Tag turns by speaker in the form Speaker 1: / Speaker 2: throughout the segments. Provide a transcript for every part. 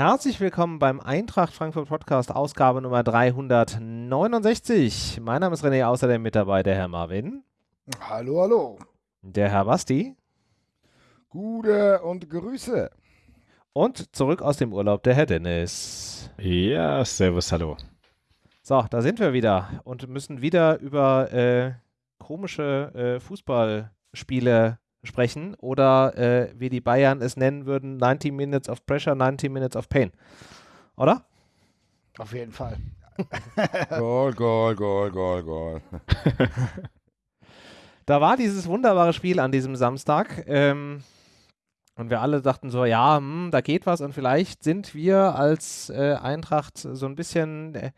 Speaker 1: Herzlich willkommen beim Eintracht Frankfurt Podcast, Ausgabe Nummer 369. Mein Name ist René, außerdem mit dabei der Herr Marvin.
Speaker 2: Hallo, hallo.
Speaker 1: Der Herr Basti.
Speaker 2: Gute und Grüße.
Speaker 1: Und zurück aus dem Urlaub der Herr Dennis.
Speaker 3: Ja, servus, hallo.
Speaker 1: So, da sind wir wieder und müssen wieder über äh, komische äh, Fußballspiele sprechen oder äh, wie die Bayern es nennen würden, 90 Minutes of Pressure, 90 Minutes of Pain. Oder?
Speaker 2: Auf jeden Fall.
Speaker 4: Goal, Goal, Goal, Goal, Goal.
Speaker 1: da war dieses wunderbare Spiel an diesem Samstag. Ähm, und wir alle dachten so, ja, hm, da geht was und vielleicht sind wir als äh, Eintracht so ein bisschen äh,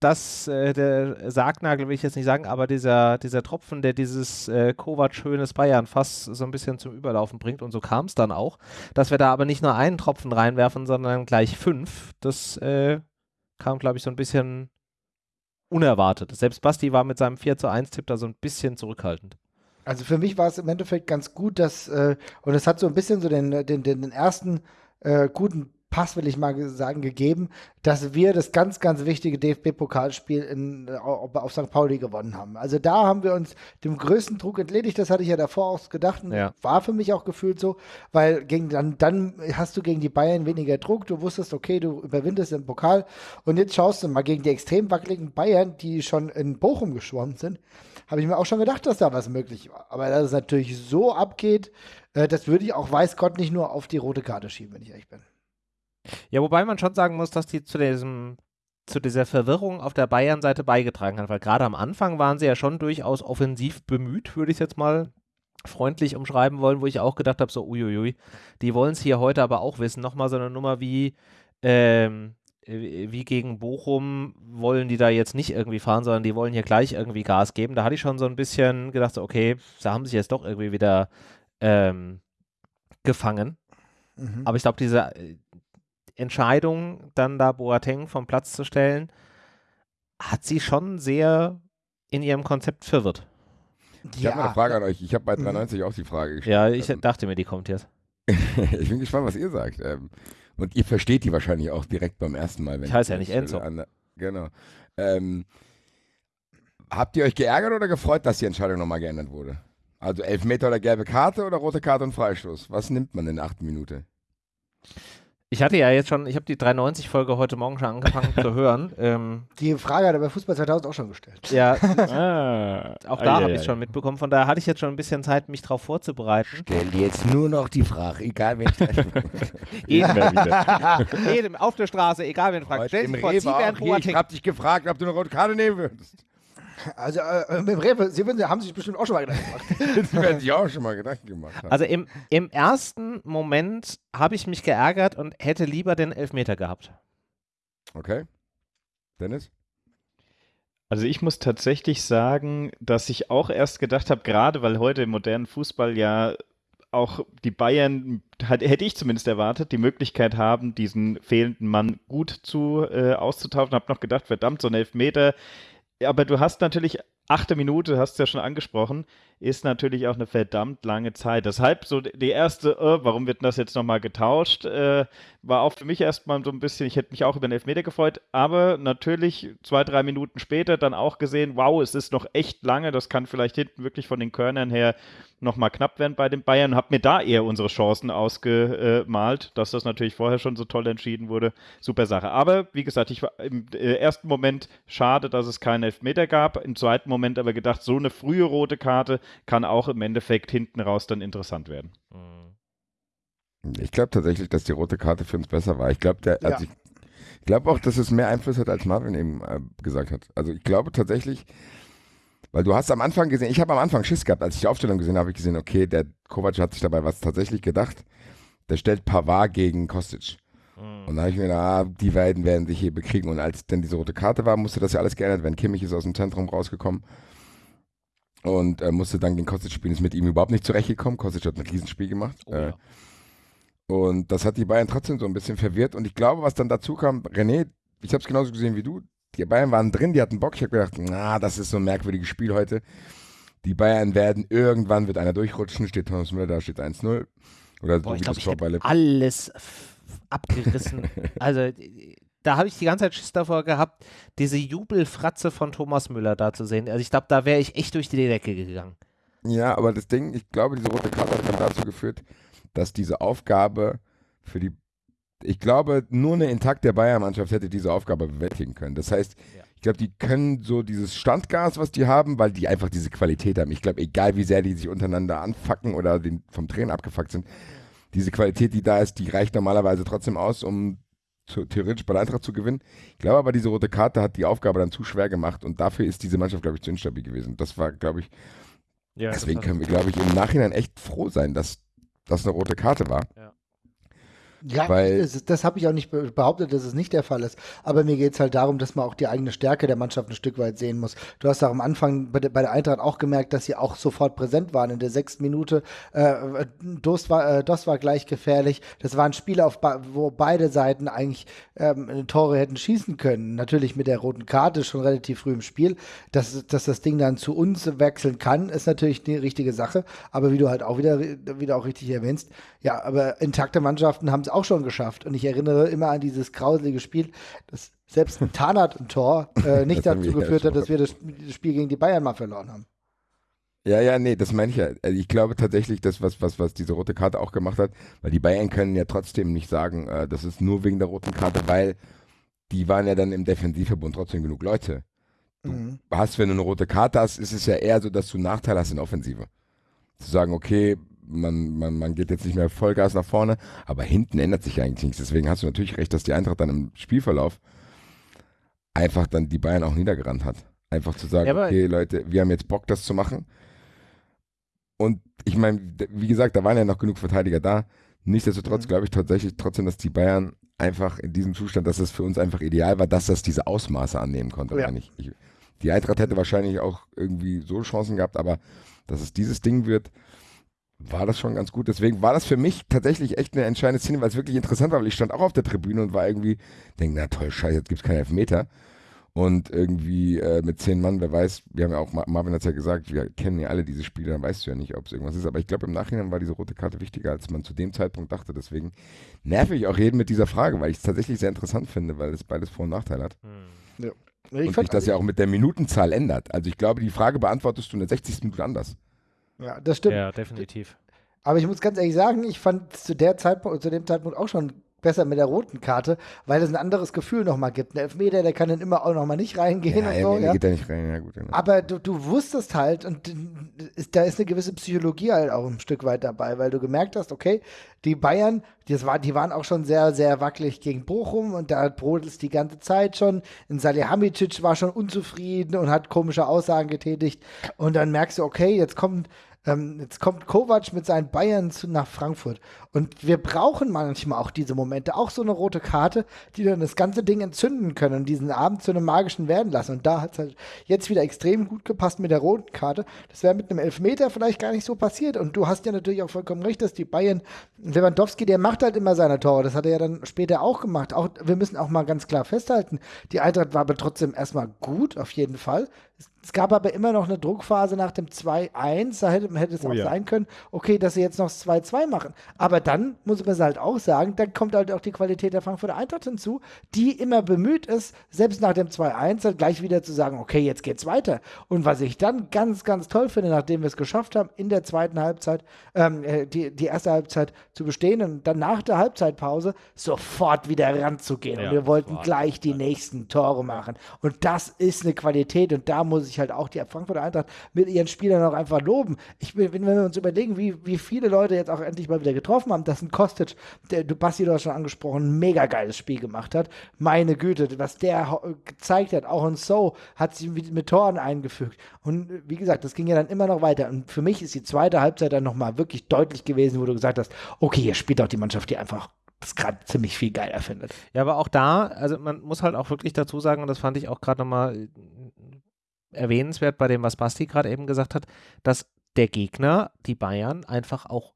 Speaker 1: das, äh, der Sargnagel will ich jetzt nicht sagen, aber dieser, dieser Tropfen, der dieses äh, Kovac-schönes Bayern fast so ein bisschen zum Überlaufen bringt. Und so kam es dann auch, dass wir da aber nicht nur einen Tropfen reinwerfen, sondern gleich fünf. Das äh, kam, glaube ich, so ein bisschen unerwartet. Selbst Basti war mit seinem 4 zu 1 Tipp da so ein bisschen zurückhaltend.
Speaker 2: Also für mich war es im Endeffekt ganz gut, dass, äh, und es hat so ein bisschen so den, den, den ersten äh, guten Pass, will ich mal sagen, gegeben, dass wir das ganz, ganz wichtige DFB-Pokalspiel äh, auf St. Pauli gewonnen haben. Also da haben wir uns dem größten Druck entledigt. Das hatte ich ja davor auch gedacht und ja. war für mich auch gefühlt so, weil gegen, dann, dann hast du gegen die Bayern weniger Druck. Du wusstest, okay, du überwindest den Pokal und jetzt schaust du mal gegen die extrem wackeligen Bayern, die schon in Bochum geschwommen sind, habe ich mir auch schon gedacht, dass da was möglich war. Aber dass es natürlich so abgeht, äh, das würde ich auch weiß Gott nicht nur auf die rote Karte schieben, wenn ich ehrlich bin.
Speaker 1: Ja, wobei man schon sagen muss, dass die zu diesem zu dieser Verwirrung auf der Bayern-Seite beigetragen hat, weil gerade am Anfang waren sie ja schon durchaus offensiv bemüht, würde ich jetzt mal freundlich umschreiben wollen, wo ich auch gedacht habe, so uiuiui, die wollen es hier heute aber auch wissen. Nochmal so eine Nummer wie, ähm, wie gegen Bochum wollen die da jetzt nicht irgendwie fahren, sondern die wollen hier gleich irgendwie Gas geben. Da hatte ich schon so ein bisschen gedacht, so, okay, da haben sich jetzt doch irgendwie wieder ähm, gefangen. Mhm. Aber ich glaube, diese, Entscheidung, dann da Boateng vom Platz zu stellen, hat sie schon sehr in ihrem Konzept verwirrt.
Speaker 4: Ich ja. habe eine Frage an euch. Ich habe bei 93 mhm. auch die Frage
Speaker 1: gestellt. Ja, ich ähm, dachte mir, die kommt jetzt.
Speaker 4: ich bin gespannt, was ihr sagt. Ähm, und ihr versteht die wahrscheinlich auch direkt beim ersten Mal.
Speaker 1: ich heiße ja nicht Enzo.
Speaker 4: An, genau. Ähm, habt ihr euch geärgert oder gefreut, dass die Entscheidung nochmal geändert wurde? Also Elfmeter oder gelbe Karte oder rote Karte und Freistoß? Was nimmt man in der achten Minute?
Speaker 1: Ich hatte ja jetzt schon, ich habe die 390-Folge heute Morgen schon angefangen zu hören. Ähm,
Speaker 2: die Frage hat er bei Fußball 2000 auch schon gestellt.
Speaker 1: Ja, ah, auch da habe ich es schon mitbekommen. Von daher hatte ich jetzt schon ein bisschen Zeit, mich darauf vorzubereiten.
Speaker 4: Stell dir jetzt nur noch die Frage, egal wen
Speaker 1: Jedem, Jedem auf der Straße, egal wen fragt.
Speaker 4: Stell dir vor, Sie Ich habe dich gefragt, ob du eine rote Karte nehmen würdest.
Speaker 2: Also äh, mit dem Rewe, Sie haben sich bestimmt auch schon mal Gedanken gemacht.
Speaker 4: Sie werden sich auch schon mal Gedanken gemacht haben.
Speaker 1: Also im, im ersten Moment habe ich mich geärgert und hätte lieber den Elfmeter gehabt.
Speaker 4: Okay. Dennis?
Speaker 3: Also ich muss tatsächlich sagen, dass ich auch erst gedacht habe, gerade weil heute im modernen Fußball ja auch die Bayern, hätte ich zumindest erwartet, die Möglichkeit haben, diesen fehlenden Mann gut zu äh, auszutauschen. Habe noch gedacht, verdammt, so ein Elfmeter aber du hast natürlich, achte Minute, hast du ja schon angesprochen, ist natürlich auch eine verdammt lange Zeit. Deshalb so die erste, äh, warum wird das jetzt nochmal getauscht, äh, war auch für mich erstmal so ein bisschen, ich hätte mich auch über den Elfmeter gefreut, aber natürlich zwei, drei Minuten später dann auch gesehen, wow, es ist noch echt lange, das kann vielleicht hinten wirklich von den Körnern her nochmal knapp werden bei den Bayern. Hab mir da eher unsere Chancen ausgemalt, dass das natürlich vorher schon so toll entschieden wurde. Super Sache. Aber wie gesagt, ich war im äh, ersten Moment schade, dass es keinen Elfmeter gab. Im zweiten Moment aber gedacht, so eine frühe rote Karte kann auch im Endeffekt hinten raus dann interessant werden.
Speaker 4: Ich glaube tatsächlich, dass die rote Karte für uns besser war. Ich glaube, der, also ich, ich glaube auch, dass es mehr Einfluss hat, als Marvin eben äh, gesagt hat. Also ich glaube tatsächlich, weil du hast am Anfang gesehen, ich habe am Anfang Schiss gehabt, als ich die Aufstellung gesehen habe, habe ich gesehen, okay, der Kovac hat sich dabei was tatsächlich gedacht. Der stellt Pavard gegen Kostic. Mhm. Und da habe ich mir gedacht, ah, die beiden werden sich hier bekriegen. Und als dann diese rote Karte war, musste das ja alles geändert werden. Kimmich ist aus dem Zentrum rausgekommen und äh, musste dann gegen Kostic spielen. Ist mit ihm überhaupt nicht zurechtgekommen. Kostic hat ein Riesenspiel gemacht. Oh, äh, ja. Und das hat die Bayern trotzdem so ein bisschen verwirrt. Und ich glaube, was dann dazu kam, René, ich habe es genauso gesehen wie du, die Bayern waren drin, die hatten Bock. Ich habe gedacht, na, das ist so ein merkwürdiges Spiel heute. Die Bayern werden irgendwann wird einer durchrutschen, steht Thomas Müller da, steht 1-0.
Speaker 1: Oder Boah, so ich glaube, ich alles abgerissen. also da habe ich die ganze Zeit Schiss davor gehabt, diese Jubelfratze von Thomas Müller da zu sehen. Also ich glaube, da wäre ich echt durch die Decke gegangen.
Speaker 4: Ja, aber das Ding, ich glaube, diese rote Karte hat dann dazu geführt, dass diese Aufgabe für die, ich glaube, nur eine intakte Bayern-Mannschaft hätte diese Aufgabe bewältigen können. Das heißt, ja. ich glaube, die können so dieses Standgas, was die haben, weil die einfach diese Qualität haben. Ich glaube, egal wie sehr die sich untereinander anfacken oder den, vom Trainer abgefuckt sind, diese Qualität, die da ist, die reicht normalerweise trotzdem aus, um zu, theoretisch bei der Eintracht zu gewinnen. Ich glaube aber, diese rote Karte hat die Aufgabe dann zu schwer gemacht und dafür ist diese Mannschaft, glaube ich, zu instabil gewesen. Das war, glaube ich, ja, deswegen können wir, glaube ich, im Nachhinein echt froh sein, dass das eine rote Karte war. Ja.
Speaker 2: Ja, Weil, das, das habe ich auch nicht behauptet, dass es nicht der Fall ist. Aber mir geht es halt darum, dass man auch die eigene Stärke der Mannschaft ein Stück weit sehen muss. Du hast auch am Anfang bei der, bei der Eintracht auch gemerkt, dass sie auch sofort präsent waren. In der sechsten Minute, äh, Dost, war, äh, Dost war gleich gefährlich. Das war ein Spiel, auf, wo beide Seiten eigentlich ähm, Tore hätten schießen können. Natürlich mit der roten Karte schon relativ früh im Spiel. Dass, dass das Ding dann zu uns wechseln kann, ist natürlich die richtige Sache. Aber wie du halt auch wieder, wieder auch richtig erwähnst, ja, aber intakte Mannschaften haben es auch schon geschafft. Und ich erinnere immer an dieses grauselige Spiel, das selbst ein Tarnat im Tor äh, nicht dazu geführt hat, dass wir das, das, Spiel gegen die Bayern mal verloren haben.
Speaker 4: Ja, ja, nee, das meine ich ja. Also ich glaube tatsächlich, dass was, was, was diese rote Karte auch gemacht hat, weil die Bayern können ja trotzdem nicht sagen, äh, das ist nur wegen der roten Karte, weil die waren ja dann im Defensivverbund trotzdem genug Leute. Du mhm. hast, wenn du eine rote Karte hast, ist es ja eher so, dass du einen Nachteil hast in Offensive. Zu sagen, okay, man, man, man geht jetzt nicht mehr Vollgas nach vorne, aber hinten ändert sich eigentlich nichts. Deswegen hast du natürlich recht, dass die Eintracht dann im Spielverlauf einfach dann die Bayern auch niedergerannt hat. Einfach zu sagen, ja, okay, Leute, wir haben jetzt Bock, das zu machen. Und ich meine, wie gesagt, da waren ja noch genug Verteidiger da. Nichtsdestotrotz mhm. glaube ich tatsächlich trotzdem, dass die Bayern einfach in diesem Zustand, dass es für uns einfach ideal war, dass das diese Ausmaße annehmen konnte. Ja. Ich, die Eintracht hätte wahrscheinlich auch irgendwie so Chancen gehabt, aber dass es dieses Ding wird, war das schon ganz gut. Deswegen war das für mich tatsächlich echt eine entscheidende Szene, weil es wirklich interessant war, weil ich stand auch auf der Tribüne und war irgendwie, denke, na toll, scheiße, jetzt gibt es keinen Elfmeter. Und irgendwie äh, mit zehn Mann, wer weiß, wir haben ja auch, Marvin hat es ja gesagt, wir kennen ja alle diese Spiele, dann weißt du ja nicht, ob es irgendwas ist. Aber ich glaube, im Nachhinein war diese rote Karte wichtiger, als man zu dem Zeitpunkt dachte. Deswegen nerve ich auch jeden mit dieser Frage, weil ich es tatsächlich sehr interessant finde, weil es beides Vor- und Nachteil hat. Hm. Ja. Ich und sich das ja auch mit der Minutenzahl ändert. Also ich glaube, die Frage beantwortest du in der 60. Minute anders.
Speaker 2: Ja, das stimmt.
Speaker 1: Ja, definitiv.
Speaker 2: Aber ich muss ganz ehrlich sagen, ich fand zu der Zeitpunkt, zu dem Zeitpunkt auch schon besser mit der roten Karte, weil es ein anderes Gefühl nochmal gibt. Ein Elfmeter, der kann dann immer auch nochmal nicht reingehen ja, und so. Ja.
Speaker 4: geht da nicht rein, ja gut. Genau.
Speaker 2: Aber du, du wusstest halt, und ist, da ist eine gewisse Psychologie halt auch ein Stück weit dabei, weil du gemerkt hast, okay, die Bayern, die, war, die waren auch schon sehr, sehr wackelig gegen Bochum und da brodelt es die ganze Zeit schon. Und Salihamidzic war schon unzufrieden und hat komische Aussagen getätigt. Und dann merkst du, okay, jetzt kommt ähm, jetzt kommt Kovac mit seinen Bayern zu, nach Frankfurt. Und wir brauchen manchmal auch diese Momente, auch so eine rote Karte, die dann das ganze Ding entzünden können und diesen Abend zu einem magischen werden lassen. Und da hat es halt jetzt wieder extrem gut gepasst mit der roten Karte. Das wäre mit einem Elfmeter vielleicht gar nicht so passiert. Und du hast ja natürlich auch vollkommen recht, dass die Bayern, Lewandowski, der macht halt immer seine Tore. Das hat er ja dann später auch gemacht. Auch, wir müssen auch mal ganz klar festhalten, die Eintracht war aber trotzdem erstmal gut, auf jeden Fall. Es gab aber immer noch eine Druckphase nach dem 2-1. Da hätte, hätte es oh, auch ja. sein können, okay, dass sie jetzt noch das 2-2 machen. Aber dann muss man es halt auch sagen, dann kommt halt auch die Qualität der Frankfurter Eintracht hinzu, die immer bemüht ist, selbst nach dem 2-1 halt gleich wieder zu sagen, okay, jetzt geht's weiter. Und was ich dann ganz, ganz toll finde, nachdem wir es geschafft haben, in der zweiten Halbzeit, ähm, äh, die, die erste Halbzeit zu bestehen und dann nach der Halbzeitpause sofort wieder ranzugehen. Ja, und wir wollten gleich die nächsten Tore machen. Und das ist eine Qualität und da muss ich halt auch die Frankfurter Eintracht mit ihren Spielern auch einfach loben. Ich, wenn wir uns überlegen, wie, wie viele Leute jetzt auch endlich mal wieder getroffen haben, dass ein Kostic, der, du Basti, hast schon angesprochen, ein mega geiles Spiel gemacht hat. Meine Güte, was der gezeigt hat, auch in So, hat sich mit Toren eingefügt. Und wie gesagt, das ging ja dann immer noch weiter. Und für mich ist die zweite Halbzeit dann nochmal wirklich deutlich gewesen, wo du gesagt hast, okay, hier spielt auch die Mannschaft, die einfach das gerade ziemlich viel geiler findet.
Speaker 1: Ja, aber auch da, also man muss halt auch wirklich dazu sagen, und das fand ich auch gerade nochmal erwähnenswert bei dem, was Basti gerade eben gesagt hat, dass der Gegner, die Bayern, einfach auch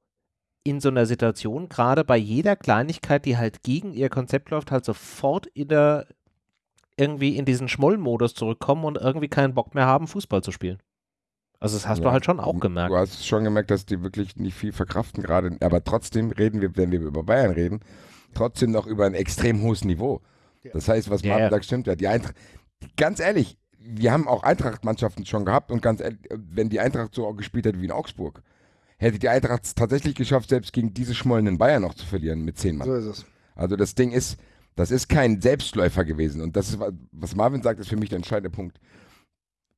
Speaker 1: in so einer Situation, gerade bei jeder Kleinigkeit, die halt gegen ihr Konzept läuft, halt sofort in der, irgendwie in diesen Schmollmodus zurückkommen und irgendwie keinen Bock mehr haben, Fußball zu spielen. Also das hast ja, du halt schon auch gemerkt.
Speaker 4: Du hast schon gemerkt, dass die wirklich nicht viel verkraften gerade, aber trotzdem reden wir, wenn wir über Bayern reden, trotzdem noch über ein extrem hohes Niveau. Das heißt, was Martin ja, sagt, stimmt ja. Die Eintracht, ganz ehrlich, wir haben auch Eintracht-Mannschaften schon gehabt und ganz ehrlich, wenn die Eintracht so gespielt hätte wie in Augsburg, hätte die Eintracht es tatsächlich geschafft, selbst gegen diese schmollenden Bayern noch zu verlieren mit zehn Mann. So ist es. Also das Ding ist, das ist kein Selbstläufer gewesen. Und das ist, was Marvin sagt, ist für mich der entscheidende Punkt.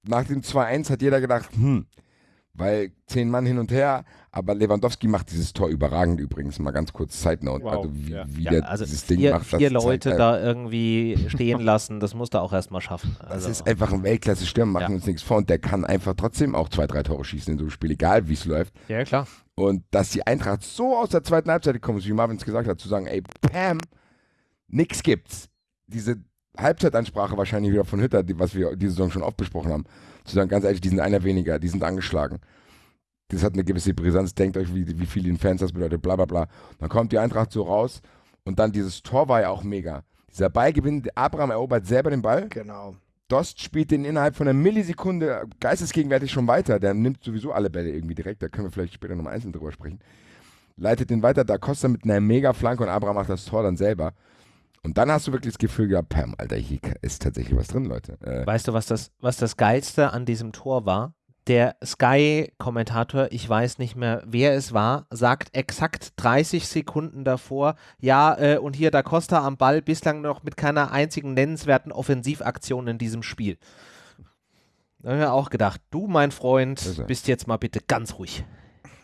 Speaker 4: Nach dem 2-1 hat jeder gedacht, hm, weil zehn Mann hin und her, aber Lewandowski macht dieses Tor überragend übrigens, mal ganz kurz Side Note, wow. also wie, ja. wie ja, der
Speaker 1: also
Speaker 4: dieses
Speaker 1: vier, Ding macht. Vier Leute Zeit, da irgendwie stehen lassen, das musst du auch erstmal schaffen.
Speaker 4: Also. Das ist einfach ein Weltklasse-Stürmer, machen ja. uns nichts vor und der kann einfach trotzdem auch zwei, drei Tore schießen in so einem Spiel, egal wie es läuft.
Speaker 1: Ja, klar.
Speaker 4: Und dass die Eintracht so aus der zweiten Halbzeit gekommen ist, wie Marvin es gesagt hat, zu sagen, ey, Pam, nix gibt's. Diese Halbzeitansprache wahrscheinlich wieder von Hütter, die, was wir diese Saison schon oft besprochen haben, zu sagen, ganz ehrlich, die sind einer weniger, die sind angeschlagen. Das hat eine gewisse Brisanz, denkt euch, wie, wie viel den Fans das bedeutet, bla bla bla. Dann kommt die Eintracht so raus und dann dieses Tor war ja auch mega. Dieser Ballgewinn, Abraham erobert selber den Ball.
Speaker 2: Genau.
Speaker 4: Dost spielt den innerhalb von einer Millisekunde geistesgegenwärtig schon weiter. Der nimmt sowieso alle Bälle irgendwie direkt. Da können wir vielleicht später nochmal einzeln drüber sprechen. Leitet den weiter. Da Costa mit einer mega Flanke und Abraham macht das Tor dann selber. Und dann hast du wirklich das Gefühl gehabt, Pam, Alter, hier ist tatsächlich was drin, Leute.
Speaker 1: Äh, weißt du, was das, was das Geilste an diesem Tor war? Der Sky-Kommentator, ich weiß nicht mehr, wer es war, sagt exakt 30 Sekunden davor, ja, äh, und hier da Costa am Ball, bislang noch mit keiner einzigen nennenswerten Offensivaktion in diesem Spiel. Da haben wir auch gedacht, du, mein Freund, bist jetzt mal bitte ganz ruhig.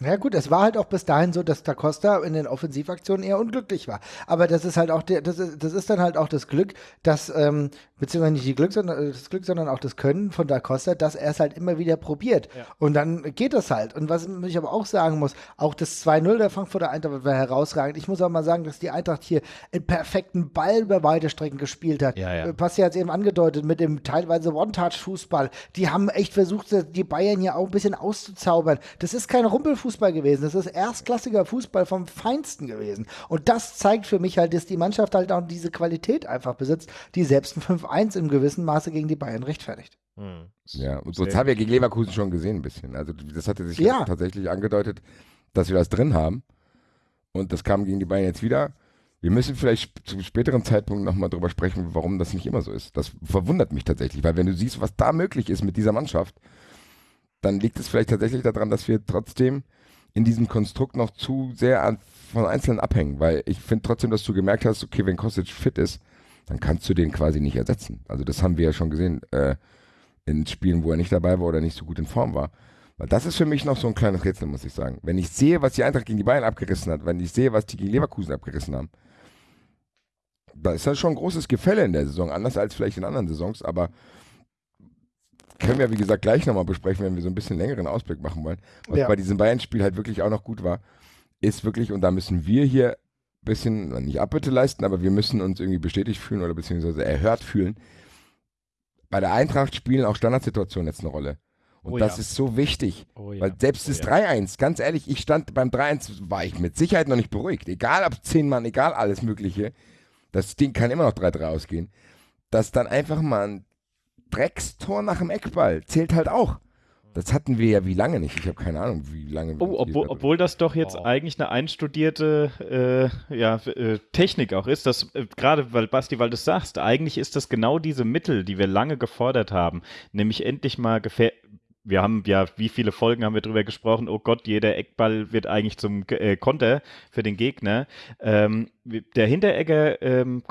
Speaker 2: Ja gut, es war halt auch bis dahin so, dass Da Costa in den Offensivaktionen eher unglücklich war. Aber das ist halt auch der, das ist, das ist dann halt auch das Glück, dass, ähm, beziehungsweise nicht die Glück, sondern, äh, das Glück, sondern auch das Können von Da Costa, dass er es halt immer wieder probiert. Ja. Und dann geht das halt. Und was ich aber auch sagen muss, auch das 2-0 der Frankfurter Eintracht war herausragend. Ich muss auch mal sagen, dass die Eintracht hier einen perfekten Ball über weite Strecken gespielt hat. Ja, ja. Äh, Passi hat es eben angedeutet mit dem teilweise One-Touch-Fußball. Die haben echt versucht, die Bayern hier auch ein bisschen auszuzaubern. Das ist kein Rumpelfußball Fußball gewesen. Das ist erstklassiger Fußball vom Feinsten gewesen. Und das zeigt für mich halt, dass die Mannschaft halt auch diese Qualität einfach besitzt, die selbst ein 5-1 im gewissen Maße gegen die Bayern rechtfertigt.
Speaker 4: Hm. Ja, und so das haben wir gegen Leverkusen schon gesehen ein bisschen. Also das hatte sich ja. tatsächlich angedeutet, dass wir das drin haben. Und das kam gegen die Bayern jetzt wieder. Wir müssen vielleicht zu späteren Zeitpunkt nochmal drüber sprechen, warum das nicht immer so ist. Das verwundert mich tatsächlich, weil wenn du siehst, was da möglich ist mit dieser Mannschaft, dann liegt es vielleicht tatsächlich daran, dass wir trotzdem in diesem Konstrukt noch zu sehr an, von Einzelnen abhängen, weil ich finde trotzdem, dass du gemerkt hast, okay, wenn Kostic fit ist, dann kannst du den quasi nicht ersetzen. Also das haben wir ja schon gesehen äh, in Spielen, wo er nicht dabei war oder nicht so gut in Form war. Weil das ist für mich noch so ein kleines Rätsel, muss ich sagen. Wenn ich sehe, was die Eintracht gegen die Bayern abgerissen hat, wenn ich sehe, was die gegen Leverkusen abgerissen haben, da ist dann schon ein großes Gefälle in der Saison, anders als vielleicht in anderen Saisons, aber können wir, wie gesagt, gleich nochmal besprechen, wenn wir so ein bisschen längeren Ausblick machen wollen. Was ja. bei diesem Bayern-Spiel halt wirklich auch noch gut war, ist wirklich, und da müssen wir hier ein bisschen, nicht Abbitte leisten, aber wir müssen uns irgendwie bestätigt fühlen oder beziehungsweise erhört fühlen. Bei der Eintracht spielen auch Standardsituationen jetzt eine Rolle. Und oh das ja. ist so wichtig. Oh ja. Weil selbst oh das ja. 3-1, ganz ehrlich, ich stand beim 3-1, war ich mit Sicherheit noch nicht beruhigt. Egal ob 10 Mann, egal alles Mögliche. Das Ding kann immer noch 3-3 ausgehen. Dass dann einfach mal ein Dreckstor nach dem Eckball zählt halt auch. Das hatten wir ja wie lange nicht. Ich habe keine Ahnung, wie lange.
Speaker 3: Oh, obwohl, obwohl das doch jetzt oh. eigentlich eine einstudierte äh, ja, äh, Technik auch ist. Das äh, gerade, weil Basti, weil du sagst, eigentlich ist das genau diese Mittel, die wir lange gefordert haben, nämlich endlich mal wir haben ja, wie viele Folgen haben wir darüber gesprochen, oh Gott, jeder Eckball wird eigentlich zum äh, Konter für den Gegner. Ähm, der Hinteregger ähm,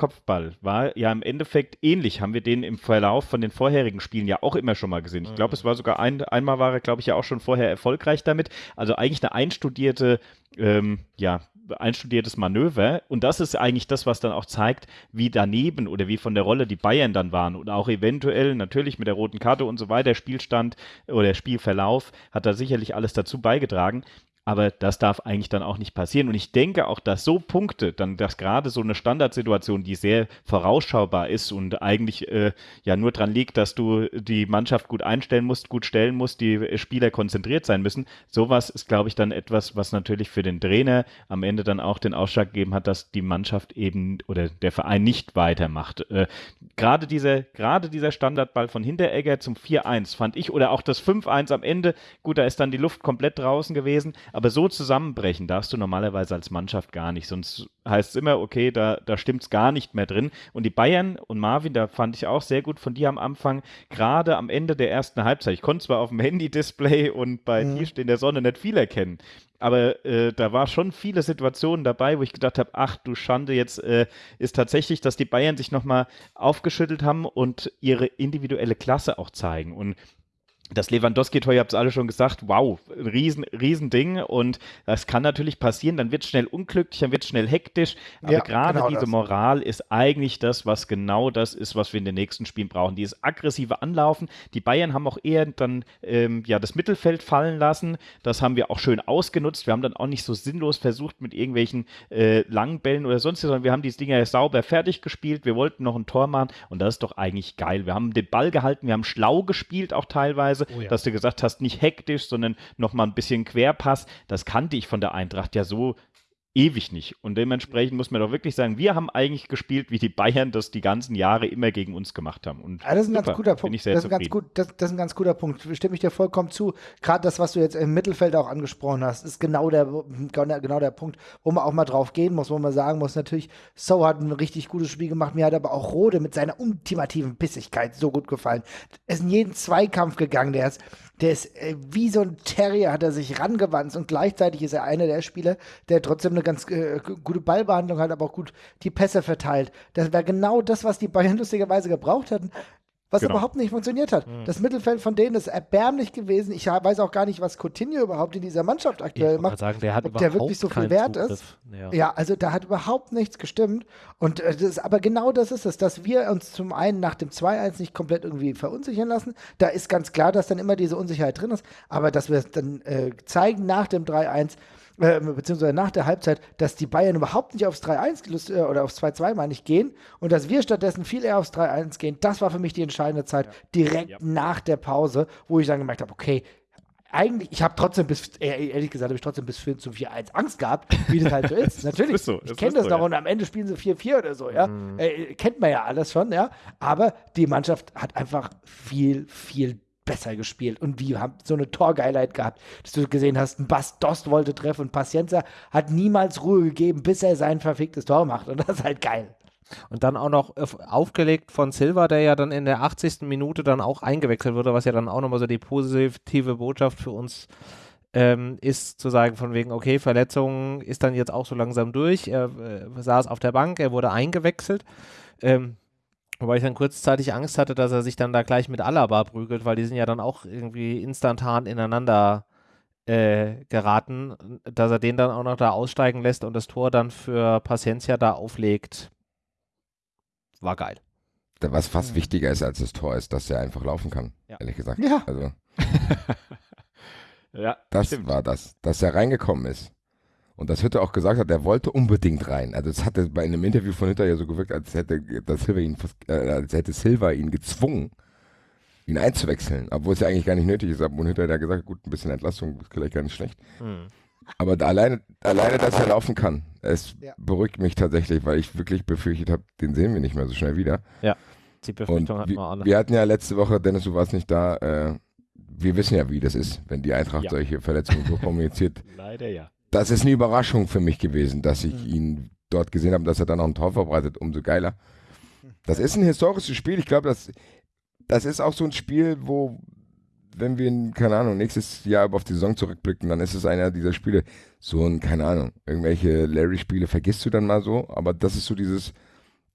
Speaker 3: war ja im Endeffekt ähnlich, haben wir den im Verlauf von den vorherigen Spielen ja auch immer schon mal gesehen. Ich glaube, es war sogar ein, einmal war er, glaube ich, ja auch schon vorher erfolgreich damit. Also eigentlich eine einstudierte ähm, ja, einstudiertes Manöver. Und das ist eigentlich das, was dann auch zeigt, wie daneben oder wie von der Rolle die Bayern dann waren. Und auch eventuell natürlich mit der roten Karte und so weiter, Spielstand oder Spielverlauf hat da sicherlich alles dazu beigetragen. Aber das darf eigentlich dann auch nicht passieren. Und ich denke auch, dass so Punkte, dann, dass gerade so eine Standardsituation, die sehr vorausschaubar ist und eigentlich äh, ja nur daran liegt, dass du die Mannschaft gut einstellen musst, gut stellen musst, die Spieler konzentriert sein müssen. Sowas ist, glaube ich, dann etwas, was natürlich für den Trainer am Ende dann auch den Ausschlag gegeben hat, dass die Mannschaft eben oder der Verein nicht weitermacht. Äh, gerade dieser, gerade dieser Standardball von Hinteregger zum 4-1 fand ich oder auch das 5-1 am Ende, gut, da ist dann die Luft komplett draußen gewesen, Aber so zusammenbrechen darfst du normalerweise als Mannschaft gar nicht. Sonst heißt es immer, okay, da, da stimmt es gar nicht mehr drin. Und die Bayern und Marvin, da fand ich auch sehr gut von dir am Anfang, gerade am Ende der ersten Halbzeit. Ich konnte zwar auf dem Handy-Display und bei mhm. Tisch in der Sonne nicht viel erkennen, aber äh, da war schon viele Situationen dabei, wo ich gedacht habe, ach du Schande, jetzt äh, ist tatsächlich, dass die Bayern sich nochmal aufgeschüttelt haben und ihre individuelle Klasse auch zeigen. Und das Lewandowski-Tor, ihr habt es alle schon gesagt, wow, riesen, riesen Ding. Und das kann natürlich passieren, dann wird es schnell unglücklich, dann wird es schnell hektisch, aber ja, gerade genau diese das. Moral ist eigentlich das, was genau das ist, was wir in den nächsten Spielen brauchen, dieses aggressive Anlaufen, die Bayern haben auch eher dann ähm, ja das Mittelfeld fallen lassen, das haben wir auch schön ausgenutzt, wir haben dann auch nicht so sinnlos versucht mit irgendwelchen äh, langen Bällen oder sonst, sondern wir haben diese Dinger sauber fertig gespielt, wir wollten noch ein Tor machen. Und das ist doch eigentlich geil, wir haben den Ball gehalten, wir haben schlau gespielt auch teilweise, Weise, oh ja. dass du gesagt hast, nicht hektisch, sondern nochmal ein bisschen Querpass. Das kannte ich von der Eintracht ja so ewig nicht. Und dementsprechend muss man doch wirklich sagen, wir haben eigentlich gespielt, wie die Bayern das die ganzen Jahre immer gegen uns gemacht haben. Und
Speaker 2: ja, das ist ein super, ganz guter Punkt. das, ist ein ganz gut, das, das, ist ein ganz guter Punkt. Stimme ich dir vollkommen zu. Gerade das, was du jetzt im Mittelfeld auch angesprochen hast, ist genau der, genau der Punkt, wo man auch mal drauf gehen muss, wo man sagen muss, natürlich, So hat ein richtig gutes Spiel gemacht. Mir hat aber auch Rode mit seiner ultimativen Bissigkeit so gut gefallen. Er ist in jeden Zweikampf gegangen. Der ist der ist äh, wie so ein Terrier, hat er sich rangewandt und gleichzeitig ist er einer der Spieler, der trotzdem eine ganz äh, gute Ballbehandlung hat, aber auch gut die Pässe verteilt. Das wäre genau das, was die Bayern lustigerweise gebraucht hätten was genau. überhaupt nicht funktioniert hat. Mhm. Das Mittelfeld von denen ist erbärmlich gewesen. Ich weiß auch gar nicht, was Coutinho überhaupt in dieser Mannschaft aktuell ich macht.
Speaker 1: Sagen, der hat
Speaker 2: ob der wirklich so viel wert Zugriff. ist. Ja. ja. also da hat überhaupt nichts gestimmt. Und äh, das, aber genau das ist es, dass wir uns zum einen nach dem 2-1 nicht komplett irgendwie verunsichern lassen. Da ist ganz klar, dass dann immer diese Unsicherheit drin ist. Aber dass wir es dann äh, zeigen nach dem 3-1, äh, beziehungsweise nach der Halbzeit, dass die Bayern überhaupt nicht aufs 3-1 äh, oder aufs 2-2 meine ich gehen und dass wir stattdessen viel eher aufs 3-1 gehen, das war für mich die entscheidende Zeit, ja. direkt ja. nach der Pause, wo ich dann gemerkt habe, okay, eigentlich, ich habe trotzdem bis, ehrlich gesagt, habe ich trotzdem bis zum 4-1 Angst gehabt, wie das halt so ist. Natürlich, ist so, ich kenne das so, noch ja. und am Ende spielen sie 4-4 oder so, ja. Mhm. Äh, kennt man ja alles schon, ja. Aber die Mannschaft hat einfach viel, viel besser gespielt und die haben so eine Torgeilheit gehabt, dass du gesehen hast, ein Bass Dost wollte treffen und Pacienza hat niemals Ruhe gegeben, bis er sein verficktes Tor macht und das ist halt geil.
Speaker 1: Und dann auch noch aufgelegt von Silva, der ja dann in der 80. Minute dann auch eingewechselt wurde, was ja dann auch nochmal so die positive Botschaft für uns ähm, ist zu sagen von wegen, okay, Verletzung ist dann jetzt auch so langsam durch. Er äh, saß auf der Bank, er wurde eingewechselt. Ähm, Wobei ich dann kurzzeitig Angst hatte, dass er sich dann da gleich mit Alaba prügelt, weil die sind ja dann auch irgendwie instantan ineinander äh, geraten, dass er den dann auch noch da aussteigen lässt und das Tor dann für Paciencia da auflegt. War geil.
Speaker 4: Was fast wichtiger ist als das Tor, ist, dass er einfach laufen kann, ja. ehrlich gesagt.
Speaker 2: Ja.
Speaker 4: Also, ja, das stimmt. war das, dass er reingekommen ist. Und das Hütter auch gesagt hat, er wollte unbedingt rein. Also es hatte bei einem Interview von Hütter ja so gewirkt, als hätte, dass Silva ihn, äh, als hätte Silva ihn gezwungen, ihn einzuwechseln. Obwohl es ja eigentlich gar nicht nötig ist. Aber Hütter hat ja gesagt, gut, ein bisschen Entlastung ist vielleicht gar nicht schlecht. Hm. Aber da alleine, alleine, dass er laufen kann, es ja. beruhigt mich tatsächlich, weil ich wirklich befürchtet habe, den sehen wir nicht mehr so schnell wieder.
Speaker 1: Ja, die Befürchtung
Speaker 4: hatten wir alle. Wir hatten ja letzte Woche, Dennis, du warst nicht da, äh, wir wissen ja, wie das ist, wenn die Eintracht ja. solche Verletzungen so kommuniziert.
Speaker 3: Leider ja
Speaker 4: das ist eine Überraschung für mich gewesen, dass ich mhm. ihn dort gesehen habe, dass er dann noch ein Tor verbreitet, umso geiler. Das ist ein historisches Spiel. Ich glaube, das, das ist auch so ein Spiel, wo, wenn wir, keine Ahnung, nächstes Jahr auf die Saison zurückblicken, dann ist es einer dieser Spiele, so ein, keine Ahnung, irgendwelche Larry-Spiele vergisst du dann mal so, aber das ist so dieses,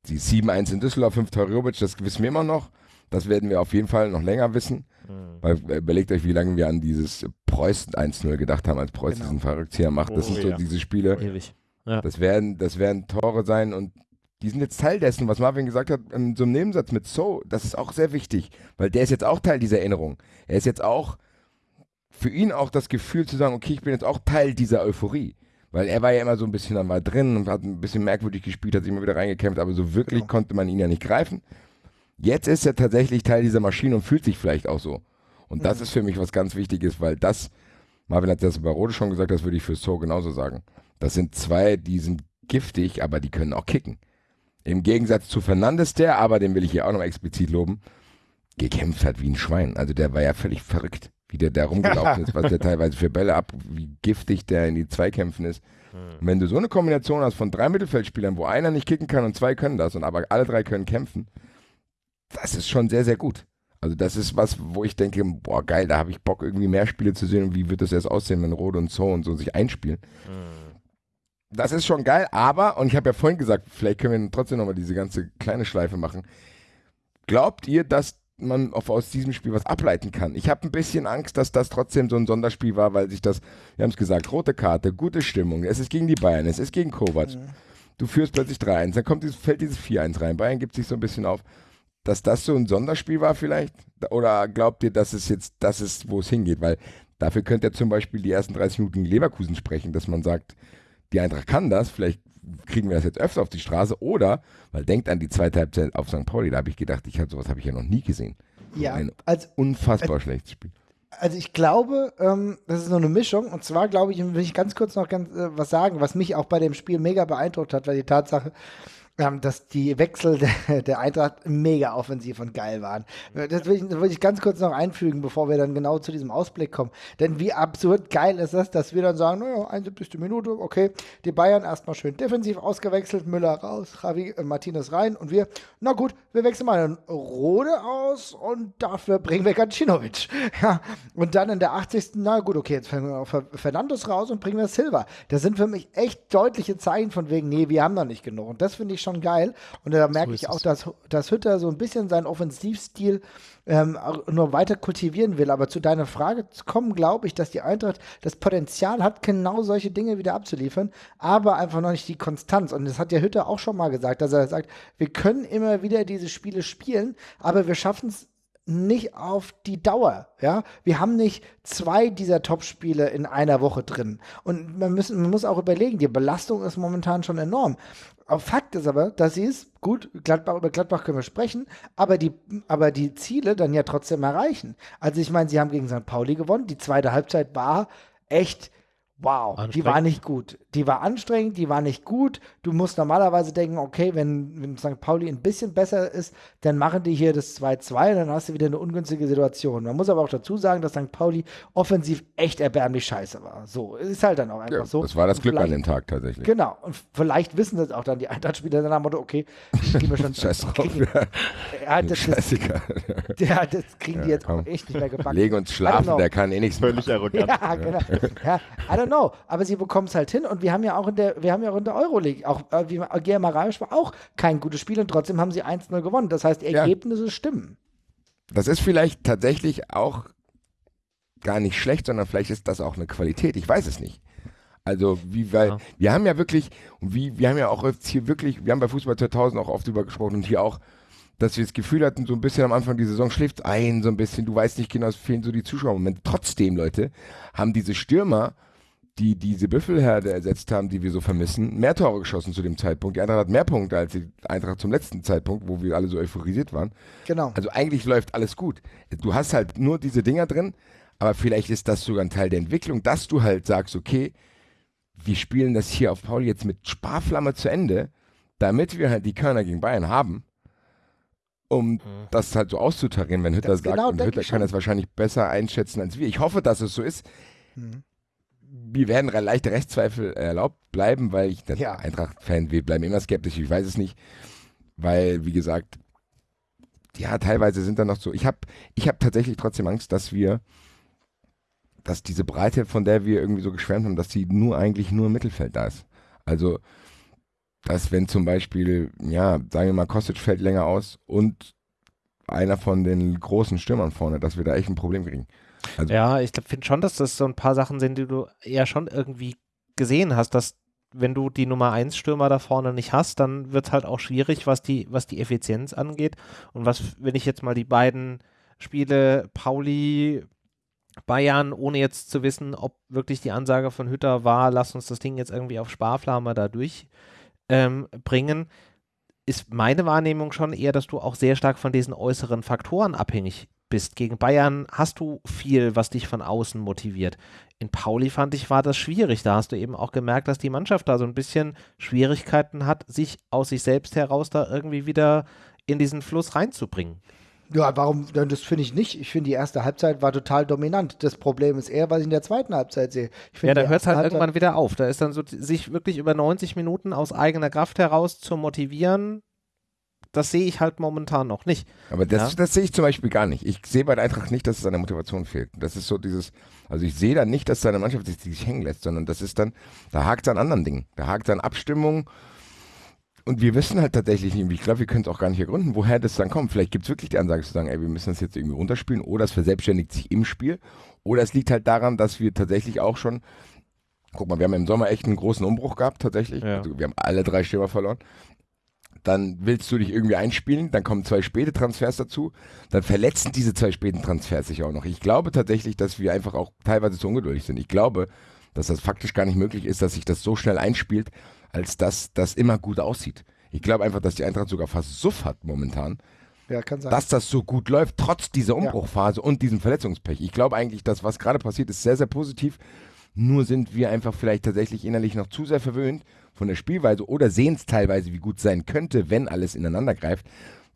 Speaker 4: die 7-1 in Düsseldorf, 5 Tor Robic, das wissen wir immer noch. Das werden wir auf jeden Fall noch länger wissen. Mhm. Weil äh, überlegt euch, wie lange wir an dieses Preußen 1-0 gedacht haben, als Preußen genau. diesen Verrückzieher macht. Das oh, sind so ja. diese Spiele. Ewig. Ja. Das, werden, das werden Tore sein und die sind jetzt Teil dessen, was Marvin gesagt hat, in so einem Nebensatz mit So, das ist auch sehr wichtig, weil der ist jetzt auch Teil dieser Erinnerung. Er ist jetzt auch für ihn auch das Gefühl zu sagen, okay, ich bin jetzt auch Teil dieser Euphorie. Weil er war ja immer so ein bisschen dann mal drin und hat ein bisschen merkwürdig gespielt, hat sich immer wieder reingekämpft, aber so wirklich genau. konnte man ihn ja nicht greifen. Jetzt ist er tatsächlich Teil dieser Maschine und fühlt sich vielleicht auch so. Und das mhm. ist für mich was ganz Wichtiges, weil das, Marvin hat das bei Rode schon gesagt, das würde ich für So genauso sagen. Das sind zwei, die sind giftig, aber die können auch kicken. Im Gegensatz zu Fernandes, der, aber den will ich hier auch noch explizit loben, gekämpft hat wie ein Schwein. Also der war ja völlig verrückt, wie der da rumgelaufen ist, was der teilweise für Bälle ab, wie giftig der in die Zweikämpfen ist. Hm. Und wenn du so eine Kombination hast von drei Mittelfeldspielern, wo einer nicht kicken kann und zwei können das und aber alle drei können kämpfen, das ist schon sehr, sehr gut. Also das ist was, wo ich denke, boah geil, da habe ich Bock irgendwie mehr Spiele zu sehen und wie wird das erst aussehen, wenn Rode und So und so sich einspielen. Mhm. Das ist schon geil, aber, und ich habe ja vorhin gesagt, vielleicht können wir trotzdem nochmal diese ganze kleine Schleife machen. Glaubt ihr, dass man auf, aus diesem Spiel was ableiten kann? Ich habe ein bisschen Angst, dass das trotzdem so ein Sonderspiel war, weil sich das, wir haben es gesagt, rote Karte, gute Stimmung, es ist gegen die Bayern, es ist gegen Kovac. Mhm. Du führst plötzlich 3-1, dann kommt dieses, fällt dieses 4-1 rein. Bayern gibt sich so ein bisschen auf dass das so ein Sonderspiel war vielleicht? Oder glaubt ihr, dass es jetzt das ist, wo es hingeht? Weil dafür könnte er zum Beispiel die ersten 30 Minuten in Leverkusen sprechen, dass man sagt, die Eintracht kann das, vielleicht kriegen wir das jetzt öfter auf die Straße oder, weil denkt an die zweite Halbzeit auf St. Pauli, da habe ich gedacht, ich hab, sowas habe ich ja noch nie gesehen.
Speaker 2: Ja,
Speaker 4: ein als, unfassbar als, schlechtes Spiel.
Speaker 2: Also ich glaube, ähm, das ist nur eine Mischung. Und zwar glaube ich, will ich ganz kurz noch ganz, äh, was sagen, was mich auch bei dem Spiel mega beeindruckt hat, weil die Tatsache, ähm, dass die Wechsel der, der, Eintracht mega offensiv und geil waren. Das will, ich, das will ich ganz kurz noch einfügen, bevor wir dann genau zu diesem Ausblick kommen. Denn wie absurd geil ist das, dass wir dann sagen, naja, 71. Minute, okay, die Bayern erstmal schön defensiv ausgewechselt, Müller raus, Javi äh, Martinez rein und wir, na gut, wir wechseln mal einen Rode aus und dafür bringen wir Gacinovic. Ja, und dann in der 80. Na gut, okay, jetzt fangen wir auf Fernandes raus und bringen wir Silva. Das sind für mich echt deutliche Zeichen von wegen, nee, wir haben noch nicht genug. Und das finde ich schon geil. Und da merke so ich auch, dass, dass Hütter so ein bisschen seinen Offensivstil ähm, nur weiter kultivieren will. Aber zu deiner Frage zu kommen, glaube ich, dass die Eintracht das Potenzial hat, genau solche Dinge wieder abzuliefern, aber einfach noch nicht die Konstanz. Und das hat ja Hütter auch schon mal gesagt, dass er sagt, wir können immer wieder diese Spiele spielen, aber wir schaffen es nicht auf die Dauer. Ja, wir haben nicht zwei dieser Top-Spiele in einer Woche drin. Und man, müssen, man muss auch überlegen, die Belastung ist momentan schon enorm. Fakt ist aber, dass sie es, gut, Gladbach, über Gladbach können wir sprechen, aber die, aber die Ziele dann ja trotzdem erreichen. Also ich meine, sie haben gegen St. Pauli gewonnen. Die zweite Halbzeit war echt Wow, die war nicht gut. Die war anstrengend, die war nicht gut. Du musst normalerweise denken, okay, wenn, wenn St. Pauli ein bisschen besser ist, dann machen die hier das 2-2 und dann hast du wieder eine ungünstige Situation. Man muss aber auch dazu sagen, dass St. Pauli offensiv echt erbärmlich scheiße war. So, ist halt dann auch einfach ja, so.
Speaker 4: Das war das Glück an dem Tag tatsächlich.
Speaker 2: Genau, und vielleicht wissen das auch dann die Eintracht-Spieler dann am Motto, okay, kriegen wir schon.
Speaker 4: Scheiß drauf.
Speaker 2: Ja, das, das, ja, das kriegen ja, die jetzt komm. auch echt nicht mehr gebacken.
Speaker 4: Legen uns schlafen, der kann eh nichts
Speaker 3: Völlig arrogant.
Speaker 2: Ja, genau. Ja, I don't know, aber sie bekommen es halt hin und wir haben ja auch in der, wir haben ja auch in der Euroleague, auch äh, wie Gea Maravisch war auch kein gutes Spiel und trotzdem haben sie 1-0 gewonnen. Das heißt, die Ergebnisse ja. stimmen.
Speaker 4: Das ist vielleicht tatsächlich auch gar nicht schlecht, sondern vielleicht ist das auch eine Qualität. Ich weiß es nicht. Also, wie, weil, ja. wir haben ja wirklich, wie, wir haben ja auch jetzt hier wirklich, wir haben bei Fußball 2000 auch oft drüber gesprochen und hier auch, dass wir das Gefühl hatten, so ein bisschen am Anfang die Saison schläft ein, so ein bisschen, du weißt nicht genau, es fehlen so die Zuschauermomente. Trotzdem, Leute, haben diese Stürmer die diese Büffelherde ersetzt haben, die wir so vermissen, mehr Tore geschossen zu dem Zeitpunkt. Die Eintracht hat mehr Punkte als die Eintracht zum letzten Zeitpunkt, wo wir alle so euphorisiert waren.
Speaker 2: Genau.
Speaker 4: Also eigentlich läuft alles gut. Du hast halt nur diese Dinger drin, aber vielleicht ist das sogar ein Teil der Entwicklung, dass du halt sagst, okay, wir spielen das hier auf Paul jetzt mit Sparflamme zu Ende, damit wir halt die Körner gegen Bayern haben, um mhm. das halt so auszutarieren, wenn Hütter das sagt, genau, und Hütter kann das wahrscheinlich besser einschätzen als wir. Ich hoffe, dass es so ist. Mhm wir werden leichte Rechtszweifel erlaubt bleiben, weil ich der ja. Eintracht-Fan, wir bleiben immer skeptisch, ich weiß es nicht, weil, wie gesagt, ja, teilweise sind da noch so, ich habe ich hab tatsächlich trotzdem Angst, dass wir, dass diese Breite, von der wir irgendwie so geschwärmt haben, dass sie nur eigentlich nur im Mittelfeld da ist. Also, dass wenn zum Beispiel, ja, sagen wir mal, Kostic fällt länger aus und einer von den großen Stürmern vorne, dass wir da echt ein Problem kriegen.
Speaker 1: Also ja, ich finde schon, dass das so ein paar Sachen sind, die du eher schon irgendwie gesehen hast, dass wenn du die Nummer 1 Stürmer da vorne nicht hast, dann wird es halt auch schwierig, was die, was die Effizienz angeht. Und was, wenn ich jetzt mal die beiden Spiele Pauli, Bayern, ohne jetzt zu wissen, ob wirklich die Ansage von Hütter war, lass uns das Ding jetzt irgendwie auf Sparflamme da durchbringen, ähm, ist meine Wahrnehmung schon eher, dass du auch sehr stark von diesen äußeren Faktoren abhängig bist. Gegen Bayern hast du viel, was dich von außen motiviert. In Pauli fand ich, war das schwierig. Da hast du eben auch gemerkt, dass die Mannschaft da so ein bisschen Schwierigkeiten hat, sich aus sich selbst heraus da irgendwie wieder in diesen Fluss reinzubringen.
Speaker 2: Ja, warum? Das finde ich nicht. Ich finde, die erste Halbzeit war total dominant. Das Problem ist eher, was ich in der zweiten Halbzeit sehe.
Speaker 1: ja, da hört es halt Halbzeit irgendwann wieder auf. Da ist dann so, sich wirklich über 90 Minuten aus eigener Kraft heraus zu motivieren, das sehe ich halt momentan noch nicht.
Speaker 4: Aber das, ja? das sehe ich zum Beispiel gar nicht. Ich sehe bei der Eintracht nicht, dass es an der Motivation fehlt. Das ist so dieses, also ich sehe da nicht, dass seine Mannschaft sich, sich hängen lässt, sondern das ist dann, da hakt es an anderen Dingen. Da hakt es an Abstimmung und wir wissen halt tatsächlich nicht, ich glaube, wir können es auch gar nicht ergründen, woher das dann kommt. Vielleicht gibt es wirklich die Ansage zu sagen, ey, wir müssen das jetzt irgendwie runterspielen oder es verselbstständigt sich im Spiel oder es liegt halt daran, dass wir tatsächlich auch schon Guck mal, wir haben im Sommer echt einen großen Umbruch gehabt, tatsächlich. Ja. Also wir haben alle drei Stürmer verloren dann willst du dich irgendwie einspielen, dann kommen zwei späte Transfers dazu, dann verletzen diese zwei späten Transfers sich auch noch. Ich glaube tatsächlich, dass wir einfach auch teilweise zu ungeduldig sind. Ich glaube, dass das faktisch gar nicht möglich ist, dass sich das so schnell einspielt, als dass das immer gut aussieht. Ich glaube einfach, dass die Eintracht sogar fast Suff hat momentan. Ja. Dass das so gut läuft, trotz dieser Umbruchphase ja. und diesem Verletzungspech. Ich glaube eigentlich, dass was gerade passiert, ist sehr, sehr positiv. Nur sind wir einfach vielleicht tatsächlich innerlich noch zu sehr verwöhnt von der Spielweise oder sehen es teilweise, wie gut sein könnte, wenn alles ineinander greift.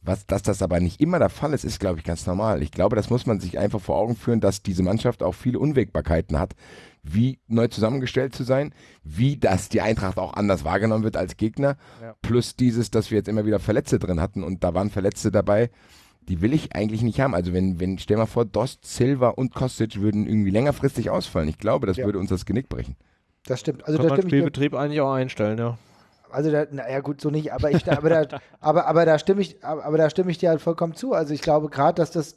Speaker 4: Was, dass das aber nicht immer der Fall ist, ist, glaube ich, ganz normal. Ich glaube, das muss man sich einfach vor Augen führen, dass diese Mannschaft auch viele Unwägbarkeiten hat, wie neu zusammengestellt zu sein, wie das die Eintracht auch anders wahrgenommen wird als Gegner, ja. plus dieses, dass wir jetzt immer wieder Verletzte drin hatten und da waren Verletzte dabei, die will ich eigentlich nicht haben. Also wenn, wenn, stell mal vor, Dost, Silva und Kostic würden irgendwie längerfristig ausfallen. Ich glaube, das ja. würde uns das Genick brechen.
Speaker 2: Das stimmt. Also
Speaker 1: Kann man Spielbetrieb eigentlich auch einstellen, ja.
Speaker 2: Also da, naja gut, so nicht, aber ich aber da, aber, aber da stimme ich, aber da stimme ich dir halt vollkommen zu. Also ich glaube gerade, dass das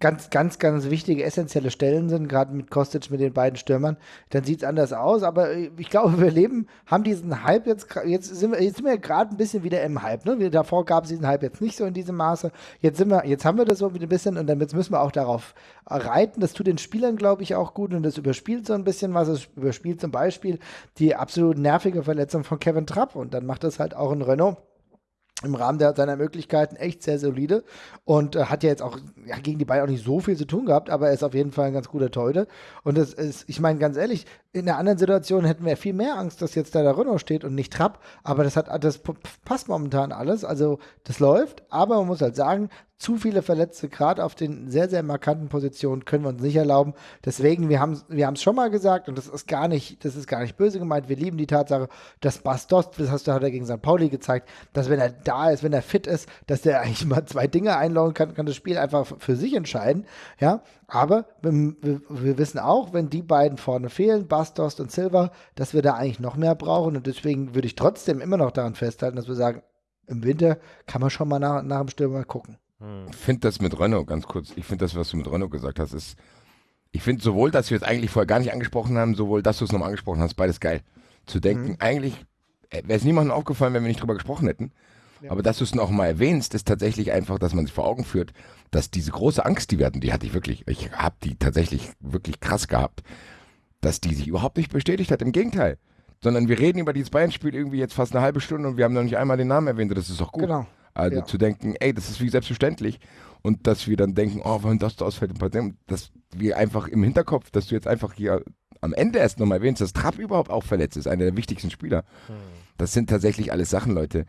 Speaker 2: ganz, ganz, ganz wichtige, essentielle Stellen sind, gerade mit Kostic, mit den beiden Stürmern, dann sieht es anders aus. Aber ich glaube, wir leben, haben diesen Hype jetzt, jetzt sind wir, jetzt sind wir gerade ein bisschen wieder im Hype. Ne? Davor gab es diesen Hype jetzt nicht so in diesem Maße. Jetzt sind wir, jetzt haben wir das so ein bisschen und dann müssen wir auch darauf reiten. Das tut den Spielern, glaube ich, auch gut und das überspielt so ein bisschen was. Es überspielt zum Beispiel die absolut nervige Verletzung von Kevin Trapp und dann macht das halt auch ein Renault im Rahmen der, seiner Möglichkeiten echt sehr solide und äh, hat ja jetzt auch ja, gegen die Bayern auch nicht so viel zu tun gehabt, aber er ist auf jeden Fall ein ganz guter Teute. Und das ist, ich meine, ganz ehrlich, in einer anderen Situation hätten wir viel mehr Angst, dass jetzt da der Renault steht und nicht Trapp, aber das hat, das passt momentan alles, also das läuft, aber man muss halt sagen, zu viele Verletzte, gerade auf den sehr, sehr markanten Positionen, können wir uns nicht erlauben. Deswegen, wir haben wir es schon mal gesagt und das ist gar nicht, das ist gar nicht böse gemeint. Wir lieben die Tatsache, dass Bastos, das hast du hat er gegen St. Pauli gezeigt, dass wenn er da ist, wenn er fit ist, dass der eigentlich mal zwei Dinge einloggen kann, kann das Spiel einfach für sich entscheiden. Ja, aber wir, wir, wissen auch, wenn die beiden vorne fehlen, Bastos und Silva, dass wir da eigentlich noch mehr brauchen und deswegen würde ich trotzdem immer noch daran festhalten, dass wir sagen, im Winter kann man schon mal nach, nach dem Stürmer gucken.
Speaker 4: Ich finde das mit Renault, ganz kurz, ich finde das, was du mit Renault gesagt hast, ist, ich finde sowohl, dass wir es eigentlich vorher gar nicht angesprochen haben, sowohl, dass du es nochmal angesprochen hast, beides geil. Zu denken, mhm. eigentlich äh, wäre es niemandem aufgefallen, wenn wir nicht drüber gesprochen hätten. Ja. Aber dass du es noch mal erwähnst, ist tatsächlich einfach, dass man sich vor Augen führt, dass diese große Angst, die wir hatten, die hatte ich wirklich, ich habe die tatsächlich wirklich krass gehabt, dass die sich überhaupt nicht bestätigt hat. Im Gegenteil. Sondern wir reden über dieses Bayern-Spiel irgendwie jetzt fast eine halbe Stunde und wir haben noch nicht einmal den Namen erwähnt. Das ist doch gut. Genau. Also ja. zu denken, ey, das ist wie selbstverständlich. Und dass wir dann denken, oh, wenn das da ausfällt, dass wir einfach im Hinterkopf, dass du jetzt einfach hier am Ende erst nochmal erwähnst, dass Trapp überhaupt auch verletzt ist, einer der wichtigsten Spieler. Hm. Das sind tatsächlich alles Sachen, Leute.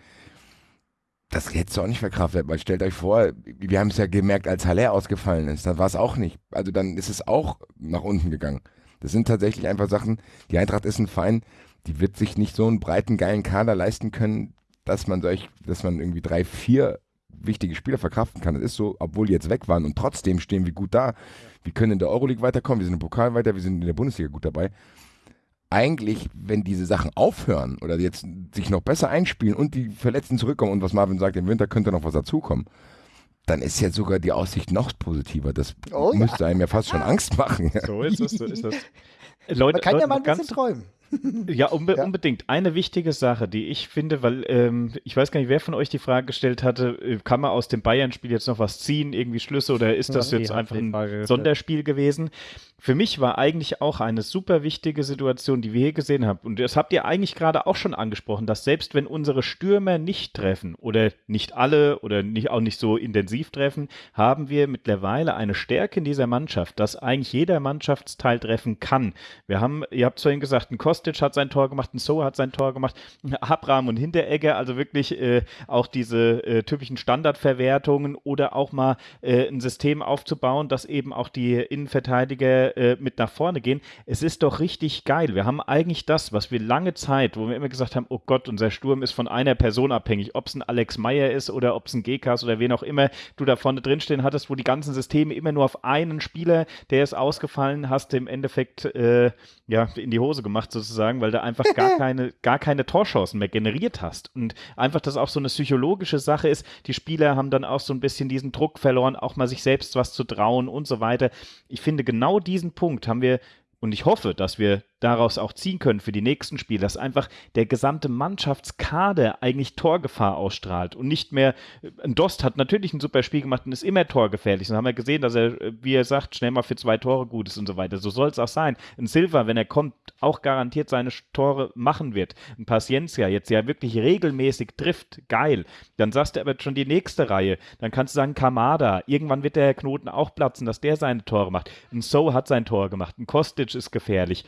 Speaker 4: Das hättest du auch nicht verkraftet, weil stellt euch vor, wir haben es ja gemerkt, als Haller ausgefallen ist, dann war es auch nicht. Also dann ist es auch nach unten gegangen. Das sind tatsächlich einfach Sachen, die Eintracht ist ein Verein, die wird sich nicht so einen breiten, geilen Kader leisten können, dass man solch, dass man irgendwie drei, vier wichtige Spieler verkraften kann. Das ist so, obwohl die jetzt weg waren und trotzdem stehen wir gut da. Wir können in der Euroleague weiterkommen, wir sind im Pokal weiter, wir sind in der Bundesliga gut dabei. Eigentlich, wenn diese Sachen aufhören oder jetzt sich noch besser einspielen und die Verletzten zurückkommen und was Marvin sagt, im Winter könnte noch was dazukommen, dann ist ja sogar die Aussicht noch positiver. Das oh, müsste ja. einem ja fast schon Angst machen.
Speaker 3: So ist. So ist das.
Speaker 2: Leute, Man kann Leute, ja mal ein bisschen träumen.
Speaker 3: Ja, unbe ja, unbedingt. Eine wichtige Sache, die ich finde, weil ähm, ich weiß gar nicht, wer von euch die Frage gestellt hatte, äh, kann man aus dem Bayern-Spiel jetzt noch was ziehen, irgendwie Schlüsse oder ist das ja, jetzt einfach ein Sonderspiel gewesen? Für mich war eigentlich auch eine super wichtige Situation, die wir hier gesehen haben. Und das habt ihr eigentlich gerade auch schon angesprochen, dass selbst wenn unsere Stürmer nicht treffen oder nicht alle oder nicht, auch nicht so intensiv treffen, haben wir mittlerweile eine Stärke in dieser Mannschaft, dass eigentlich jeder Mannschaftsteil treffen kann. Wir haben, ihr habt vorhin gesagt, ein Kost Kostic hat sein Tor gemacht, ein So hat sein Tor gemacht, Abraham und Hinteregger, also wirklich äh, auch diese äh, typischen Standardverwertungen oder auch mal äh, ein System aufzubauen, dass eben auch die Innenverteidiger äh, mit nach vorne gehen. Es ist doch richtig geil. Wir haben eigentlich das, was wir lange Zeit, wo wir immer gesagt haben, oh Gott, unser Sturm ist von einer Person abhängig, ob es ein Alex Meyer ist oder ob es ein GKs oder wen auch immer du da vorne drinstehen hattest, wo die ganzen Systeme immer nur auf einen Spieler, der ist ausgefallen, hast im Endeffekt äh, ja in die Hose gemacht sozusagen, weil du einfach gar keine, gar keine Torchancen mehr generiert hast. Und einfach, dass auch so eine psychologische Sache ist, die Spieler haben dann auch so ein bisschen diesen Druck verloren, auch mal sich selbst was zu trauen und so weiter. Ich finde, genau diesen Punkt haben wir und ich hoffe, dass wir daraus auch ziehen können für die nächsten Spiele, dass einfach der gesamte Mannschaftskader eigentlich Torgefahr ausstrahlt und nicht mehr, ein Dost hat natürlich ein super Spiel gemacht und ist immer torgefährlich. Und haben wir gesehen, dass er, wie er sagt, schnell mal für zwei Tore gut ist und so weiter. So soll es auch sein. Ein Silva, wenn er kommt, auch garantiert seine Tore machen wird. Ein Paciencia jetzt ja wirklich regelmäßig trifft, geil. Dann sagst du aber schon die nächste Reihe. Dann kannst du sagen, Kamada, irgendwann wird der Knoten auch platzen, dass der seine Tore macht. Ein So hat sein Tor gemacht. Ein Kostic ist gefährlich.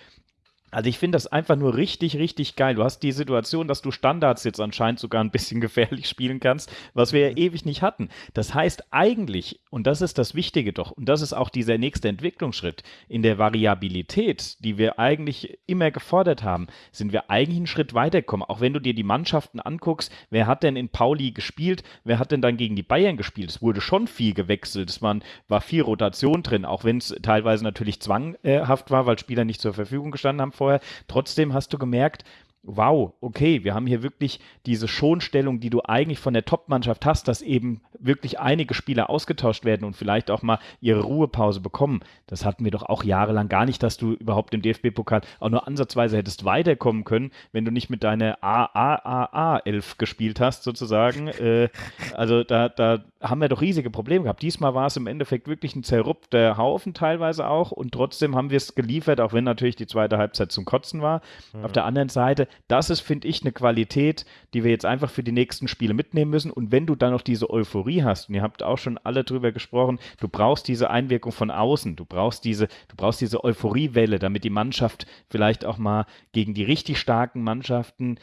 Speaker 3: Also ich finde das einfach nur richtig, richtig geil. Du hast die Situation, dass du Standards jetzt anscheinend sogar ein bisschen gefährlich spielen kannst, was wir ja mhm. ewig nicht hatten. Das heißt eigentlich, und das ist das Wichtige doch, und das ist auch dieser nächste Entwicklungsschritt, in der Variabilität, die wir eigentlich immer gefordert haben, sind wir eigentlich einen Schritt weitergekommen. Auch wenn du dir die Mannschaften anguckst, wer hat denn in Pauli gespielt, wer hat denn dann gegen die Bayern gespielt? Es wurde schon viel gewechselt, es war, war viel Rotation drin, auch wenn es teilweise natürlich zwanghaft war, weil Spieler nicht zur Verfügung gestanden haben vorher. Trotzdem hast du gemerkt, wow, okay, wir haben hier wirklich diese Schonstellung, die du eigentlich von der Top-Mannschaft hast, dass eben wirklich einige Spieler ausgetauscht werden und vielleicht auch mal ihre Ruhepause bekommen. Das hatten wir doch auch jahrelang gar nicht, dass du überhaupt im DFB-Pokal auch nur ansatzweise hättest weiterkommen können, wenn du nicht mit deiner AAAA-11 gespielt hast, sozusagen. äh, also da, da haben wir doch riesige Probleme gehabt. Diesmal war es im Endeffekt wirklich ein zerrupfter Haufen teilweise auch und trotzdem haben wir es geliefert, auch wenn natürlich die zweite Halbzeit zum Kotzen war. Mhm. Auf der anderen Seite, das ist, finde ich, eine Qualität, die wir jetzt einfach für die nächsten Spiele mitnehmen müssen und wenn du dann noch diese Euphorie hast, und ihr habt auch schon alle drüber gesprochen, du brauchst diese Einwirkung von außen, du brauchst diese, du brauchst diese Euphoriewelle, damit die Mannschaft vielleicht auch mal gegen die richtig starken Mannschaften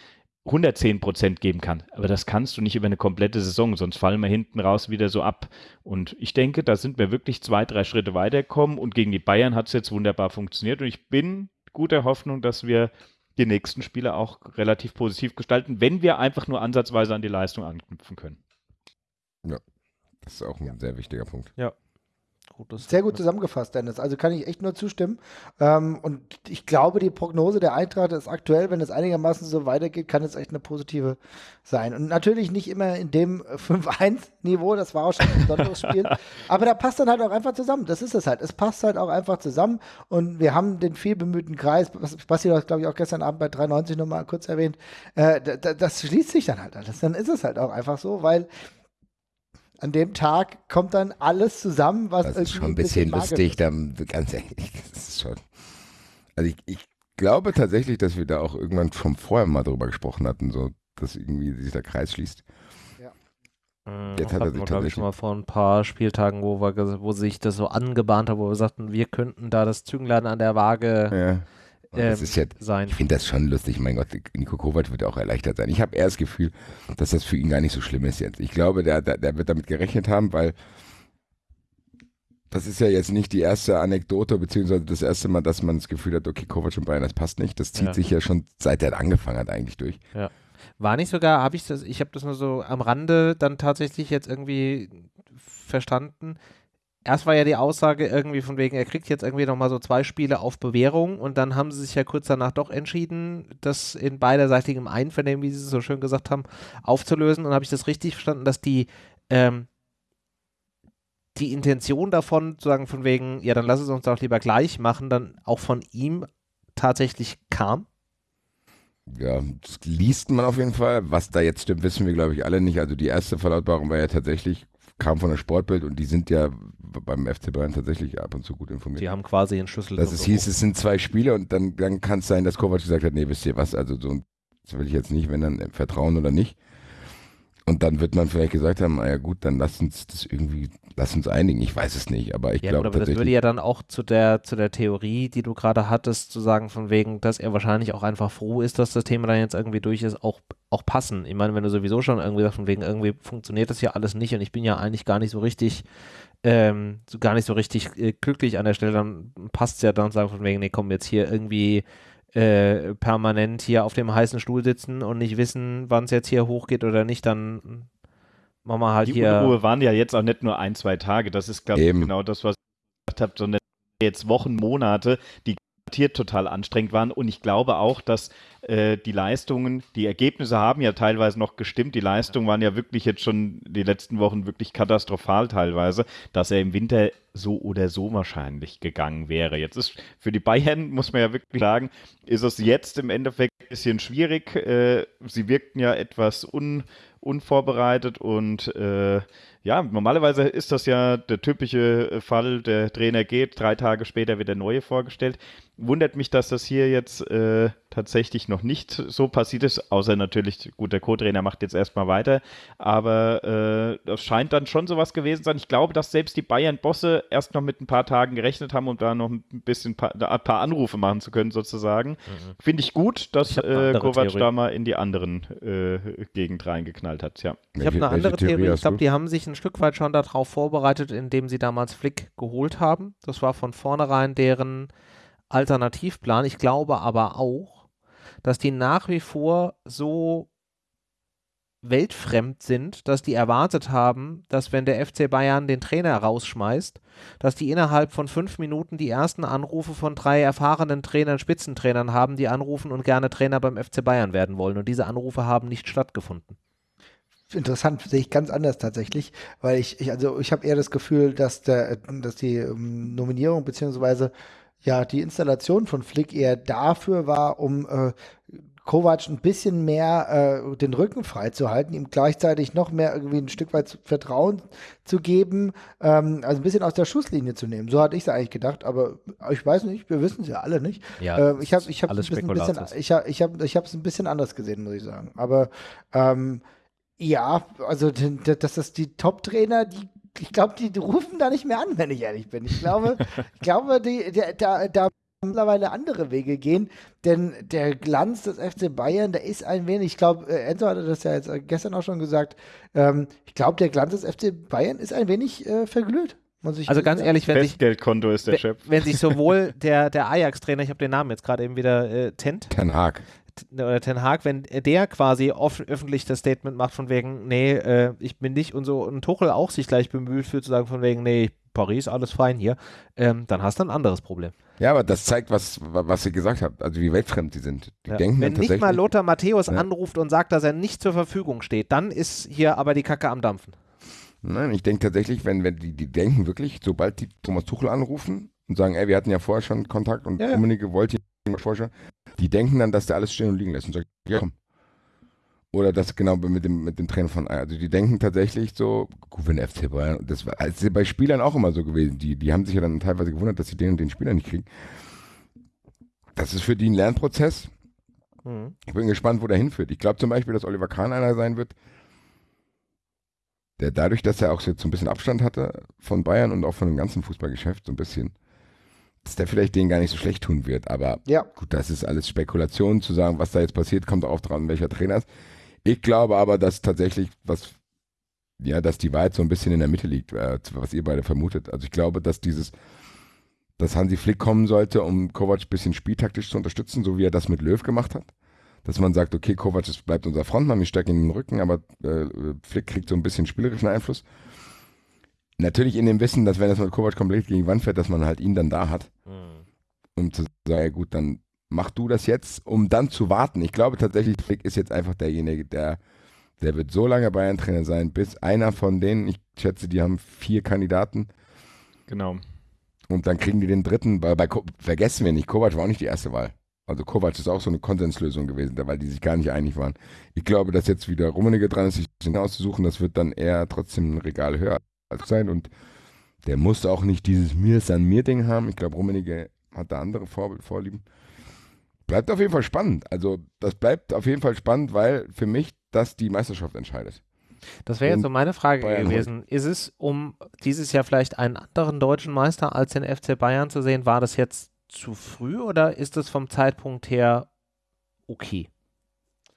Speaker 3: 110 Prozent geben kann. Aber das kannst du nicht über eine komplette Saison, sonst fallen wir hinten raus wieder so ab. Und ich denke, da sind wir wirklich zwei, drei Schritte weitergekommen und gegen die Bayern hat es jetzt wunderbar funktioniert und ich bin guter Hoffnung, dass wir die nächsten Spiele auch relativ positiv gestalten, wenn wir einfach nur ansatzweise an die Leistung anknüpfen können.
Speaker 4: Ja, das ist auch ein ja. sehr wichtiger Punkt.
Speaker 1: Ja.
Speaker 2: Gutes Sehr gut zusammengefasst, Dennis. Also kann ich echt nur zustimmen. Ähm, und ich glaube, die Prognose der Eintracht ist aktuell, wenn es einigermaßen so weitergeht, kann es echt eine positive sein. Und natürlich nicht immer in dem 5-1-Niveau, das war auch schon ein besonderes Spiel. Aber da passt dann halt auch einfach zusammen. Das ist es halt. Es passt halt auch einfach zusammen. Und wir haben den viel bemühten Kreis, was Basti hat, glaube ich, auch gestern Abend bei 93 nochmal kurz erwähnt. Äh, das schließt sich dann halt alles. Dann ist es halt auch einfach so, weil an dem Tag kommt dann alles zusammen, was
Speaker 4: Das ist schon ein bisschen, bisschen lustig, dann, ganz ehrlich, das ist schon. Also ich, ich glaube tatsächlich, dass wir da auch irgendwann schon vorher mal drüber gesprochen hatten, so dass irgendwie sich der Kreis schließt.
Speaker 1: Ja. Jetzt hat er sich glaube ich, schon mal vor ein paar Spieltagen, wo, wir, wo sich das so angebahnt hat, wo wir sagten, wir könnten da das Zünglein an der Waage ja
Speaker 4: das ähm, ist ja, sein. Ich finde das schon lustig. Mein Gott, Nico Kovac wird auch erleichtert sein. Ich habe eher das Gefühl, dass das für ihn gar nicht so schlimm ist jetzt. Ich glaube, der, der, der wird damit gerechnet haben, weil das ist ja jetzt nicht die erste Anekdote, beziehungsweise das erste Mal, dass man das Gefühl hat, okay, Kovac und Bayern, das passt nicht. Das zieht ja. sich ja schon seit er angefangen hat eigentlich durch.
Speaker 1: Ja. War nicht sogar, habe ich das, ich habe das nur so am Rande dann tatsächlich jetzt irgendwie verstanden, erst war ja die Aussage irgendwie von wegen, er kriegt jetzt irgendwie nochmal so zwei Spiele auf Bewährung und dann haben sie sich ja kurz danach doch entschieden, das in beiderseitigem Einvernehmen, wie sie es so schön gesagt haben, aufzulösen. Und habe ich das richtig verstanden, dass die, ähm, die Intention davon, zu sagen von wegen, ja, dann lass es uns doch lieber gleich machen, dann auch von ihm tatsächlich kam?
Speaker 4: Ja, das liest man auf jeden Fall. Was da jetzt stimmt, wissen wir, glaube ich, alle nicht. Also die erste Verlautbarung war ja tatsächlich kam von der Sportbild und die sind ja beim FC Bayern tatsächlich ab und zu gut informiert.
Speaker 1: Die haben quasi einen Schlüssel.
Speaker 4: Dass es hieß, es sind zwei Spiele und dann, dann kann es sein, dass Kovac gesagt hat, nee, wisst ihr was, also so das will ich jetzt nicht, wenn dann Vertrauen oder nicht. Und dann wird man vielleicht gesagt haben, naja gut, dann lass uns das irgendwie, lass uns einigen. Ich weiß es nicht, aber ich
Speaker 1: ja,
Speaker 4: glaube
Speaker 1: aber das würde ja dann auch zu der, zu der Theorie, die du gerade hattest, zu sagen, von wegen, dass er wahrscheinlich auch einfach froh ist, dass das Thema dann jetzt irgendwie durch ist, auch, auch passen. Ich meine, wenn du sowieso schon irgendwie sagst, von wegen, irgendwie funktioniert das ja alles nicht und ich bin ja eigentlich gar nicht so richtig, ähm, so gar nicht so richtig äh, glücklich an der Stelle, dann passt es ja dann sagen von wegen, nee, komm, jetzt hier irgendwie äh, permanent hier auf dem heißen Stuhl sitzen und nicht wissen, wann es jetzt hier hochgeht oder nicht, dann machen wir halt
Speaker 3: die
Speaker 1: hier.
Speaker 3: Die Unruhe waren ja jetzt auch nicht nur ein, zwei Tage. Das ist, glaube ich, genau das, was ich gesagt habe, sondern jetzt Wochen, Monate, die total anstrengend waren. Und ich glaube auch, dass äh, die Leistungen, die Ergebnisse haben ja teilweise noch gestimmt. Die Leistungen waren ja wirklich jetzt schon die letzten Wochen wirklich katastrophal teilweise, dass er im Winter so oder so wahrscheinlich gegangen wäre. Jetzt ist für die Bayern, muss man ja wirklich sagen, ist es jetzt im Endeffekt ein bisschen schwierig. Äh, sie wirkten ja etwas un, unvorbereitet und äh, ja, normalerweise ist das ja der typische Fall, der Trainer geht, drei Tage später wird der neue vorgestellt. Wundert mich, dass das hier jetzt äh, tatsächlich noch nicht so passiert ist, außer natürlich, gut, der Co-Trainer macht jetzt erstmal weiter, aber äh, das scheint dann schon sowas gewesen sein. Ich glaube, dass selbst die Bayern-Bosse erst noch mit ein paar Tagen gerechnet haben, um da noch ein bisschen paar, ein paar Anrufe machen zu können, sozusagen. Mhm. Finde ich gut, dass äh, Kovac Theorie. da mal in die anderen äh, Gegend reingeknallt hat, ja.
Speaker 1: Ich habe eine andere Theorie, Theorie ich glaube, die haben sich ein Stück weit schon darauf vorbereitet, indem sie damals Flick geholt haben. Das war von vornherein deren Alternativplan. Ich glaube aber auch, dass die nach wie vor so weltfremd sind, dass die erwartet haben, dass wenn der FC Bayern den Trainer rausschmeißt, dass die innerhalb von fünf Minuten die ersten Anrufe von drei erfahrenen Trainern, Spitzentrainern haben, die anrufen und gerne Trainer beim FC Bayern werden wollen. Und diese Anrufe haben nicht stattgefunden.
Speaker 2: Interessant, sehe ich ganz anders tatsächlich, weil ich, ich also ich habe eher das Gefühl, dass der, dass die ähm, Nominierung beziehungsweise ja die Installation von Flick eher dafür war, um äh, Kovac ein bisschen mehr äh, den Rücken freizuhalten, ihm gleichzeitig noch mehr irgendwie ein Stück weit Vertrauen zu geben, ähm, also ein bisschen aus der Schusslinie zu nehmen. So hatte ich es eigentlich gedacht, aber ich weiß nicht, wir wissen es ja alle nicht.
Speaker 1: Ja,
Speaker 2: ähm, ich habe ich hab ein bisschen, ich hab, ich hab, ich es ein bisschen anders gesehen, muss ich sagen. Aber ähm, ja, also dass das die Top-Trainer, die ich glaube, die rufen da nicht mehr an, wenn ich ehrlich bin. Ich glaube, ich glaube, die, die, da, da mittlerweile andere Wege gehen, denn der Glanz des FC Bayern, der ist ein wenig, ich glaube, äh, Enzo hatte das ja jetzt gestern auch schon gesagt, ähm, ich glaube, der Glanz des FC Bayern ist ein wenig äh, verglüht.
Speaker 1: also ganz ehrlich, wenn
Speaker 3: sich, Festgeldkonto ist der Chef.
Speaker 1: Wenn sich sowohl der, der Ajax-Trainer, ich habe den Namen jetzt gerade eben wieder, äh, Tent.
Speaker 4: Ten Hag
Speaker 1: oder Ten Hag, wenn der quasi offen, öffentlich das Statement macht von wegen, nee, äh, ich bin nicht und so, und Tuchel auch sich gleich bemüht für zu sagen von wegen, nee, Paris, alles fein hier, ähm, dann hast du ein anderes Problem.
Speaker 4: Ja, aber das zeigt, was, was ihr gesagt habt, also wie weltfremd die sind. Die
Speaker 1: ja.
Speaker 4: denken
Speaker 1: Wenn nicht mal Lothar Matthäus ja. anruft und sagt, dass er nicht zur Verfügung steht, dann ist hier aber die Kacke am Dampfen.
Speaker 4: Nein, ich denke tatsächlich, wenn, wenn die, die denken wirklich, sobald die Thomas Tuchel anrufen und sagen, ey, wir hatten ja vorher schon Kontakt und ja, Rummenigge wollte schon, die denken dann, dass der alles stehen und liegen lässt und sagt, ja komm. Oder das genau mit dem, mit dem Trainer von Also die denken tatsächlich so, gut, wenn der FC Bayern, das war also bei Spielern auch immer so gewesen. Die, die haben sich ja dann teilweise gewundert, dass sie den und den Spieler nicht kriegen. Das ist für die ein Lernprozess. Mhm. Ich bin gespannt, wo der hinführt. Ich glaube zum Beispiel, dass Oliver Kahn einer sein wird, der dadurch, dass er auch jetzt so ein bisschen Abstand hatte von Bayern und auch von dem ganzen Fußballgeschäft, so ein bisschen, dass der vielleicht denen gar nicht so schlecht tun wird. Aber ja. gut, das ist alles Spekulation zu sagen, was da jetzt passiert, kommt auch dran, welcher Trainer ist. Ich glaube aber, dass tatsächlich was, ja, dass die Wahrheit so ein bisschen in der Mitte liegt, äh, was ihr beide vermutet. Also ich glaube, dass dieses, dass Hansi Flick kommen sollte, um Kovac ein bisschen spieltaktisch zu unterstützen, so wie er das mit Löw gemacht hat. Dass man sagt, okay, Kovac bleibt unser Frontmann, wir stecken in den Rücken, aber äh, Flick kriegt so ein bisschen spielerischen Einfluss. Natürlich in dem Wissen, dass wenn es mit Kovac komplett gegen die Wand fährt, dass man halt ihn dann da hat. Mhm. Um zu sagen, ja gut, dann mach du das jetzt, um dann zu warten. Ich glaube tatsächlich, Flick ist jetzt einfach derjenige, der, der wird so lange Bayern-Trainer sein, bis einer von denen, ich schätze, die haben vier Kandidaten.
Speaker 3: Genau.
Speaker 4: Und dann kriegen die den dritten, weil bei, vergessen wir nicht, Kovac war auch nicht die erste Wahl. Also Kovac ist auch so eine Konsenslösung gewesen, weil die sich gar nicht einig waren. Ich glaube, dass jetzt wieder Rummenigge dran ist, sich auszusuchen, das wird dann eher trotzdem ein Regal höher sein und der muss auch nicht dieses Mir ist an mir Ding haben. Ich glaube, Rummenigge hat da andere Vor Vorlieben. Bleibt auf jeden Fall spannend. Also, das bleibt auf jeden Fall spannend, weil für mich das die Meisterschaft entscheidet.
Speaker 1: Das wäre jetzt so meine Frage Bayern gewesen. Holt. Ist es, um dieses Jahr vielleicht einen anderen deutschen Meister als den FC Bayern zu sehen, war das jetzt zu früh oder ist es vom Zeitpunkt her okay?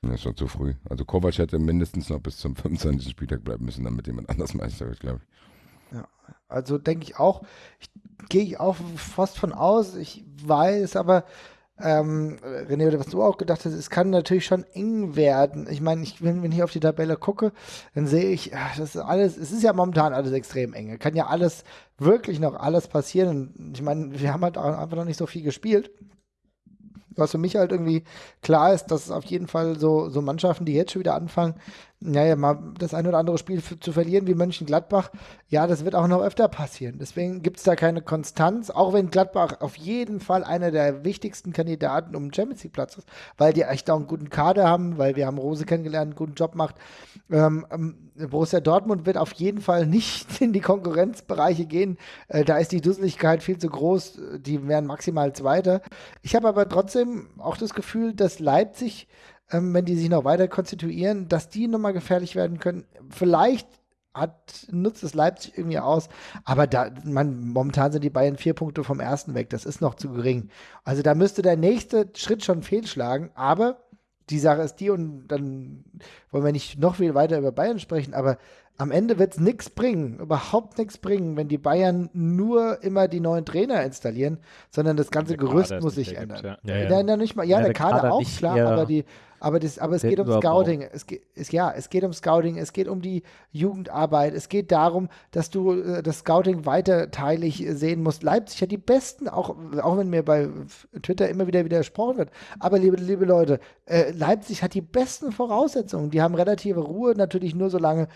Speaker 4: Das ist schon zu früh. Also Kovac hätte mindestens noch bis zum 25. Spieltag bleiben müssen, damit jemand anders Meister wird, glaube ich.
Speaker 2: Ja, also denke ich auch. Ich, Gehe ich auch fast von aus. Ich weiß aber, ähm, René, was du auch gedacht hast, es kann natürlich schon eng werden. Ich meine, ich, wenn, wenn ich auf die Tabelle gucke, dann sehe ich, das ist alles, es ist ja momentan alles extrem eng. Kann ja alles, wirklich noch alles passieren. Ich meine, wir haben halt einfach noch nicht so viel gespielt was für mich halt irgendwie klar ist, dass auf jeden Fall so, so Mannschaften, die jetzt schon wieder anfangen, naja, mal das ein oder andere Spiel zu verlieren wie Mönchengladbach, ja, das wird auch noch öfter passieren. Deswegen gibt es da keine Konstanz, auch wenn Gladbach auf jeden Fall einer der wichtigsten Kandidaten um den Champions League Platz ist, weil die echt auch einen guten Kader haben, weil wir haben Rose kennengelernt, einen guten Job macht. Ähm, ähm, Borussia Dortmund wird auf jeden Fall nicht in die Konkurrenzbereiche gehen. Äh, da ist die Dusseligkeit viel zu groß. Die wären maximal Zweiter. Ich habe aber trotzdem auch das Gefühl, dass Leipzig ähm, wenn die sich noch weiter konstituieren, dass die nochmal gefährlich werden können. Vielleicht hat, nutzt es Leipzig irgendwie aus, aber da, man, momentan sind die Bayern vier Punkte vom ersten weg. Das ist noch zu gering. Also da müsste der nächste Schritt schon fehlschlagen, aber die Sache ist die, und dann wollen wir nicht noch viel weiter über Bayern sprechen, aber am Ende wird es nichts bringen, überhaupt nichts bringen, wenn die Bayern nur immer die neuen Trainer installieren, sondern das ganze Gerüst muss sich ändern. Ja. Ja, ja. ja, nicht mal, ja, ja der, der Kader, Kader auch, klar, aber die, aber, das, aber es geht um Scouting. Es geht, es, ja, es geht um Scouting, es geht um die Jugendarbeit, es geht darum, dass du äh, das Scouting weiterteilig sehen musst. Leipzig hat die besten, auch, auch wenn mir bei Twitter immer wieder widersprochen wird. Aber liebe, liebe Leute, äh, Leipzig hat die besten Voraussetzungen. Die haben relative Ruhe, natürlich nur so lange,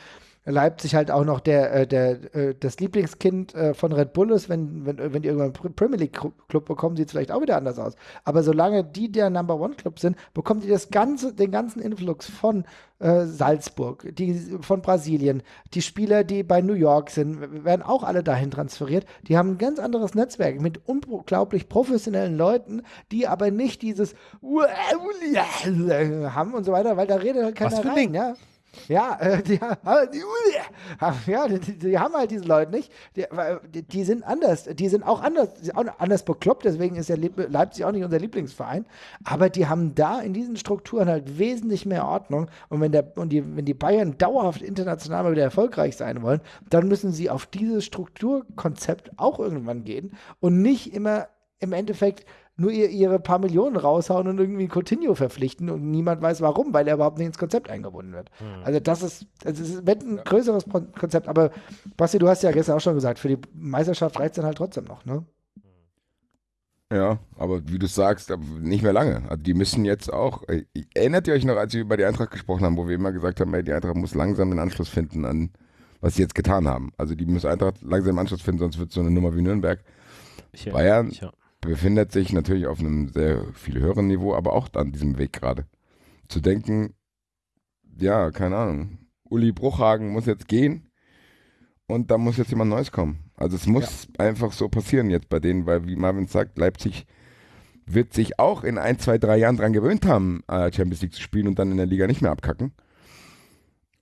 Speaker 2: Leipzig halt auch noch der, äh, der, äh, das Lieblingskind äh, von Red Bull ist. Wenn, wenn, wenn die irgendwann einen Premier League Club bekommen, sieht es vielleicht auch wieder anders aus. Aber solange die der Number One Club sind, bekommen die das ganze, den ganzen Influx von äh, Salzburg, die von Brasilien, die Spieler, die bei New York sind, werden auch alle dahin transferiert. Die haben ein ganz anderes Netzwerk mit unglaublich professionellen Leuten, die aber nicht dieses haben und so weiter, weil da redet halt keiner rein. Ja? Ja, äh, die, ja die, die, haben halt diese Leute nicht. Die, die, sind anders. Die sind auch anders, auch anders bekloppt. Deswegen ist ja Leipzig auch nicht unser Lieblingsverein. Aber die haben da in diesen Strukturen halt wesentlich mehr Ordnung. Und wenn, der, und die, wenn die Bayern dauerhaft international mal wieder erfolgreich sein wollen, dann müssen sie auf dieses Strukturkonzept auch irgendwann gehen und nicht immer im Endeffekt nur ihr, ihre paar Millionen raushauen und irgendwie Coutinho verpflichten und niemand weiß warum, weil er überhaupt nicht ins Konzept eingebunden wird. Mhm. Also das ist, also es wird ein größeres Konzept, aber Basti, du hast ja gestern auch schon gesagt, für die Meisterschaft reicht es dann halt trotzdem noch, ne?
Speaker 4: Ja, aber wie du sagst, nicht mehr lange. Also die müssen jetzt auch. Äh, erinnert ihr euch noch, als wir über die Eintracht gesprochen haben, wo wir immer gesagt haben, ey, die Eintracht muss langsam den Anschluss finden an, was sie jetzt getan haben. Also die müssen Eintracht langsam den Anschluss finden, sonst wird es so eine Nummer wie Nürnberg. Ich Bayern, ja befindet sich natürlich auf einem sehr viel höheren Niveau, aber auch an diesem Weg gerade. Zu denken, ja, keine Ahnung, Uli Bruchhagen muss jetzt gehen und da muss jetzt jemand Neues kommen. Also es muss ja. einfach so passieren jetzt bei denen, weil wie Marvin sagt, Leipzig wird sich auch in ein, zwei, drei Jahren daran gewöhnt haben, äh, Champions League zu spielen und dann in der Liga nicht mehr abkacken.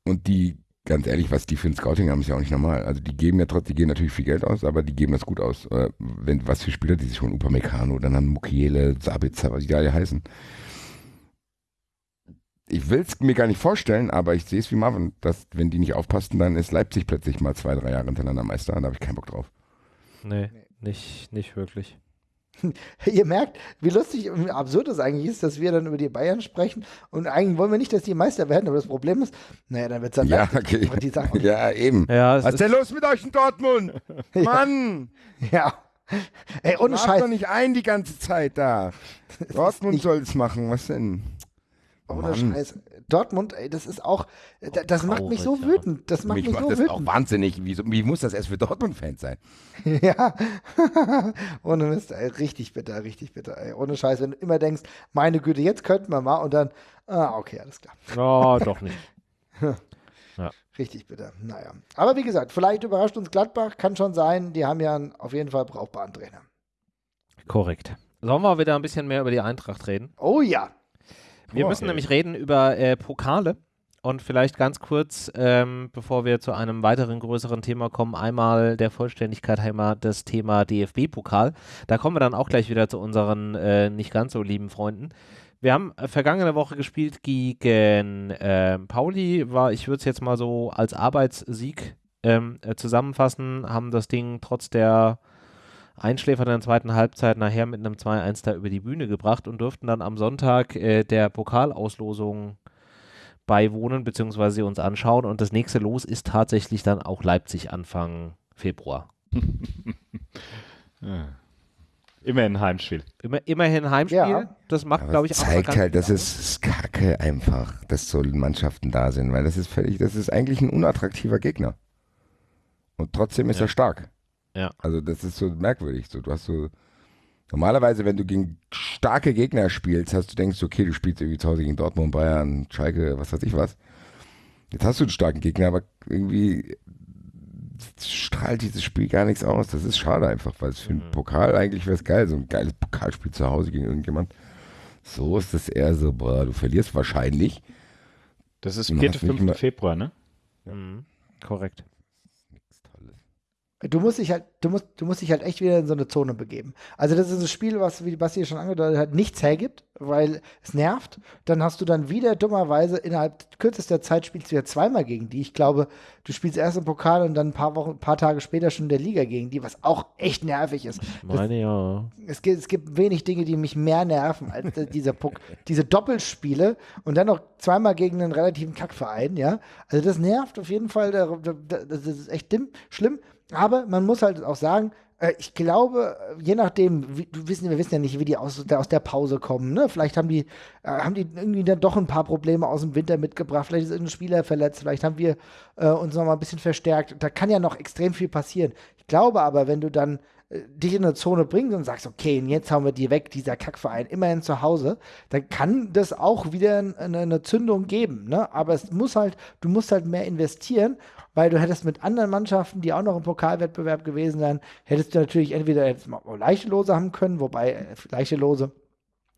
Speaker 4: Und die ganz ehrlich, was die für ein Scouting haben, ist ja auch nicht normal. Also die geben ja trotzdem, die geben natürlich viel Geld aus, aber die geben das gut aus. Äh, wenn, was für Spieler die sich holen, Upamecano, dann haben Mukiele, Sabitzer, was die alle heißen. Ich will es mir gar nicht vorstellen, aber ich sehe es wie Marvin, dass wenn die nicht aufpassen, dann ist Leipzig plötzlich mal zwei, drei Jahre hintereinander Meister und da habe ich keinen Bock drauf.
Speaker 1: Nee, nicht, nicht wirklich.
Speaker 2: Ihr merkt, wie lustig und absurd es eigentlich ist, dass wir dann über die Bayern sprechen und eigentlich wollen wir nicht, dass die Meister werden, aber das Problem ist, naja, dann wird es dann
Speaker 4: ja, okay.
Speaker 2: die
Speaker 4: Sachen. Ja, eben.
Speaker 1: Ja,
Speaker 4: Was ist denn los mit euch in Dortmund? Mann!
Speaker 2: Ja. Ey, ohne Scheiß.
Speaker 4: doch nicht ein die ganze Zeit da. Dortmund soll es machen, was denn?
Speaker 2: Ohne Scheiß. Dortmund, ey, das ist auch, das, das macht mich so wütend. Das macht mich, mich macht so das wütend. auch
Speaker 4: wahnsinnig. Wie, wie muss das erst für Dortmund-Fans sein?
Speaker 2: ja. Ohne Mist, ey, richtig bitter, richtig bitter, ey. Ohne Scheiß, wenn du immer denkst, meine Güte, jetzt könnten wir mal und dann, ah, okay, alles klar.
Speaker 1: Oh, doch nicht.
Speaker 2: ja. Richtig bitter. Naja. Aber wie gesagt, vielleicht überrascht uns Gladbach, kann schon sein. Die haben ja auf jeden Fall brauchbaren Trainer.
Speaker 1: Korrekt. Sollen wir wieder ein bisschen mehr über die Eintracht reden?
Speaker 2: Oh ja.
Speaker 1: Wir müssen nämlich reden über äh, Pokale. Und vielleicht ganz kurz, ähm, bevor wir zu einem weiteren größeren Thema kommen, einmal der Vollständigkeit einmal das Thema DFB-Pokal. Da kommen wir dann auch gleich wieder zu unseren äh, nicht ganz so lieben Freunden. Wir haben äh, vergangene Woche gespielt gegen äh, Pauli, war, ich würde es jetzt mal so als Arbeitssieg ähm, äh, zusammenfassen, haben das Ding trotz der Einschläfer in der zweiten Halbzeit nachher mit einem 2-1 da über die Bühne gebracht und durften dann am Sonntag äh, der Pokalauslosung beiwohnen bzw. sie uns anschauen. Und das nächste Los ist tatsächlich dann auch Leipzig Anfang Februar.
Speaker 3: ja. Immerhin ein Heimspiel.
Speaker 1: Immer, immerhin Heimspiel. Ja. Das macht, glaube ich,
Speaker 4: auch. Zeigt halt, dass es Kacke einfach, dass so Mannschaften da sind, weil das ist völlig, das ist eigentlich ein unattraktiver Gegner. Und trotzdem ist ja. er stark.
Speaker 1: Ja.
Speaker 4: Also das ist so merkwürdig. So, du hast so normalerweise, wenn du gegen starke Gegner spielst, hast du denkst, okay, du spielst irgendwie zu Hause gegen Dortmund, Bayern, Schalke, was weiß ich was. Jetzt hast du einen starken Gegner, aber irgendwie strahlt dieses Spiel gar nichts aus. Das ist schade einfach, weil es für einen mhm. Pokal eigentlich wäre es geil, so ein geiles Pokalspiel zu Hause gegen irgendjemand. So ist es eher so, boah, du verlierst wahrscheinlich.
Speaker 3: Das ist 4. 5. Februar, ne?
Speaker 1: Mhm. Korrekt.
Speaker 2: Du musst dich halt, du musst, du musst dich halt echt wieder in so eine Zone begeben. Also das ist ein Spiel, was, wie Basti schon angedeutet hat, nichts hergibt, weil es nervt. Dann hast du dann wieder dummerweise innerhalb kürzester Zeit spielst du ja zweimal gegen die. Ich glaube, du spielst erst im Pokal und dann ein paar Wochen, ein paar Tage später schon in der Liga gegen die, was auch echt nervig ist.
Speaker 1: Ich meine das, ja.
Speaker 2: Es gibt, es gibt wenig Dinge, die mich mehr nerven als dieser Puck, diese Doppelspiele und dann noch zweimal gegen einen relativen Kackverein, ja. Also das nervt auf jeden Fall. Das ist echt schlimm. Aber man muss halt auch sagen, äh, ich glaube, je nachdem, wie, wissen, wir wissen ja nicht, wie die aus der, aus der Pause kommen. Ne? Vielleicht haben die, äh, haben die irgendwie dann doch ein paar Probleme aus dem Winter mitgebracht. Vielleicht ist irgendein Spieler verletzt. Vielleicht haben wir äh, uns noch mal ein bisschen verstärkt. Da kann ja noch extrem viel passieren. Ich glaube aber, wenn du dann äh, dich in eine Zone bringst und sagst, okay, jetzt haben wir die weg, dieser Kackverein, immerhin zu Hause, dann kann das auch wieder eine, eine Zündung geben. Ne? Aber es muss halt, du musst halt mehr investieren weil du hättest mit anderen Mannschaften, die auch noch im Pokalwettbewerb gewesen wären, hättest du natürlich entweder jetzt mal leichte Lose haben können, wobei äh, leichte Lose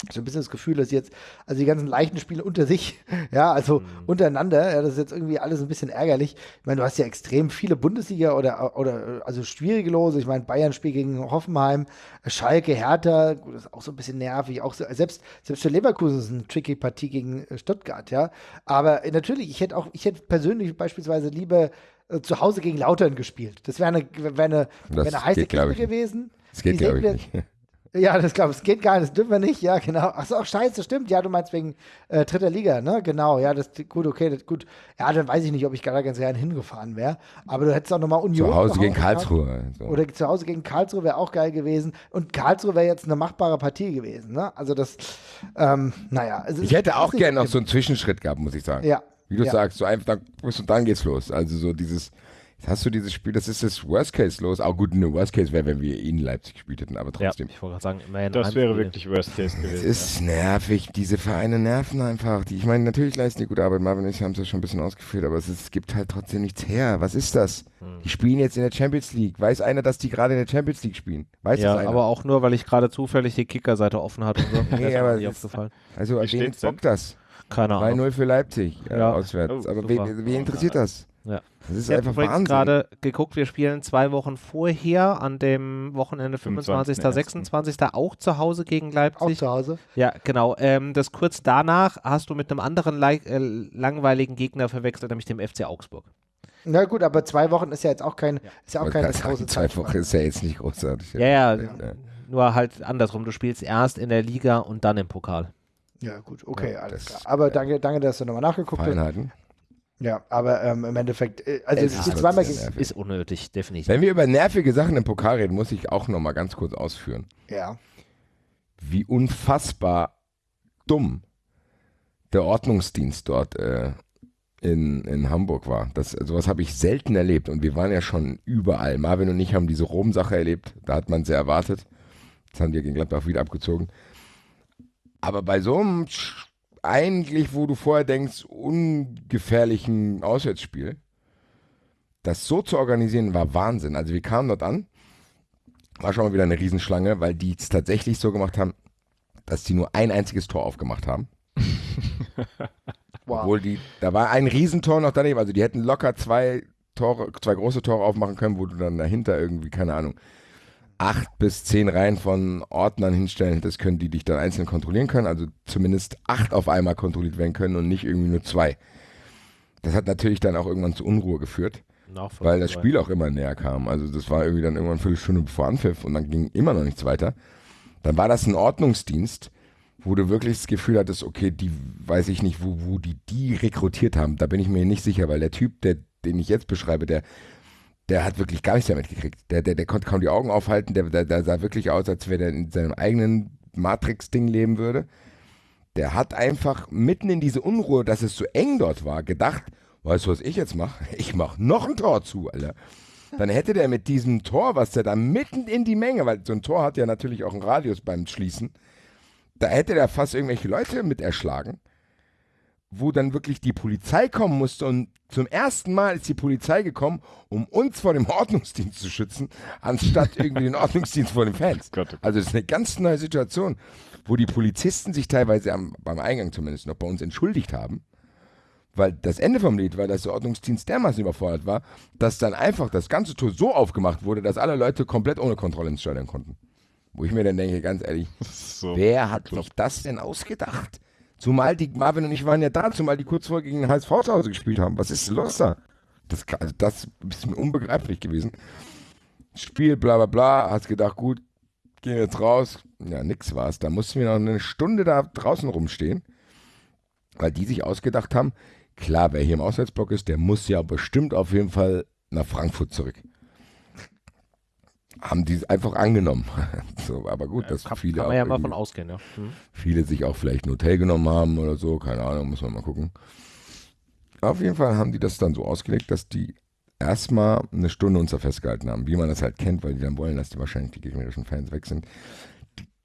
Speaker 2: so ein bisschen das Gefühl, dass jetzt, also die ganzen leichten Spiele unter sich, ja, also mhm. untereinander, ja, das ist jetzt irgendwie alles ein bisschen ärgerlich. Ich meine, du hast ja extrem viele Bundesliga oder, oder also schwierige Lose. Ich meine, Bayern spielt gegen Hoffenheim, Schalke, Hertha, gut, das ist auch so ein bisschen nervig. Auch so, selbst, selbst für Leverkusen ist eine tricky Partie gegen äh, Stuttgart, ja. Aber natürlich, ich hätte auch, ich hätte persönlich beispielsweise lieber äh, zu Hause gegen Lautern gespielt. Das wäre eine, wär eine, wär eine heiße Kiste gewesen.
Speaker 4: Das geht, glaube ich, nicht.
Speaker 2: Ja, das glaube ich, es geht gar nicht, das dürfen wir nicht, ja, genau. Achso, auch scheiße, stimmt, ja, du meinst wegen äh, dritter Liga, ne? Genau, ja, das gut, okay, das, gut. Ja, dann weiß ich nicht, ob ich da ganz gerne hingefahren wäre. Aber du hättest auch nochmal Union.
Speaker 4: Zu Hause gegen Karlsruhe.
Speaker 2: So. Oder zu Hause gegen Karlsruhe wäre auch geil gewesen. Und Karlsruhe wäre jetzt eine machbare Partie gewesen, ne? Also das, ähm, naja.
Speaker 4: ich hätte auch gerne noch so einen Zwischenschritt gehabt, muss ich sagen.
Speaker 2: Ja.
Speaker 4: Wie du
Speaker 2: ja.
Speaker 4: sagst, so einfach, dann, und dann geht's los. Also so dieses hast du dieses Spiel, das ist das Worst Case los. Auch gut, eine Worst Case wäre, wenn wir in Leipzig gespielt hätten, aber trotzdem.
Speaker 1: Ja, ich wollte gerade sagen, immerhin.
Speaker 3: Das wäre wirklich Worst Case gewesen.
Speaker 4: Es ist ja. nervig, diese Vereine nerven einfach. Die, ich meine, natürlich leisten die gute Arbeit. Marvin und ich haben es ja schon ein bisschen ausgeführt, aber es, ist, es, gibt halt trotzdem nichts her. Was ist das? Hm. Die spielen jetzt in der Champions League. Weiß einer, dass die gerade in der Champions League spielen? Weiß
Speaker 1: ja,
Speaker 4: das einer?
Speaker 1: aber auch nur, weil ich gerade zufällig die Kickerseite offen hatte. Und
Speaker 4: so. nee, aber ist, also, wen bockt das?
Speaker 1: Keine Ahnung.
Speaker 4: 2-0 für Leipzig ja, ja. auswärts. Oh, aber wen, wen interessiert das?
Speaker 1: Ja.
Speaker 4: Das ist ich einfach Wahnsinn.
Speaker 1: gerade geguckt, wir spielen zwei Wochen vorher an dem Wochenende 25. 26. auch zu Hause gegen Leipzig.
Speaker 2: Auch zu Hause.
Speaker 1: Ja, genau. Ähm, das kurz danach hast du mit einem anderen äh, langweiligen Gegner verwechselt, nämlich dem FC Augsburg.
Speaker 2: Na gut, aber zwei Wochen ist ja jetzt auch kein, ja. ist ja auch keine
Speaker 4: große Zwei Wochen ist ja jetzt nicht großartig.
Speaker 1: Ja, ja, ja, nur halt andersrum. Du spielst erst in der Liga und dann im Pokal.
Speaker 2: Ja, gut, okay, alles klar. Aber danke, danke, dass du nochmal nachgeguckt hast. Ja, aber ähm, im Endeffekt, äh, also es, ist zweimal
Speaker 1: ist unnötig, definitiv.
Speaker 4: Wenn wir über nervige Sachen im Pokal reden, muss ich auch noch mal ganz kurz ausführen.
Speaker 2: Ja.
Speaker 4: Wie unfassbar dumm der Ordnungsdienst dort äh, in, in Hamburg war. Das, sowas habe ich selten erlebt und wir waren ja schon überall. Marvin und ich haben diese Rom-Sache erlebt, da hat man sehr erwartet. Das haben wir gegen Gladbach wieder abgezogen. Aber bei so einem eigentlich, wo du vorher denkst, ungefährlichen Auswärtsspiel, das so zu organisieren, war Wahnsinn. Also wir kamen dort an, war schon mal wieder eine Riesenschlange, weil die es tatsächlich so gemacht haben, dass die nur ein einziges Tor aufgemacht haben. Wow. Obwohl die, da war ein Riesentor noch daneben, also die hätten locker zwei Tore, zwei große Tore aufmachen können, wo du dann dahinter irgendwie, keine Ahnung, acht bis zehn Reihen von Ordnern hinstellen hättest können, die dich dann einzeln kontrollieren können. Also zumindest acht auf einmal kontrolliert werden können und nicht irgendwie nur zwei. Das hat natürlich dann auch irgendwann zu Unruhe geführt, weil das Spiel auch immer näher kam. Also das war irgendwie dann irgendwann eine Viertelstunde bevor Anpfiff und dann ging immer noch nichts weiter. Dann war das ein Ordnungsdienst, wo du wirklich das Gefühl hattest, okay, die weiß ich nicht, wo, wo die die rekrutiert haben. Da bin ich mir nicht sicher, weil der Typ, der, den ich jetzt beschreibe, der der hat wirklich gar nichts damit gekriegt. Der, der, der konnte kaum die Augen aufhalten, der, der, der sah wirklich aus, als wenn er in seinem eigenen Matrix-Ding leben würde. Der hat einfach mitten in diese Unruhe, dass es so eng dort war, gedacht, weißt du, was ich jetzt mache? Ich mache noch ein Tor zu, Alter. Dann hätte der mit diesem Tor, was der da mitten in die Menge, weil so ein Tor hat ja natürlich auch einen Radius beim Schließen, da hätte der fast irgendwelche Leute mit erschlagen wo dann wirklich die Polizei kommen musste und zum ersten Mal ist die Polizei gekommen, um uns vor dem Ordnungsdienst zu schützen, anstatt irgendwie den Ordnungsdienst vor den Fans. Oh Gott. Also das ist eine ganz neue Situation, wo die Polizisten sich teilweise am, beim Eingang zumindest noch bei uns entschuldigt haben, weil das Ende vom Lied war, dass der Ordnungsdienst dermaßen überfordert war, dass dann einfach das ganze Tor so aufgemacht wurde, dass alle Leute komplett ohne Kontrolle ins Stadion konnten. Wo ich mir dann denke, ganz ehrlich, so wer hat sich das denn ausgedacht? Zumal die, Marvin und ich waren ja da, zumal die kurz vorher gegen den HSV zu Hause gespielt haben. Was ist los da? Das, also das ist mir unbegreiflich gewesen. Spiel, bla bla bla, hast gedacht, gut, gehen jetzt raus. Ja, nix war's. Da mussten wir noch eine Stunde da draußen rumstehen, weil die sich ausgedacht haben, klar, wer hier im Auswärtsblock ist, der muss ja bestimmt auf jeden Fall nach Frankfurt zurück haben die einfach angenommen. so, aber gut, dass kann, viele.
Speaker 1: Kann man ja mal von ausgehen, ja.
Speaker 4: Mhm. Viele sich auch vielleicht ein Hotel genommen haben oder so, keine Ahnung, muss man mal gucken. Auf jeden Fall haben die das dann so ausgelegt, dass die erstmal eine Stunde uns da festgehalten haben, wie man das halt kennt, weil die dann wollen, dass die wahrscheinlich die gegnerischen Fans weg sind.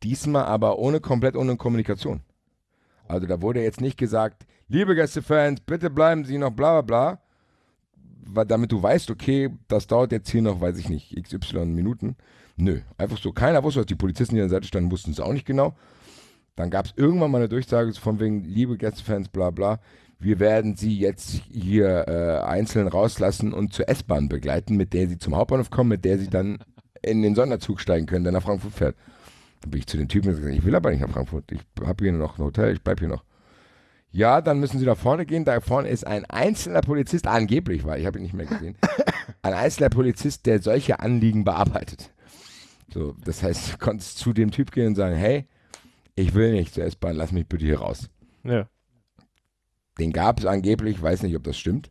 Speaker 4: Diesmal aber ohne komplett ohne Kommunikation. Also da wurde jetzt nicht gesagt, liebe Gästefans, bitte bleiben Sie noch bla bla bla, damit du weißt, okay, das dauert jetzt hier noch, weiß ich nicht, XY Minuten. Nö, einfach so. Keiner wusste, was die Polizisten, die an der Seite standen, wussten es auch nicht genau. Dann gab es irgendwann mal eine Durchsage von wegen, liebe Gästefans, bla bla, wir werden sie jetzt hier äh, einzeln rauslassen und zur S-Bahn begleiten, mit der sie zum Hauptbahnhof kommen, mit der sie dann in den Sonderzug steigen können, der nach Frankfurt fährt. Dann bin ich zu den Typen gesagt, ich will aber nicht nach Frankfurt, ich habe hier noch ein Hotel, ich bleibe hier noch. Ja, dann müssen Sie da vorne gehen. Da vorne ist ein einzelner Polizist, angeblich war, ich habe ihn nicht mehr gesehen, ein einzelner Polizist, der solche Anliegen bearbeitet. So, das heißt, du konntest zu dem Typ gehen und sagen, hey, ich will nicht zur S-Bahn, lass mich bitte hier raus.
Speaker 1: Ja.
Speaker 4: Den gab es angeblich, weiß nicht, ob das stimmt.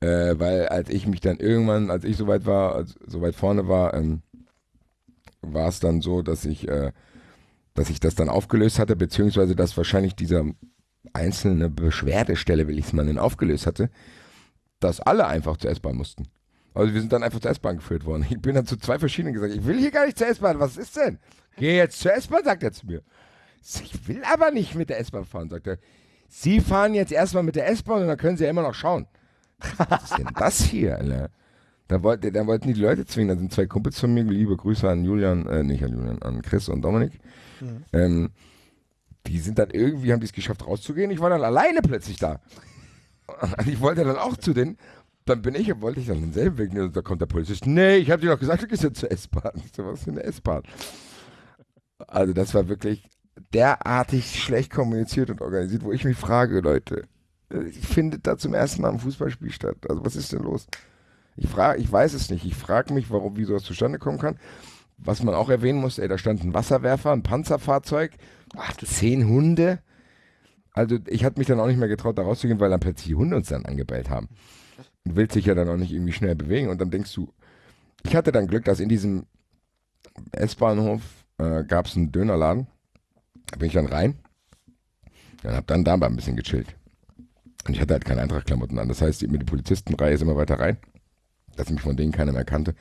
Speaker 4: Äh, weil als ich mich dann irgendwann, als ich soweit war, als, so weit vorne war, ähm, war es dann so, dass ich, äh, dass ich das dann aufgelöst hatte, beziehungsweise dass wahrscheinlich dieser einzelne Beschwerdestelle, will ich es mal nennen, aufgelöst hatte, dass alle einfach zur S-Bahn mussten. Also wir sind dann einfach zur S-Bahn geführt worden. Ich bin dann zu zwei verschiedenen gesagt, ich will hier gar nicht zur S-Bahn, was ist denn? Geh jetzt zur S-Bahn, sagt er zu mir. Ich will aber nicht mit der S-Bahn fahren, sagt er. Sie fahren jetzt erstmal mit der S-Bahn und dann können Sie ja immer noch schauen. Was ist denn das hier, Alter? Da, wollte, da wollten die Leute zwingen, da sind zwei Kumpels von mir, liebe Grüße an Julian, äh, nicht an Julian, an Chris und Dominik. Mhm. Ähm, die sind dann irgendwie, haben die es geschafft rauszugehen. Ich war dann alleine plötzlich da. Und ich wollte dann auch zu denen. Dann bin ich, wollte ich dann denselben Weg nehmen. Da kommt der Polizist. Nee, ich habe dir doch gesagt, du gehst jetzt zur S-Bahn. So, was für eine S-Bahn? Also das war wirklich derartig schlecht kommuniziert und organisiert, wo ich mich frage, Leute, ich finde da zum ersten Mal ein Fußballspiel statt. Also was ist denn los? Ich frage, ich weiß es nicht. Ich frage mich, warum, wie sowas zustande kommen kann. Was man auch erwähnen muss, ey, da stand ein Wasserwerfer, ein Panzerfahrzeug, ach, zehn Hunde. Also ich hatte mich dann auch nicht mehr getraut, da rauszugehen, weil dann plötzlich die Hunde uns dann angebellt haben. Und willst dich ja dann auch nicht irgendwie schnell bewegen. Und dann denkst du, ich hatte dann Glück, dass in diesem S-Bahnhof äh, gab es einen Dönerladen. Da bin ich dann rein. Dann hab dann da ein bisschen gechillt. Und ich hatte halt keine Eintrachtklamotten an. Das heißt, mit der Polizistenreihe ist immer weiter rein, dass mich von denen keiner mehr kannte.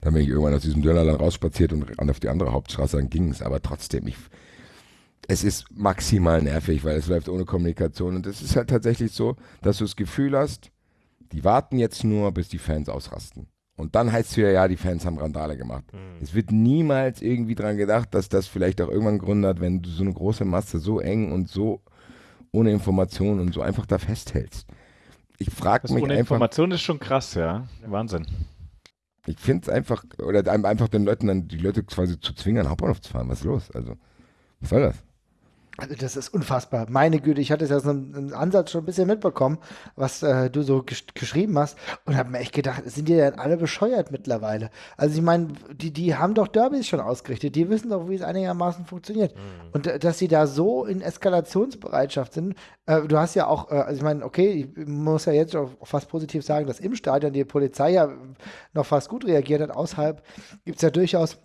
Speaker 4: Dann bin ich irgendwann aus diesem Dönerland rausspaziert und auf die andere Hauptstraße, dann ging es. Aber trotzdem, ich, es ist maximal nervig, weil es läuft ohne Kommunikation. Und es ist halt tatsächlich so, dass du das Gefühl hast, die warten jetzt nur, bis die Fans ausrasten. Und dann heißt es wieder, ja, die Fans haben Randale gemacht. Mhm. Es wird niemals irgendwie dran gedacht, dass das vielleicht auch irgendwann Grund hat, wenn du so eine große Masse so eng und so ohne Information und so einfach da festhältst. Ich frage mich
Speaker 3: ohne
Speaker 4: einfach.
Speaker 3: Information ist schon krass, ja. Wahnsinn.
Speaker 4: Ich finde es einfach, oder einfach den Leuten dann, die Leute quasi zu zwingen, Hauptbahnhof zu fahren. Was ist los? Also, was soll das?
Speaker 2: Also das ist unfassbar. Meine Güte, ich hatte es ja so einen Ansatz schon ein bisschen mitbekommen, was äh, du so gesch geschrieben hast und habe mir echt gedacht, sind die denn alle bescheuert mittlerweile? Also ich meine, die, die haben doch Derbys schon ausgerichtet, die wissen doch, wie es einigermaßen funktioniert. Mhm. Und äh, dass sie da so in Eskalationsbereitschaft sind, äh, du hast ja auch, äh, also ich meine, okay, ich muss ja jetzt auch fast positiv sagen, dass im Stadion die Polizei ja noch fast gut reagiert hat. Außerhalb gibt es ja durchaus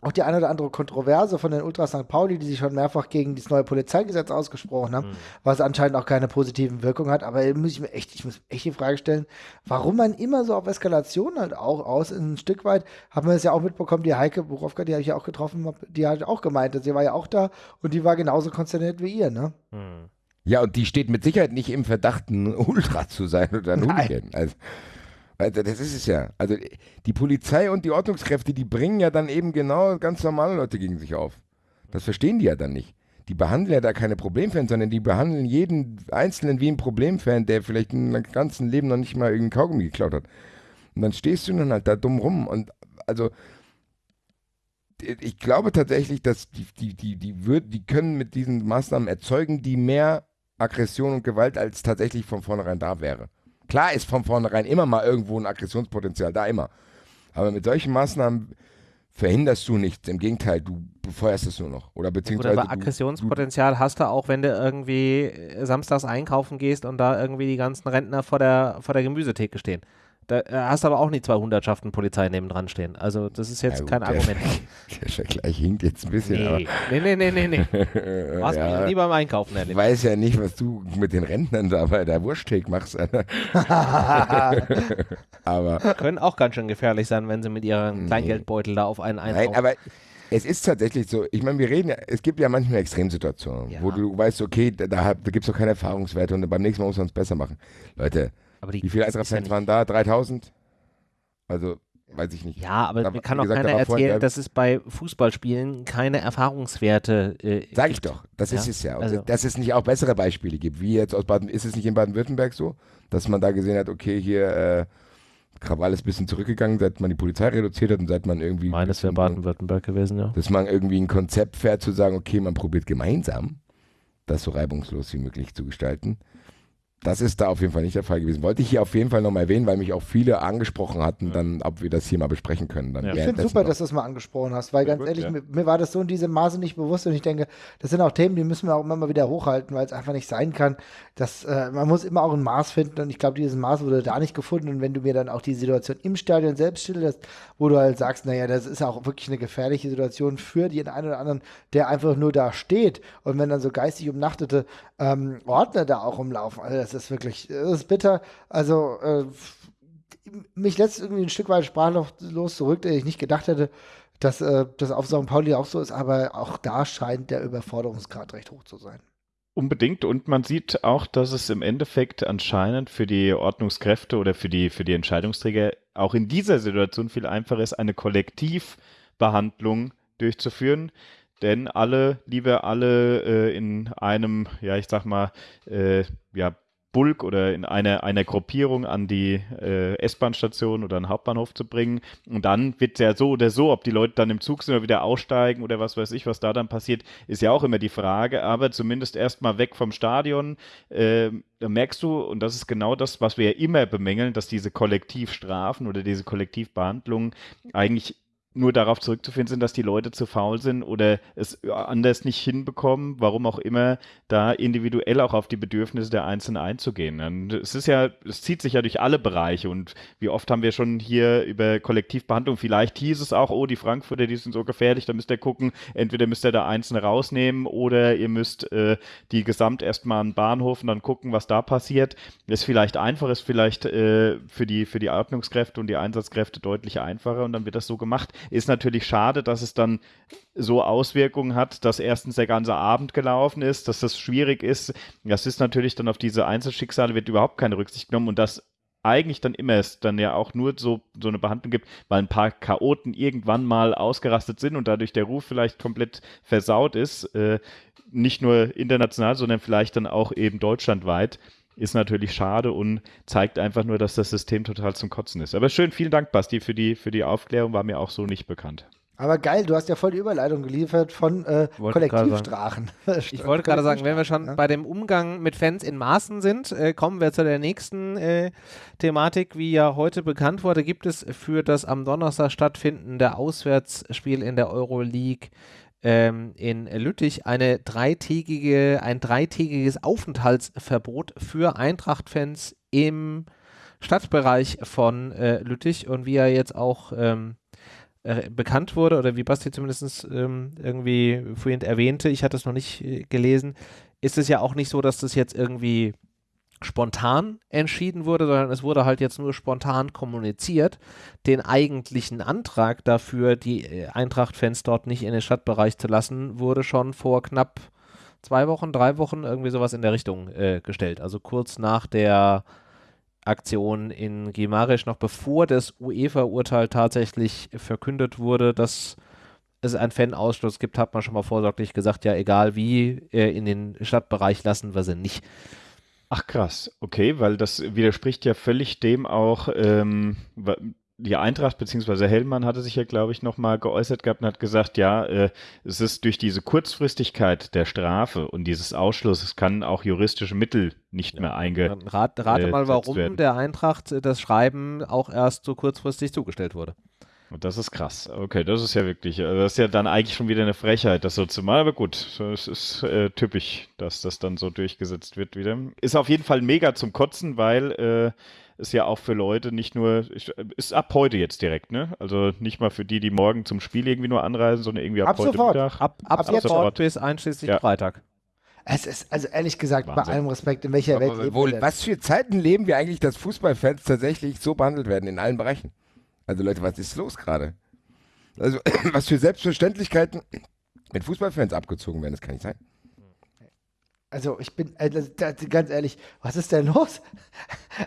Speaker 2: auch die eine oder andere Kontroverse von den Ultras St. Pauli, die sich schon mehrfach gegen das neue Polizeigesetz ausgesprochen haben, mhm. was anscheinend auch keine positiven Wirkungen hat. Aber muss ich mir echt, ich muss echt die Frage stellen, warum man immer so auf Eskalation halt auch aus. Ein Stück weit haben wir es ja auch mitbekommen, die Heike Buchowka, die habe ich ja auch getroffen, die hat auch gemeint, sie war ja auch da und die war genauso konsterniert wie ihr, ne?
Speaker 4: Mhm. Ja, und die steht mit Sicherheit nicht im Verdacht, ein Ultra zu sein oder ein Hooligan. Also, das ist es ja. Also die Polizei und die Ordnungskräfte, die bringen ja dann eben genau ganz normale Leute gegen sich auf. Das verstehen die ja dann nicht. Die behandeln ja da keine Problemfans, sondern die behandeln jeden Einzelnen wie ein Problemfan, der vielleicht seinem ganzen Leben noch nicht mal irgendeinen Kaugummi geklaut hat. Und dann stehst du dann halt da dumm rum. Und also ich glaube tatsächlich, dass die, die, die, die, würd, die können mit diesen Maßnahmen erzeugen, die mehr Aggression und Gewalt als tatsächlich von vornherein da wäre. Klar ist von vornherein immer mal irgendwo ein Aggressionspotenzial da, immer. Aber mit solchen Maßnahmen verhinderst du nichts. Im Gegenteil, du befeuerst es nur noch. Oder beziehungsweise.
Speaker 1: Oder Aggressionspotenzial hast du auch, wenn du irgendwie samstags einkaufen gehst und da irgendwie die ganzen Rentner vor der, vor der Gemüsetheke stehen. Da hast du aber auch nicht zwei Hundertschaften Polizei neben dran stehen. Also das ist jetzt ja, gut, kein Argument.
Speaker 4: Der Vergleich hinkt jetzt ein bisschen.
Speaker 1: Nee,
Speaker 4: aber
Speaker 1: nee, nee, nee, nee. Was ja, mich nie beim Einkaufen erlebt.
Speaker 4: Ich weiß ja nicht, was du mit den Rentnern da bei der Wursttheke machst.
Speaker 1: aber Können auch ganz schön gefährlich sein, wenn sie mit ihrem Kleingeldbeutel da auf einen einkaufen.
Speaker 4: Nein, aber es ist tatsächlich so, ich meine, wir reden ja, es gibt ja manchmal Extremsituationen, ja. wo du weißt, okay, da, da, da gibt es doch keine Erfahrungswerte und beim nächsten Mal muss man es besser machen. Leute, die, Wie viele Eintracht-Fans ja waren da? 3000? Also, weiß ich nicht.
Speaker 1: Ja, aber da, mir kann auch gesagt, keiner erzählen, dass es bei Fußballspielen keine Erfahrungswerte
Speaker 4: äh, Sag ich doch, das ja? ist es ja. Und also. Dass es nicht auch bessere Beispiele gibt, wie jetzt aus Baden, ist es nicht in Baden-Württemberg so, dass man da gesehen hat, okay, hier äh, Krawall ist ein bisschen zurückgegangen, seit man die Polizei reduziert hat und seit man irgendwie.
Speaker 1: Meines wäre Baden-Württemberg gewesen, ja.
Speaker 4: Dass man irgendwie ein Konzept fährt, zu sagen, okay, man probiert gemeinsam, das so reibungslos wie möglich zu gestalten. Das ist da auf jeden Fall nicht der Fall gewesen. Wollte ich hier auf jeden Fall nochmal erwähnen, weil mich auch viele angesprochen hatten, dann, ob wir das hier mal besprechen können.
Speaker 2: Ja. Ich finde es super, noch. dass du das mal angesprochen hast, weil Sehr ganz gut, ehrlich, ja. mir, mir, war das so in diesem Maße nicht bewusst und ich denke, das sind auch Themen, die müssen wir auch immer mal wieder hochhalten, weil es einfach nicht sein kann, dass äh, man muss immer auch ein Maß finden und ich glaube, dieses Maß wurde da nicht gefunden und wenn du mir dann auch die Situation im Stadion selbst schilderst, wo du halt sagst, naja, das ist auch wirklich eine gefährliche Situation für den einen oder anderen, der einfach nur da steht und wenn dann so geistig umnachtete ähm, Ordner da auch rumlaufen, also das ist wirklich, das ist bitter. Also äh, mich lässt irgendwie ein Stück weit sprachlos zurück, dass ich nicht gedacht hätte, dass äh, das auf St. Pauli auch so ist, aber auch da scheint der Überforderungsgrad recht hoch zu sein.
Speaker 3: Unbedingt. Und man sieht auch, dass es im Endeffekt anscheinend für die Ordnungskräfte oder für die, für die Entscheidungsträger auch in dieser Situation viel einfacher ist, eine Kollektivbehandlung durchzuführen denn alle, lieber alle äh, in einem, ja, ich sag mal, äh, ja, Bulk oder in einer, einer Gruppierung an die äh, S-Bahn-Station oder den Hauptbahnhof zu bringen. Und dann wird ja so oder so, ob die Leute dann im Zug sind oder wieder aussteigen oder was weiß ich, was da dann passiert, ist ja auch immer die Frage. Aber zumindest erstmal weg vom Stadion. Äh, da merkst du, und das ist genau das, was wir ja immer bemängeln, dass diese Kollektivstrafen oder diese Kollektivbehandlungen eigentlich nur darauf zurückzuführen sind, dass die Leute zu faul sind oder es anders nicht hinbekommen, warum auch immer, da individuell auch auf die Bedürfnisse der Einzelnen einzugehen. Und es ist ja, es zieht sich ja durch alle Bereiche und wie oft haben wir schon hier über Kollektivbehandlung, vielleicht hieß es auch, oh, die Frankfurter, die sind so gefährlich, da müsst ihr gucken, entweder müsst ihr da Einzelne rausnehmen oder ihr müsst äh, die gesamt erstmal an den Bahnhof und dann gucken, was da passiert. Ist vielleicht einfach, ist vielleicht äh, für, die, für die Ordnungskräfte und die Einsatzkräfte deutlich einfacher und dann wird das so gemacht. Ist natürlich schade, dass es dann so Auswirkungen hat, dass erstens der ganze Abend gelaufen ist, dass das schwierig ist. Das ist natürlich dann auf diese Einzelschicksale wird überhaupt keine Rücksicht genommen und das eigentlich dann immer es dann ja auch nur so, so eine Behandlung gibt, weil ein paar Chaoten irgendwann mal ausgerastet sind und dadurch der Ruf vielleicht komplett versaut ist, äh, nicht nur international, sondern vielleicht dann auch eben deutschlandweit, ist natürlich schade und zeigt einfach nur, dass das System total zum Kotzen ist. Aber schön, vielen Dank, Basti, für die, für die Aufklärung, war mir auch so nicht bekannt.
Speaker 2: Aber geil, du hast ja voll die Überleitung geliefert von äh, Kollektivstrachen.
Speaker 1: Ich wollte gerade sagen, wenn wir schon ja. bei dem Umgang mit Fans in Maßen sind, äh, kommen wir zu der nächsten äh, Thematik. Wie ja heute bekannt wurde, gibt es für das am Donnerstag stattfindende Auswärtsspiel in der Euroleague ähm, in Lüttich eine dreitägige, ein dreitägiges Aufenthaltsverbot für Eintracht-Fans im Stadtbereich von äh, Lüttich. Und wie er jetzt auch ähm, äh, bekannt wurde oder wie Basti zumindest ähm, irgendwie vorhin erwähnte, ich hatte es noch nicht äh, gelesen, ist es ja auch nicht so, dass das jetzt irgendwie spontan entschieden wurde, sondern es wurde halt jetzt nur spontan kommuniziert. Den eigentlichen Antrag dafür, die äh, Eintracht-Fans dort nicht in den Stadtbereich zu lassen, wurde schon vor knapp zwei Wochen, drei Wochen irgendwie sowas in der Richtung äh, gestellt. Also kurz nach der Aktion in Gimarisch, noch bevor das UEFA-Urteil tatsächlich verkündet wurde, dass es einen Fan-Ausschluss gibt, hat man schon mal vorsorglich gesagt, ja, egal wie, äh, in den Stadtbereich lassen wir sie nicht.
Speaker 3: Ach krass, okay, weil das widerspricht ja völlig dem auch, ähm, die Eintracht bzw. Hellmann hatte sich ja, glaube ich, nochmal geäußert gehabt und hat gesagt, ja, äh, es ist durch diese Kurzfristigkeit der Strafe und dieses Ausschlusses kann auch juristische Mittel nicht ja. mehr einge.
Speaker 1: Rat, rate mal, warum werden. der Eintracht das Schreiben auch erst so kurzfristig zugestellt wurde.
Speaker 3: Und das ist krass. Okay, das ist ja wirklich, äh, das ist ja dann eigentlich schon wieder eine Frechheit, das so zu machen. Aber gut, es ist äh, typisch, dass das dann so durchgesetzt wird wieder. Ist auf jeden Fall mega zum Kotzen, weil äh, ist ja auch für Leute nicht nur, ist ab heute jetzt direkt, ne? Also nicht mal für die, die morgen zum Spiel irgendwie nur anreisen, sondern irgendwie ab, ab heute
Speaker 1: sofort. Mittag. Ab, ab, ab sofort, sofort bis einschließlich ja. Freitag.
Speaker 2: Es ist, also ehrlich gesagt, Wahnsinn. bei allem Respekt, in welcher Aber Welt
Speaker 4: wohl, Was für Zeiten leben wir eigentlich, dass Fußballfans tatsächlich so behandelt werden in allen Bereichen? Also Leute, was ist los gerade? Also was für Selbstverständlichkeiten mit Fußballfans abgezogen werden, das kann nicht sein.
Speaker 2: Also ich bin, also, ganz ehrlich, was ist denn los?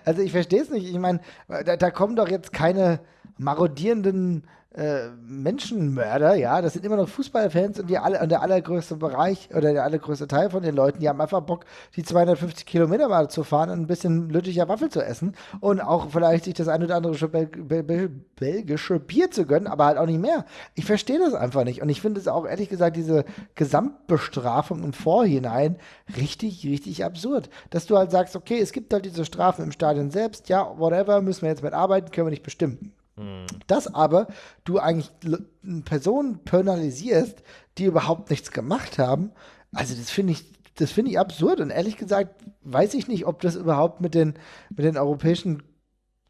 Speaker 2: Also ich verstehe es nicht. Ich meine, da, da, kommen doch jetzt keine marodierenden äh, Menschenmörder, ja, das sind immer noch Fußballfans und, die alle, und der allergrößte Bereich oder der allergrößte Teil von den Leuten, die haben einfach Bock, die 250 Kilometer mal zu fahren und ein bisschen lüttiger Waffel zu essen und auch vielleicht sich das ein oder andere Bel Bel belgische Bier zu gönnen, aber halt auch nicht mehr. Ich verstehe das einfach nicht und ich finde es auch ehrlich gesagt diese Gesamtbestrafung im Vorhinein richtig, richtig absurd, dass du halt sagst, okay, es gibt halt diese Strafen im Stadion selbst, ja, whatever, müssen wir jetzt mit arbeiten, können wir nicht bestimmen. Dass aber du eigentlich Personen penalisierst, die überhaupt nichts gemacht haben, also das finde ich, das finde ich absurd. Und ehrlich gesagt weiß ich nicht, ob das überhaupt mit den, mit den europäischen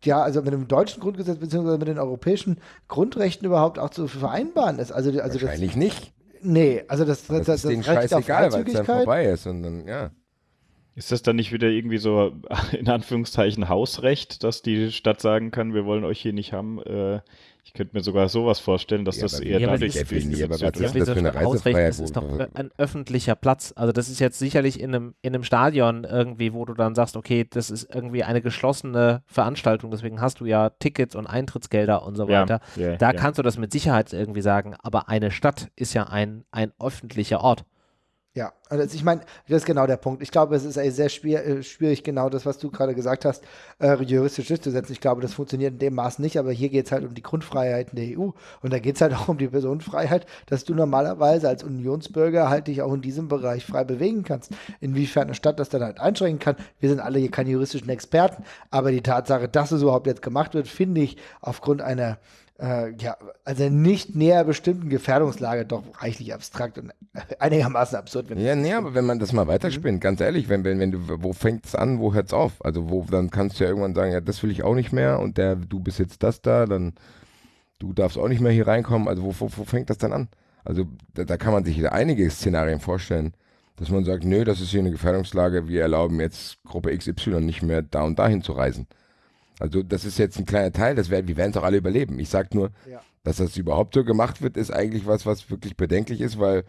Speaker 2: ja, also mit dem deutschen Grundgesetz beziehungsweise mit den europäischen Grundrechten überhaupt auch zu vereinbaren ist. Also, also
Speaker 4: Wahrscheinlich
Speaker 2: das,
Speaker 4: nicht.
Speaker 2: Nee, also das, das,
Speaker 4: das, das ist scheißegal, weil es dann vorbei ist. Und dann, ja.
Speaker 3: Ist das dann nicht wieder irgendwie so in Anführungszeichen Hausrecht, dass die Stadt sagen kann, wir wollen euch hier nicht haben? Äh, ich könnte mir sogar sowas vorstellen, dass ja, das eher
Speaker 1: ja, dadurch ist. Aber was ist das für eine Reisefreiheit? Das ist doch ein öffentlicher Platz. Also das ist jetzt sicherlich in einem, in einem Stadion irgendwie, wo du dann sagst, okay, das ist irgendwie eine geschlossene Veranstaltung, deswegen hast du ja Tickets und Eintrittsgelder und so weiter. Ja, da kannst du das mit Sicherheit irgendwie sagen, aber eine Stadt ist ja ein, ein öffentlicher Ort.
Speaker 2: Ja, also ich meine, das ist genau der Punkt. Ich glaube, es ist sehr äh, schwierig, genau das, was du gerade gesagt hast, äh, juristisch durchzusetzen. Ich glaube, das funktioniert in dem Maß nicht, aber hier geht es halt um die Grundfreiheiten der EU und da geht es halt auch um die Personenfreiheit, dass du normalerweise als Unionsbürger halt dich auch in diesem Bereich frei bewegen kannst. Inwiefern eine Stadt das dann halt einschränken kann, wir sind alle hier keine juristischen Experten, aber die Tatsache, dass es überhaupt jetzt gemacht wird, finde ich aufgrund einer äh, ja, also nicht näher bestimmten Gefährdungslage doch reichlich abstrakt und einigermaßen absurd.
Speaker 4: ja, nee, aber wenn man das mal weiterspinnt, mhm. ganz ehrlich, wenn, wenn, wenn du, wo fängt es an, wo hört es auf? Also wo, dann kannst du ja irgendwann sagen, ja, das will ich auch nicht mehr und der, du bist jetzt das da, dann du darfst auch nicht mehr hier reinkommen. Also wo, wo, wo fängt das dann an? Also da, da kann man sich einige Szenarien vorstellen, dass man sagt, nö, das ist hier eine Gefährdungslage, wir erlauben jetzt Gruppe XY nicht mehr da und dahin zu reisen. Also das ist jetzt ein kleiner Teil, das werden, wir werden es auch alle überleben. Ich sage nur, ja. dass das überhaupt so gemacht wird, ist eigentlich was, was wirklich bedenklich ist, weil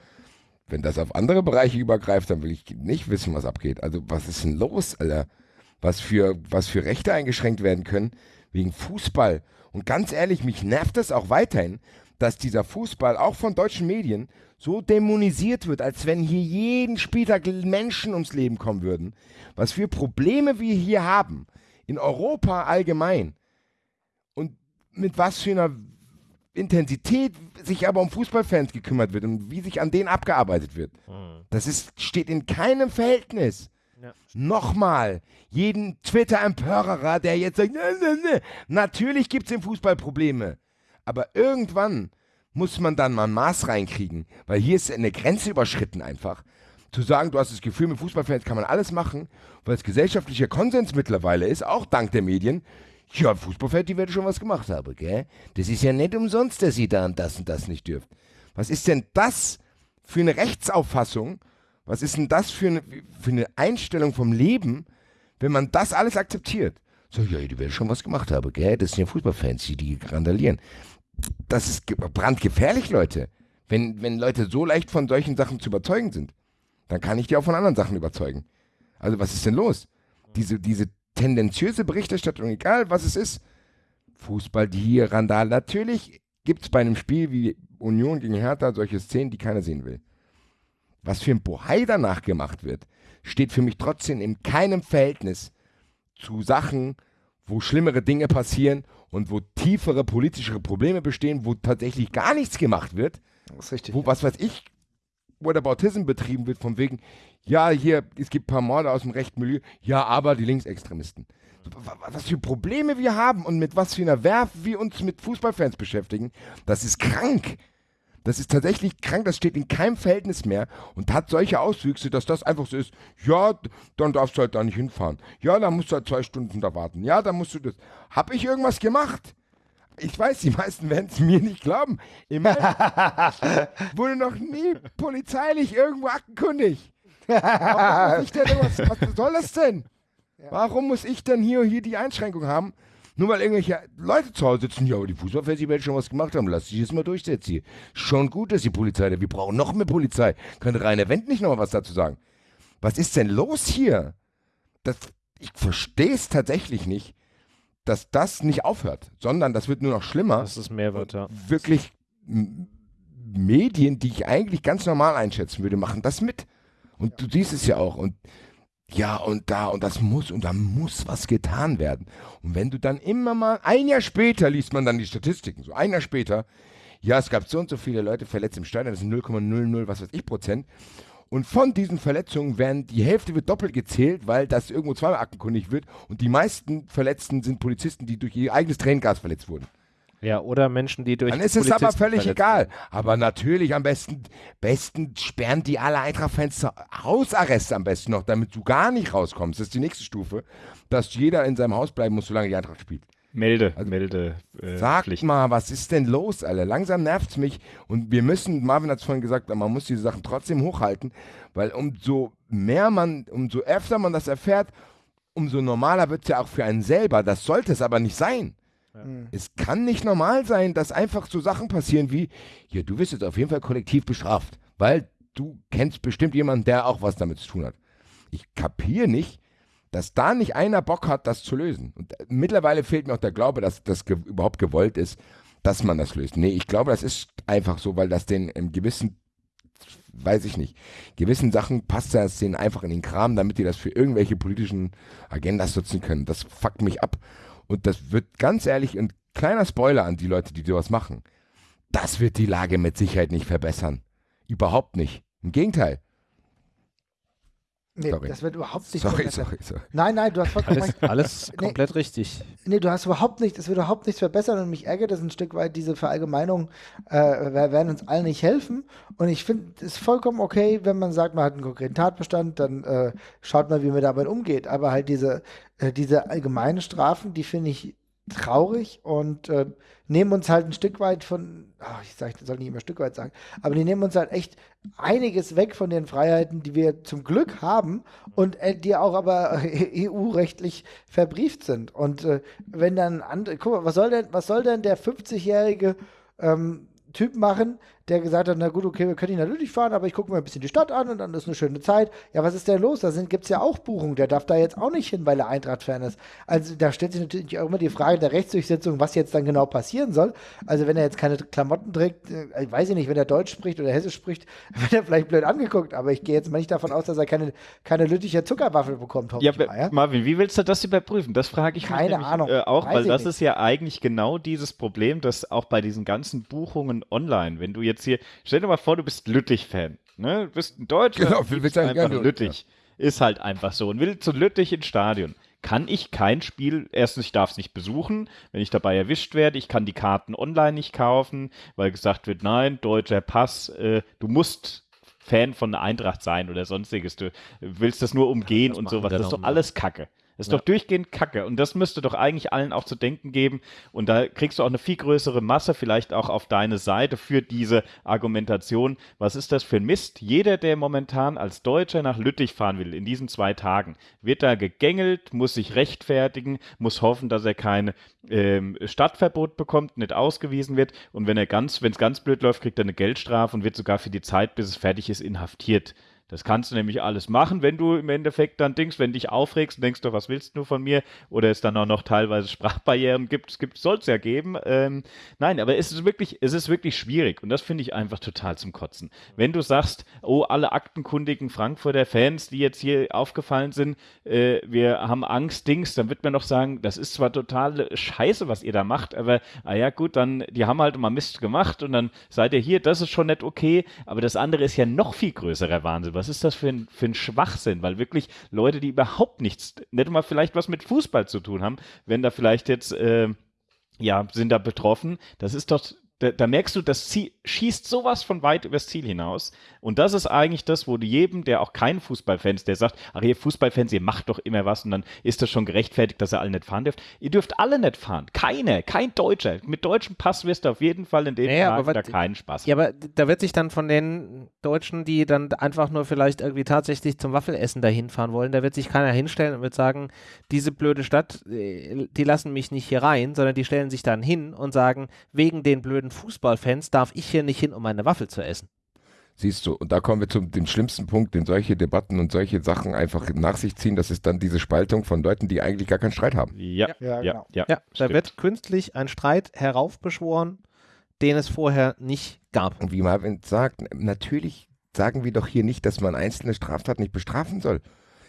Speaker 4: wenn das auf andere Bereiche übergreift, dann will ich nicht wissen, was abgeht. Also was ist denn los, Alter? was für, was für Rechte eingeschränkt werden können wegen Fußball. Und ganz ehrlich, mich nervt das auch weiterhin, dass dieser Fußball auch von deutschen Medien so dämonisiert wird, als wenn hier jeden Spieltag Menschen ums Leben kommen würden. Was für Probleme wir hier haben, in Europa allgemein. Und mit was für einer Intensität sich aber um Fußballfans gekümmert wird und wie sich an denen abgearbeitet wird. Mhm. Das ist, steht in keinem Verhältnis. Ja. Nochmal, jeden Twitter-Empörerer, der jetzt sagt, ne, ne, ne. natürlich gibt es im Fußball Probleme. Aber irgendwann muss man dann mal ein Maß reinkriegen, weil hier ist eine Grenze überschritten einfach. Zu sagen, du hast das Gefühl, mit Fußballfans kann man alles machen, weil es gesellschaftlicher Konsens mittlerweile ist, auch dank der Medien. Ja, Fußballfans, die werden schon was gemacht haben, gell? Das ist ja nicht umsonst, dass ihr da und das und das nicht dürft. Was ist denn das für eine Rechtsauffassung? Was ist denn das für eine, für eine Einstellung vom Leben, wenn man das alles akzeptiert? So, ja, die werden schon was gemacht haben, gell? Das sind ja Fußballfans, die, die randalieren das ist brandgefährlich, Leute. Wenn, wenn Leute so leicht von solchen Sachen zu überzeugen sind, dann kann ich die auch von anderen Sachen überzeugen. Also was ist denn los? Diese, diese tendenziöse Berichterstattung, egal was es ist, Fußball, die hier Randal, natürlich gibt es bei einem Spiel wie Union gegen Hertha solche Szenen, die keiner sehen will. Was für ein Bohai danach gemacht wird, steht für mich trotzdem in keinem Verhältnis zu Sachen, wo schlimmere Dinge passieren und wo tiefere politische Probleme bestehen, wo tatsächlich gar nichts gemacht wird.
Speaker 2: Das ist richtig.
Speaker 4: Wo, was weiß ich, Whataboutism betrieben wird, von wegen, ja, hier, es gibt ein paar Morde aus dem rechten Milieu, ja, aber die Linksextremisten. Was für Probleme wir haben und mit was für einer Werf wir uns mit Fußballfans beschäftigen, das ist krank. Das ist tatsächlich krank, das steht in keinem Verhältnis mehr und hat solche Auswüchse, dass das einfach so ist, ja, dann darfst du halt da nicht hinfahren. Ja, dann musst du halt zwei Stunden da warten. Ja, dann musst du das. Hab ich irgendwas gemacht? Ich weiß, die meisten werden es mir nicht glauben. Immerhin wurde noch nie polizeilich irgendwo aktenkundig. Warum muss ich denn irgendwas, was soll das denn? Warum muss ich denn hier, hier die Einschränkung haben? Nur weil irgendwelche Leute zu Hause sitzen, ja, aber die Fußballfans, schon was gemacht haben, lass dich jetzt mal durchsetzen hier. Schon gut, dass die Polizei da, wir brauchen noch mehr Polizei. Könnte Rainer Wendt nicht noch mal was dazu sagen? Was ist denn los hier? Das, ich verstehe es tatsächlich nicht, dass das nicht aufhört, sondern das wird nur noch schlimmer.
Speaker 1: Dass es mehr wird, ja.
Speaker 4: Wirklich Medien, die ich eigentlich ganz normal einschätzen würde, machen das mit. Und du siehst es ja auch. Und ja, und da, und das muss, und da muss was getan werden. Und wenn du dann immer mal, ein Jahr später liest man dann die Statistiken, so ein Jahr später, ja, es gab so und so viele Leute verletzt im Stadion, das sind 0,00, was weiß ich, Prozent. Und von diesen Verletzungen werden, die Hälfte wird doppelt gezählt, weil das irgendwo zweimal aktenkundig wird. Und die meisten Verletzten sind Polizisten, die durch ihr eigenes Tränengas verletzt wurden.
Speaker 1: Ja, oder Menschen, die durch.
Speaker 4: Dann ist es aber völlig egal. Aber natürlich am besten, besten sperren die alle Eintracht-Fans Hausarrest am besten noch, damit du gar nicht rauskommst. Das ist die nächste Stufe, dass jeder in seinem Haus bleiben muss, solange die Eintracht spielt.
Speaker 3: Melde, also, melde.
Speaker 4: Äh, sag Pflicht. mal, was ist denn los, alle? Langsam nervt es mich und wir müssen, Marvin hat es vorhin gesagt, man muss diese Sachen trotzdem hochhalten, weil umso mehr man, umso öfter man das erfährt, umso normaler wird es ja auch für einen selber. Das sollte es aber nicht sein. Ja. Mhm. Es kann nicht normal sein, dass einfach so Sachen passieren wie, ja, du wirst jetzt auf jeden Fall kollektiv bestraft, weil du kennst bestimmt jemanden, der auch was damit zu tun hat. Ich kapiere nicht, dass da nicht einer Bock hat, das zu lösen. Und äh, mittlerweile fehlt mir auch der Glaube, dass das ge überhaupt gewollt ist, dass man das löst. Nee, ich glaube, das ist einfach so, weil das den im gewissen, weiß ich nicht, gewissen Sachen passt das denen einfach in den Kram, damit die das für irgendwelche politischen Agendas nutzen können. Das fuckt mich ab. Und das wird ganz ehrlich, ein kleiner Spoiler an die Leute, die sowas machen. Das wird die Lage mit Sicherheit nicht verbessern. Überhaupt nicht. Im Gegenteil.
Speaker 2: Nee, sorry. das wird überhaupt nicht
Speaker 4: sorry, verbessern. Sorry, sorry.
Speaker 2: Nein, nein, du hast vollkommen
Speaker 1: alles, alles komplett
Speaker 2: nee,
Speaker 1: richtig.
Speaker 2: Nee, du hast überhaupt nicht, es wird überhaupt nichts verbessern und mich ärgert das ein Stück weit, diese Verallgemeinungen äh, werden uns allen nicht helfen. Und ich finde es vollkommen okay, wenn man sagt, man hat einen konkreten Tatbestand, dann äh, schaut mal, wie man damit umgeht. Aber halt diese, äh, diese allgemeinen Strafen, die finde ich traurig und äh, nehmen uns halt ein Stück weit von, ach, ich sag, soll nicht immer Stück weit sagen, aber die nehmen uns halt echt einiges weg von den Freiheiten, die wir zum Glück haben und äh, die auch aber EU-rechtlich verbrieft sind. Und äh, wenn dann andere, guck mal, was soll denn, was soll denn der 50-jährige ähm, Typ machen, der gesagt hat, na gut, okay, wir können nicht natürlich fahren, aber ich gucke mir ein bisschen die Stadt an und dann ist eine schöne Zeit. Ja, was ist denn los? Da gibt es ja auch Buchungen. Der darf da jetzt auch nicht hin, weil er Eintracht-Fan ist. Also da stellt sich natürlich auch immer die Frage der Rechtsdurchsetzung, was jetzt dann genau passieren soll. Also wenn er jetzt keine Klamotten trägt, äh, ich weiß nicht, wenn er Deutsch spricht oder Hessisch spricht, wird er vielleicht blöd angeguckt, aber ich gehe jetzt mal nicht davon aus, dass er keine, keine Lütticher Zuckerwaffel bekommt.
Speaker 3: Ja, mal, ja, Marvin, wie willst du das überprüfen? Das frage ich
Speaker 2: keine mich nämlich, Ahnung.
Speaker 3: Äh, auch, weil das nicht. ist ja eigentlich genau dieses Problem, dass auch bei diesen ganzen Buchungen online, wenn du jetzt hier, stell dir mal vor, du bist Lüttich-Fan, ne? Du bist ein Deutscher,
Speaker 4: genau, will einfach
Speaker 3: gerne Lüttich. Ja. Ist halt einfach so und will zu Lüttich ins Stadion kann ich kein Spiel, erstens, ich darf es nicht besuchen, wenn ich dabei erwischt werde, ich kann die Karten online nicht kaufen, weil gesagt wird, nein, deutscher Pass, äh, du musst Fan von der Eintracht sein oder sonstiges, du willst das nur umgehen ja, das und sowas, das ist doch alles Kacke. Das ist ja. doch durchgehend Kacke. Und das müsste doch eigentlich allen auch zu denken geben. Und da kriegst du auch eine viel größere Masse vielleicht auch auf deine Seite für diese Argumentation. Was ist das für ein Mist? Jeder, der momentan als Deutscher nach Lüttich fahren will, in diesen zwei Tagen, wird da gegängelt, muss sich rechtfertigen, muss hoffen, dass er kein ähm, Stadtverbot bekommt, nicht ausgewiesen wird. Und wenn er ganz, wenn es ganz blöd läuft, kriegt er eine Geldstrafe und wird sogar für die Zeit, bis es fertig ist, inhaftiert. Das kannst du nämlich alles machen, wenn du im Endeffekt dann denkst, wenn dich aufregst denkst du, was willst du von mir? Oder es dann auch noch teilweise Sprachbarrieren gibt, gibt soll es ja geben. Ähm, nein, aber es ist wirklich, es ist wirklich schwierig und das finde ich einfach total zum Kotzen. Wenn du sagst, oh, alle aktenkundigen Frankfurter Fans, die jetzt hier aufgefallen sind, äh, wir haben Angst, Dings, dann wird man noch sagen, das ist zwar total scheiße, was ihr da macht, aber ah gut, dann, die haben halt mal Mist gemacht und dann seid ihr hier, das ist schon nicht okay, aber das andere ist ja noch viel größerer Wahnsinn was ist das für ein, für ein Schwachsinn? Weil wirklich Leute, die überhaupt nichts, nicht mal vielleicht was mit Fußball zu tun haben, wenn da vielleicht jetzt, äh, ja, sind da betroffen, das ist doch da, da, merkst du, das Ziel, schießt sowas von weit übers Ziel hinaus. Und das ist eigentlich das, wo du jedem, der auch kein Fußballfan ist, der sagt, ach ihr Fußballfans, ihr macht doch immer was und dann ist das schon gerechtfertigt, dass ihr alle nicht fahren dürft. Ihr dürft alle nicht fahren. Keine, kein Deutscher. Mit deutschem Pass wirst du auf jeden Fall in dem naja, Tag da keinen Spaß
Speaker 1: haben. Ja, aber da wird sich dann von den Deutschen, die dann einfach nur vielleicht irgendwie tatsächlich zum Waffelessen dahin fahren wollen, da wird sich keiner hinstellen und wird sagen, diese blöde Stadt, äh, die lassen mich nicht hier rein, sondern die stellen sich dann hin und sagen, wegen den blöden blöden Fußballfans darf ich hier nicht hin, um meine Waffel zu essen.
Speaker 4: Siehst du, und da kommen wir zu dem schlimmsten Punkt, den solche Debatten und solche Sachen einfach nach sich ziehen. Das ist dann diese Spaltung von Leuten, die eigentlich gar keinen Streit haben.
Speaker 1: Ja, ja, ja. Genau. ja, ja da wird künstlich ein Streit heraufbeschworen, den es vorher nicht gab.
Speaker 4: Und wie Marvin sagt, natürlich sagen wir doch hier nicht, dass man einzelne Straftaten nicht bestrafen soll.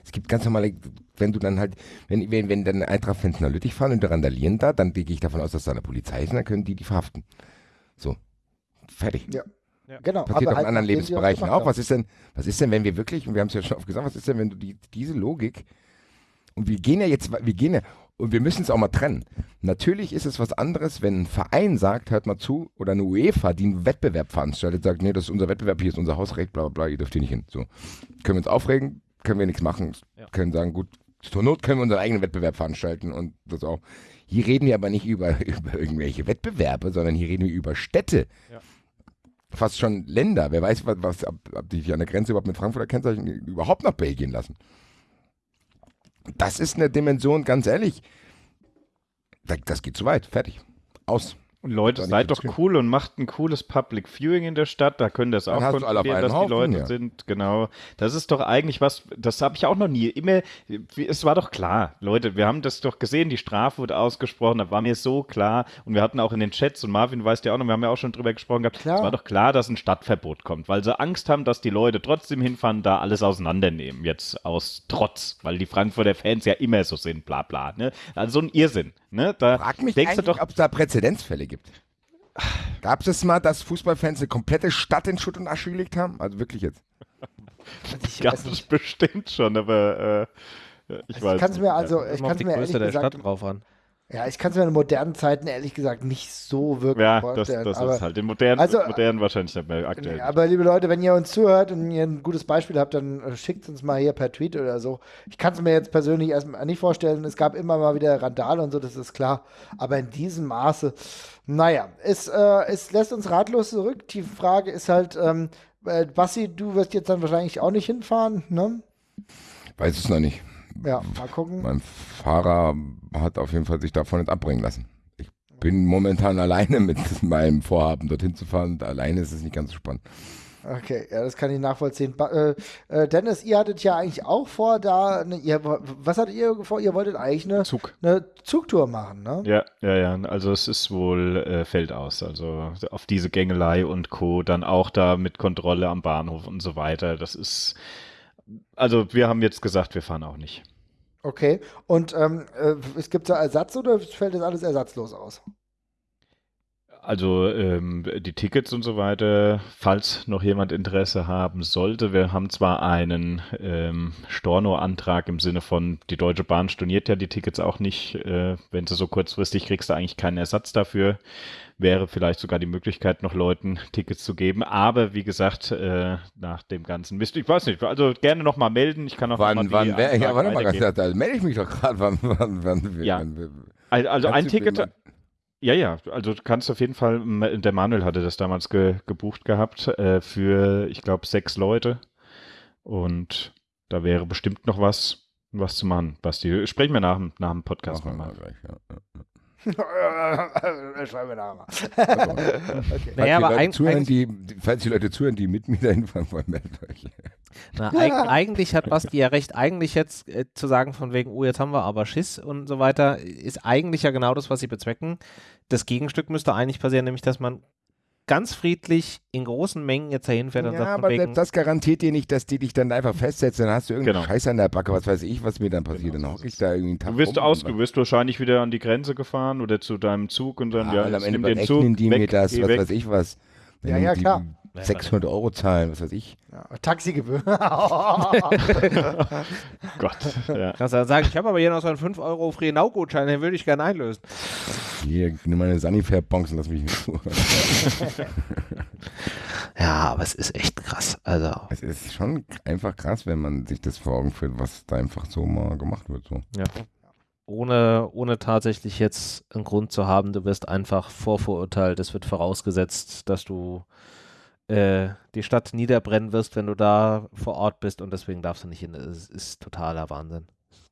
Speaker 4: Es gibt ganz normale, wenn du dann halt, wenn, wenn, wenn dann Eintracht-Fans nach Lüttich fahren und randalieren da, dann gehe ich davon aus, dass da eine Polizei ist und dann können die die verhaften. So. Fertig.
Speaker 2: Ja. Ja. Genau,
Speaker 4: Passiert auch in halt anderen Lebensbereichen auch. Was ist denn, was ist denn, wenn wir wirklich, und wir haben es ja schon oft gesagt, was ist denn, wenn du die, diese Logik, und wir gehen ja jetzt, wir gehen ja, und wir müssen es auch mal trennen. Natürlich ist es was anderes, wenn ein Verein sagt, hört mal zu, oder eine UEFA, die einen Wettbewerb veranstaltet, sagt, nee, das ist unser Wettbewerb, hier ist unser Hausrecht, bla bla bla, ihr dürft hier nicht hin. So. Können wir uns aufregen, können wir nichts machen. Ja. Können sagen, gut, zur Not können wir unseren eigenen Wettbewerb veranstalten und das auch. Hier reden wir aber nicht über, über irgendwelche Wettbewerbe, sondern hier reden wir über Städte. Ja. Fast schon Länder. Wer weiß, was, was ob, ob die an der Grenze überhaupt mit Frankfurter Kennzeichen überhaupt nach Belgien lassen. Das ist eine Dimension, ganz ehrlich. Das geht zu weit. Fertig. Aus.
Speaker 3: Und Leute, seid doch cool und macht ein cooles Public Viewing in der Stadt. Da können das auch kontrollieren, dass Haufen, die Leute ja. sind. Genau. Das ist doch eigentlich was, das habe ich auch noch nie. Immer, es war doch klar, Leute, wir haben das doch gesehen, die Strafe wurde ausgesprochen, da war mir so klar. Und wir hatten auch in den Chats, und Marvin weiß ja auch noch, wir haben ja auch schon drüber gesprochen gehabt, es war doch klar, dass ein Stadtverbot kommt, weil sie Angst haben, dass die Leute trotzdem hinfahren, da alles auseinandernehmen, jetzt aus Trotz, weil die Frankfurter Fans ja immer so sind, bla bla. Ne? Also so ein Irrsinn. Ne? Da
Speaker 4: Frag mich denkst du doch, ob es da Präzedenzfälle gibt. Gab es mal, dass Fußballfans eine komplette Stadt in Schutt und Asche gelegt haben? Also wirklich jetzt.
Speaker 3: Gab es bestimmt schon, aber äh, ich also weiß
Speaker 2: ich kann's Mir also, ich kann es mir ehrlich gesagt, Stadt drauf an. Ja, ich kann es mir in modernen Zeiten ehrlich gesagt nicht so wirklich ja, vorstellen.
Speaker 3: Ja, das, das ist halt in modernen, also, modernen wahrscheinlich nicht mehr aktuell.
Speaker 2: Aber liebe Leute, wenn ihr uns zuhört und ihr ein gutes Beispiel habt, dann äh, schickt uns mal hier per Tweet oder so. Ich kann es mir jetzt persönlich erstmal nicht vorstellen. Es gab immer mal wieder Randale und so, das ist klar. Aber in diesem Maße, naja, es, äh, es lässt uns ratlos zurück. Die Frage ist halt, ähm, äh, Bassi, du wirst jetzt dann wahrscheinlich auch nicht hinfahren, ne?
Speaker 4: Weiß es noch nicht.
Speaker 2: Ja, mal gucken.
Speaker 4: Mein Fahrer hat auf jeden Fall sich davon nicht abbringen lassen. Ich bin momentan alleine mit meinem Vorhaben, dorthin zu fahren. Und alleine ist es nicht ganz so spannend.
Speaker 2: Okay, ja, das kann ich nachvollziehen. Ba äh, äh, Dennis, ihr hattet ja eigentlich auch vor, da, ne, ihr, was hattet ihr vor? Ihr wolltet eigentlich eine,
Speaker 3: Zug.
Speaker 2: eine Zugtour machen, ne?
Speaker 3: Ja, ja, ja. Also es ist wohl äh, fällt aus. Also auf diese Gängelei und Co. Dann auch da mit Kontrolle am Bahnhof und so weiter. Das ist, also wir haben jetzt gesagt, wir fahren auch nicht.
Speaker 2: Okay. Und ähm, äh, es gibt da Ersatz oder fällt das alles ersatzlos aus?
Speaker 3: Also ähm, die Tickets und so weiter, falls noch jemand Interesse haben sollte. Wir haben zwar einen ähm, Storno-Antrag im Sinne von, die Deutsche Bahn storniert ja die Tickets auch nicht. Äh, wenn sie so kurzfristig kriegst du eigentlich keinen Ersatz dafür. Wäre vielleicht sogar die Möglichkeit, noch Leuten Tickets zu geben. Aber wie gesagt, äh, nach dem ganzen Mist, ich weiß nicht, also gerne nochmal melden. Ich kann auch
Speaker 4: wann,
Speaker 3: noch mal
Speaker 4: wann, wer, ja, warte mal, da melde ich mich doch gerade. Wann, wann, wann,
Speaker 3: ja.
Speaker 4: wann,
Speaker 3: also ein Ticket. Ja, ja, also du kannst auf jeden Fall, der Manuel hatte das damals ge, gebucht gehabt äh, für, ich glaube, sechs Leute. Und da wäre bestimmt noch was, was zu machen, Basti. Sprechen wir nach, nach dem Podcast nochmal.
Speaker 4: Ja, ja.
Speaker 2: Schreiben wir nachher mal.
Speaker 4: Also,
Speaker 2: okay.
Speaker 1: Naja,
Speaker 4: falls,
Speaker 1: aber
Speaker 4: die Leute
Speaker 1: eig
Speaker 4: zuhören,
Speaker 1: eigentlich,
Speaker 4: die, falls die Leute zuhören, die mit mir dahin fahren wollen, meldet euch.
Speaker 1: na, eig eigentlich hat Basti ja recht. Eigentlich jetzt äh, zu sagen von wegen, oh, jetzt haben wir aber Schiss und so weiter, ist eigentlich ja genau das, was sie bezwecken. Das Gegenstück müsste eigentlich passieren, nämlich dass man ganz friedlich in großen Mengen jetzt dahin fährt und
Speaker 4: Ja,
Speaker 1: sagt
Speaker 4: aber
Speaker 1: wegen,
Speaker 4: selbst das garantiert dir nicht, dass die dich dann einfach festsetzen. Dann hast du irgendeinen
Speaker 3: Genau.
Speaker 4: Scheiß an der Backe, was weiß ich, was mir dann passiert.
Speaker 3: Genau,
Speaker 4: dann hocke
Speaker 3: ist
Speaker 4: ich da irgendwie einen Tag
Speaker 3: Du wirst,
Speaker 4: rum
Speaker 3: aus, du wirst wahrscheinlich wieder an die Grenze gefahren oder zu deinem Zug und dann,
Speaker 4: Ja,
Speaker 3: ja,
Speaker 4: am Ende
Speaker 3: nimm den Zug,
Speaker 4: die
Speaker 3: weg,
Speaker 4: mir das, was
Speaker 3: weg.
Speaker 4: weiß ich was.
Speaker 2: Ja, ja, klar.
Speaker 4: 600 Euro zahlen, was weiß ich.
Speaker 2: Ja, Taxigebühr.
Speaker 3: Gott, ja.
Speaker 1: kannst du dann sagen, ich habe aber hier noch so einen 5 Euro Freenau-Gutschein, den würde ich gerne einlösen.
Speaker 4: Hier, nimm meine Sanifair-Bonks und lass mich nicht zu.
Speaker 1: Ja, aber es ist echt krass. Also,
Speaker 4: es ist schon einfach krass, wenn man sich das vor Augen führt, was da einfach so mal gemacht wird. So.
Speaker 1: ja. Ohne, ohne tatsächlich jetzt einen Grund zu haben, du wirst einfach vorverurteilt. Es wird vorausgesetzt, dass du äh, die Stadt niederbrennen wirst, wenn du da vor Ort bist und deswegen darfst du nicht hin. Es ist totaler Wahnsinn.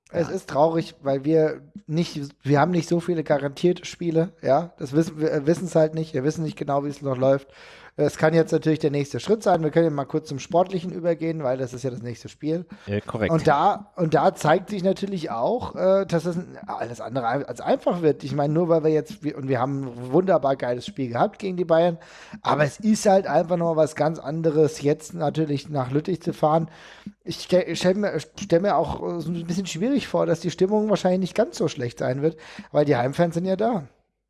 Speaker 2: Es ist traurig, weil wir nicht, wir haben nicht so viele garantierte Spiele, ja. Das wissen wir wissen es halt nicht. Wir wissen nicht genau, wie es noch läuft. Es kann jetzt natürlich der nächste Schritt sein. Wir können ja mal kurz zum Sportlichen übergehen, weil das ist ja das nächste Spiel.
Speaker 1: Äh, korrekt.
Speaker 2: Und da, und da zeigt sich natürlich auch, äh, dass es alles andere als einfach wird. Ich meine, nur weil wir jetzt, und wir haben ein wunderbar geiles Spiel gehabt gegen die Bayern, aber es ist halt einfach noch was ganz anderes, jetzt natürlich nach Lüttich zu fahren. Ich stelle mir, stell mir auch so ein bisschen schwierig vor, dass die Stimmung wahrscheinlich nicht ganz so schlecht sein wird, weil die Heimfans sind ja da.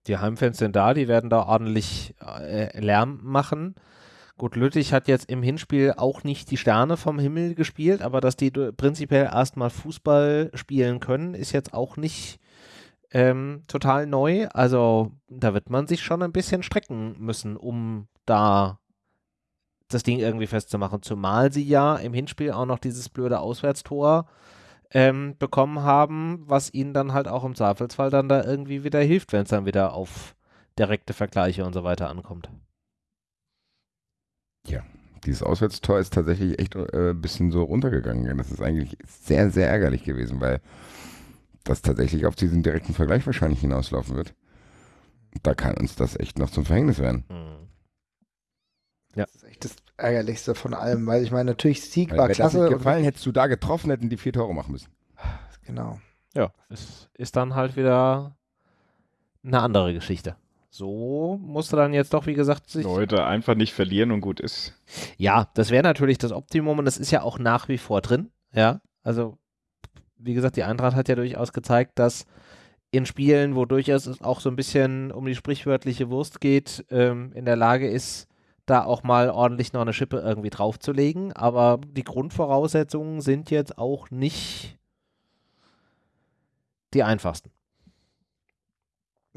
Speaker 1: Die Heimfans sind da, die werden da ordentlich äh, Lärm machen. Gut, Lüttich hat jetzt im Hinspiel auch nicht die Sterne vom Himmel gespielt, aber dass die prinzipiell erstmal Fußball spielen können, ist jetzt auch nicht ähm, total neu. Also da wird man sich schon ein bisschen strecken müssen, um da das Ding irgendwie festzumachen. Zumal sie ja im Hinspiel auch noch dieses blöde Auswärtstor ähm, bekommen haben, was ihnen dann halt auch im Zweifelsfall dann da irgendwie wieder hilft, wenn es dann wieder auf direkte Vergleiche und so weiter ankommt.
Speaker 4: Dieses Auswärtstor ist tatsächlich echt äh, ein bisschen so runtergegangen. Das ist eigentlich sehr, sehr ärgerlich gewesen, weil das tatsächlich auf diesen direkten Vergleich wahrscheinlich hinauslaufen wird. Da kann uns das echt noch zum Verhängnis werden.
Speaker 1: Mhm. Ja.
Speaker 2: Das ist echt das Ärgerlichste von allem, weil ich meine, natürlich Sieg
Speaker 4: Weil
Speaker 2: war klasse.
Speaker 4: nicht gefallen, hättest du da getroffen, hätten die vier Tore machen müssen.
Speaker 2: Genau.
Speaker 1: Ja, es ist dann halt wieder eine andere Geschichte. So musste dann jetzt doch, wie gesagt, sich.
Speaker 3: Leute, einfach nicht verlieren und gut ist.
Speaker 1: Ja, das wäre natürlich das Optimum und das ist ja auch nach wie vor drin. Ja, also wie gesagt, die Eintracht hat ja durchaus gezeigt, dass in Spielen, wo durchaus es auch so ein bisschen um die sprichwörtliche Wurst geht, ähm, in der Lage ist, da auch mal ordentlich noch eine Schippe irgendwie draufzulegen. Aber die Grundvoraussetzungen sind jetzt auch nicht die einfachsten.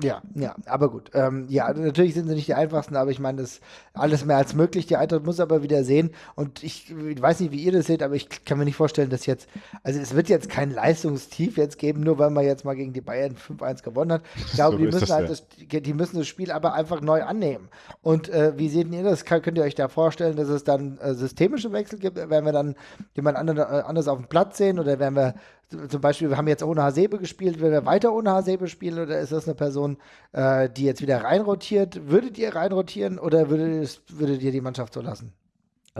Speaker 2: Ja, ja, aber gut. Ähm, ja, natürlich sind sie nicht die einfachsten, aber ich meine, das ist alles mehr als möglich. Die Eintracht muss aber wieder sehen. Und ich, ich weiß nicht, wie ihr das seht, aber ich kann mir nicht vorstellen, dass jetzt, also es wird jetzt kein Leistungstief jetzt geben, nur weil man jetzt mal gegen die Bayern 5-1 gewonnen hat. Ich glaube,
Speaker 3: So
Speaker 2: die müssen
Speaker 3: das,
Speaker 2: halt das, die müssen das Spiel aber einfach neu annehmen. Und äh, wie seht ihr das? Könnt ihr euch da vorstellen, dass es dann äh, systemische Wechsel gibt? Werden wir dann jemand anderen, äh, anders auf dem Platz sehen oder werden wir zum Beispiel, wir haben jetzt ohne Hasebe gespielt, will er weiter ohne Hasebe spielen oder ist das eine Person, äh, die jetzt wieder reinrotiert? Würdet ihr reinrotieren oder würdet, würdet ihr die Mannschaft so lassen?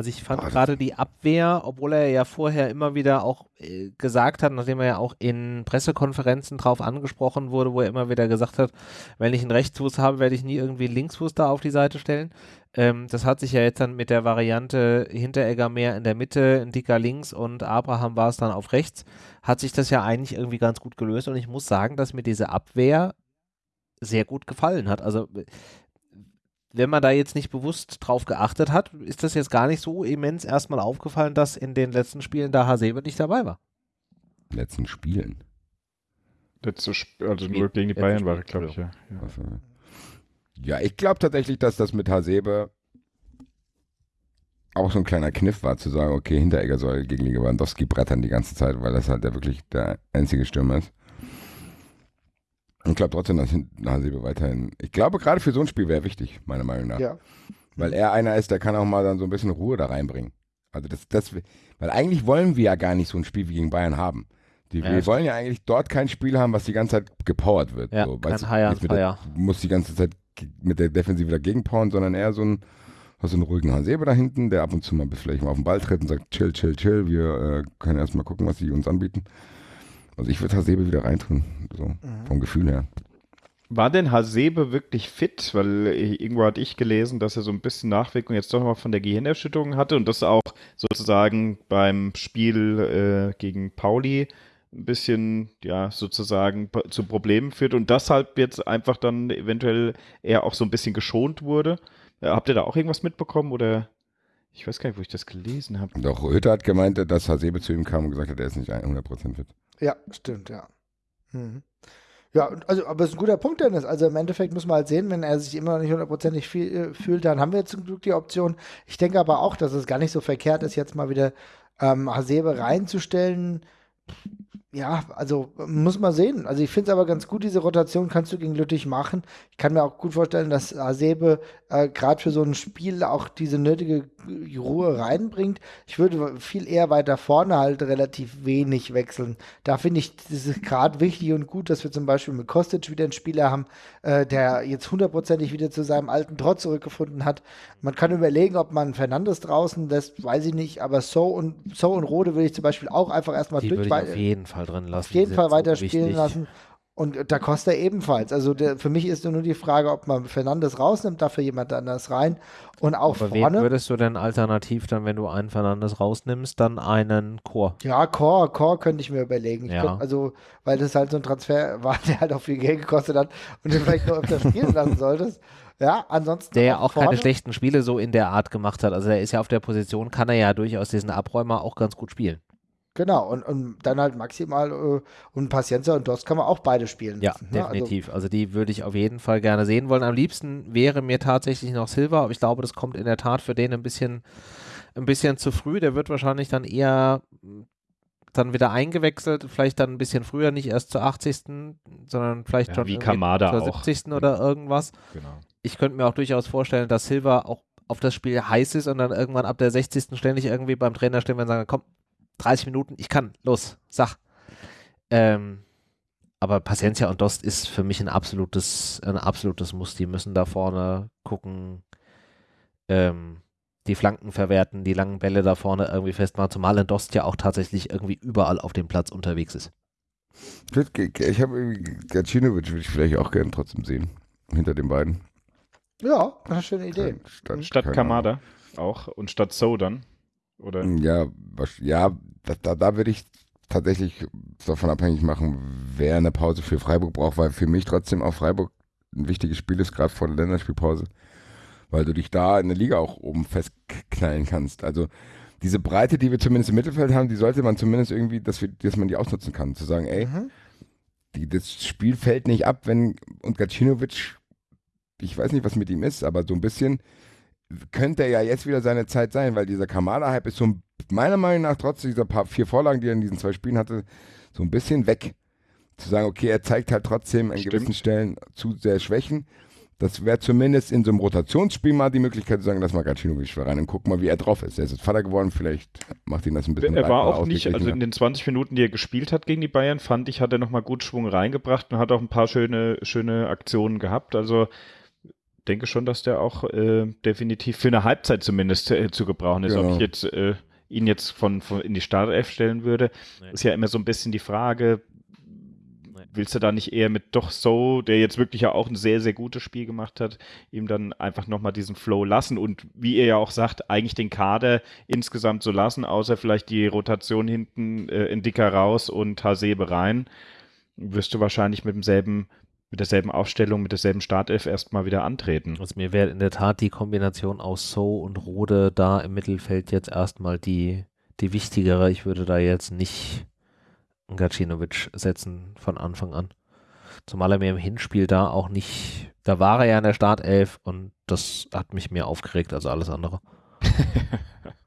Speaker 1: Also ich fand gerade die Abwehr, obwohl er ja vorher immer wieder auch äh, gesagt hat, nachdem er ja auch in Pressekonferenzen drauf angesprochen wurde, wo er immer wieder gesagt hat, wenn ich einen Rechtsfuß habe, werde ich nie irgendwie einen Linksfuß da auf die Seite stellen. Ähm, das hat sich ja jetzt dann mit der Variante Hinteregger mehr in der Mitte, ein dicker links und Abraham war es dann auf rechts, hat sich das ja eigentlich irgendwie ganz gut gelöst und ich muss sagen, dass mir diese Abwehr sehr gut gefallen hat. Also wenn man da jetzt nicht bewusst drauf geachtet hat, ist das jetzt gar nicht so immens erstmal aufgefallen, dass in den letzten Spielen da Hasebe nicht dabei war.
Speaker 4: Letzten Spielen?
Speaker 3: Letzte Sp also nur gegen die Bayern war, glaube ich, ja.
Speaker 4: Ja, ja ich glaube tatsächlich, dass das mit Hasebe auch so ein kleiner Kniff war, zu sagen, okay, Hinteregger soll gegen Lewandowski brettern die ganze Zeit, weil das halt ja wirklich der einzige Stürmer ist. Ich glaube trotzdem, dass Hasebe weiterhin. Ich glaube, gerade für so ein Spiel wäre wichtig, meiner Meinung nach. Ja. Weil er einer ist, der kann auch mal dann so ein bisschen Ruhe da reinbringen. Also das, das, weil eigentlich wollen wir ja gar nicht so ein Spiel wie gegen Bayern haben. Die, ja, wir wollen ja eigentlich dort kein Spiel haben, was die ganze Zeit gepowert wird.
Speaker 1: Ja,
Speaker 4: so,
Speaker 1: kein High mit der,
Speaker 4: muss die ganze Zeit mit der Defensive dagegen powern, sondern eher so ein, hast so einen ruhigen Hasebe da hinten, der ab und zu mal vielleicht mal auf den Ball tritt und sagt, chill, chill, chill, wir äh, können erstmal gucken, was sie uns anbieten. Also ich würde Hasebe wieder reintun, so mhm. vom Gefühl her.
Speaker 3: War denn Hasebe wirklich fit? Weil irgendwo hatte ich gelesen, dass er so ein bisschen Nachwirkung jetzt doch nochmal von der Gehirnerschütterung hatte und das auch sozusagen beim Spiel äh, gegen Pauli ein bisschen, ja, sozusagen zu Problemen führt und deshalb jetzt einfach dann eventuell eher auch so ein bisschen geschont wurde. Äh, habt ihr da auch irgendwas mitbekommen oder? Ich weiß gar nicht, wo ich das gelesen habe.
Speaker 4: Doch, Hütter hat gemeint, dass Hasebe zu ihm kam und gesagt hat, er ist nicht 100% fit.
Speaker 2: Ja, stimmt, ja. Mhm. Ja, also, aber es ist ein guter Punkt, Dennis. Also im Endeffekt muss man halt sehen, wenn er sich immer noch nicht hundertprozentig äh, fühlt, dann haben wir zum Glück die Option. Ich denke aber auch, dass es gar nicht so verkehrt ist, jetzt mal wieder ähm, Hasebe reinzustellen ja, also muss man sehen. Also ich finde es aber ganz gut, diese Rotation kannst du gegen Lüttich machen. Ich kann mir auch gut vorstellen, dass Asebe äh, gerade für so ein Spiel auch diese nötige Ruhe reinbringt. Ich würde viel eher weiter vorne halt relativ wenig wechseln. Da finde ich, das ist gerade wichtig und gut, dass wir zum Beispiel mit Kostic wieder einen Spieler haben, äh, der jetzt hundertprozentig wieder zu seinem alten Trotz zurückgefunden hat. Man kann überlegen, ob man Fernandes draußen lässt, weiß ich nicht, aber So und So und Rode will ich zum Beispiel auch einfach erstmal
Speaker 1: durch. Würde ich auf jeden Fall drin lassen.
Speaker 2: Auf jeden Fall weiter so spielen lassen. Und da Costa ebenfalls. Also der, für mich ist nur die Frage, ob man Fernandes rausnimmt, dafür jemand anders rein. Und auch Aber vorne.
Speaker 1: Wen würdest du denn alternativ dann, wenn du einen Fernandes rausnimmst, dann einen Chor?
Speaker 2: Ja, Chor, Chor könnte ich mir überlegen. Ja. Könnte, also, weil das halt so ein Transfer war, der halt auch viel Geld gekostet hat und den vielleicht nur öfter spielen lassen solltest. Ja, ansonsten.
Speaker 1: Der ja auch, auch keine schlechten Spiele so in der Art gemacht hat. Also er ist ja auf der Position, kann er ja durchaus diesen Abräumer auch ganz gut spielen.
Speaker 2: Genau, und, und dann halt maximal äh, und Pacienza und Dost kann man auch beide spielen.
Speaker 1: Ja, ne? definitiv. Also, also, die würde ich auf jeden Fall gerne sehen wollen. Am liebsten wäre mir tatsächlich noch Silva, aber ich glaube, das kommt in der Tat für den ein bisschen, ein bisschen zu früh. Der wird wahrscheinlich dann eher dann wieder eingewechselt, vielleicht dann ein bisschen früher, nicht erst zur 80., sondern vielleicht ja, schon
Speaker 3: wie Kamada
Speaker 1: zur 70. Auch. oder irgendwas. Genau. Ich könnte mir auch durchaus vorstellen, dass Silva auch auf das Spiel heiß ist und dann irgendwann ab der 60. ständig irgendwie beim Trainer stehen und sagen, komm, 30 Minuten, ich kann, los, sag. Ähm, aber Paciencia und Dost ist für mich ein absolutes, ein absolutes Muss. Die müssen da vorne gucken, ähm, die Flanken verwerten, die langen Bälle da vorne irgendwie festmachen, zumal ein Dost ja auch tatsächlich irgendwie überall auf dem Platz unterwegs ist.
Speaker 4: Ich habe Gacinovic würde ich vielleicht auch gerne trotzdem sehen, hinter den beiden.
Speaker 2: Ja, eine schöne Idee.
Speaker 3: Statt, statt Kamada auch und statt So dann. Oder?
Speaker 4: Ja, was, ja da, da, da würde ich tatsächlich davon abhängig machen, wer eine Pause für Freiburg braucht, weil für mich trotzdem auch Freiburg ein wichtiges Spiel ist, gerade vor der Länderspielpause, weil du dich da in der Liga auch oben festknallen kannst. Also diese Breite, die wir zumindest im Mittelfeld haben, die sollte man zumindest irgendwie, dass, wir, dass man die ausnutzen kann. Zu sagen, ey, mhm. die, das Spiel fällt nicht ab, wenn und Gacinovic, ich weiß nicht, was mit ihm ist, aber so ein bisschen könnte ja jetzt wieder seine Zeit sein, weil dieser Kamada-Hype ist so meiner Meinung nach trotz dieser paar, vier Vorlagen, die er in diesen zwei Spielen hatte, so ein bisschen weg. Zu sagen, okay, er zeigt halt trotzdem an Stimmt. gewissen Stellen zu sehr Schwächen. Das wäre zumindest in so einem Rotationsspiel mal die Möglichkeit zu sagen, lass mal Gacinovic rein und guck mal, wie er drauf ist. Er ist jetzt Vater geworden, vielleicht macht ihn das ein bisschen
Speaker 3: Er war auch nicht, also in den 20 Minuten, die er gespielt hat gegen die Bayern, fand ich, hat er nochmal gut Schwung reingebracht und hat auch ein paar schöne, schöne Aktionen gehabt. Also denke schon, dass der auch äh, definitiv für eine Halbzeit zumindest äh, zu gebrauchen ist. Genau. Ob ich jetzt äh, ihn jetzt von, von in die Startelf stellen würde, nee. ist ja immer so ein bisschen die Frage, willst du da nicht eher mit doch so, der jetzt wirklich ja auch ein sehr, sehr gutes Spiel gemacht hat, ihm dann einfach nochmal diesen Flow lassen und wie ihr ja auch sagt, eigentlich den Kader insgesamt so lassen, außer vielleicht die Rotation hinten äh, in Dicker raus und Hasebe rein, wirst du wahrscheinlich mit demselben mit derselben Aufstellung, mit derselben Startelf erstmal wieder antreten.
Speaker 1: Also mir wäre in der Tat die Kombination aus So und Rode da im Mittelfeld jetzt erstmal die, die wichtigere. Ich würde da jetzt nicht Gacinovic setzen von Anfang an. Zumal er mir im Hinspiel da auch nicht, da war er ja in der Startelf und das hat mich mehr aufgeregt als alles andere.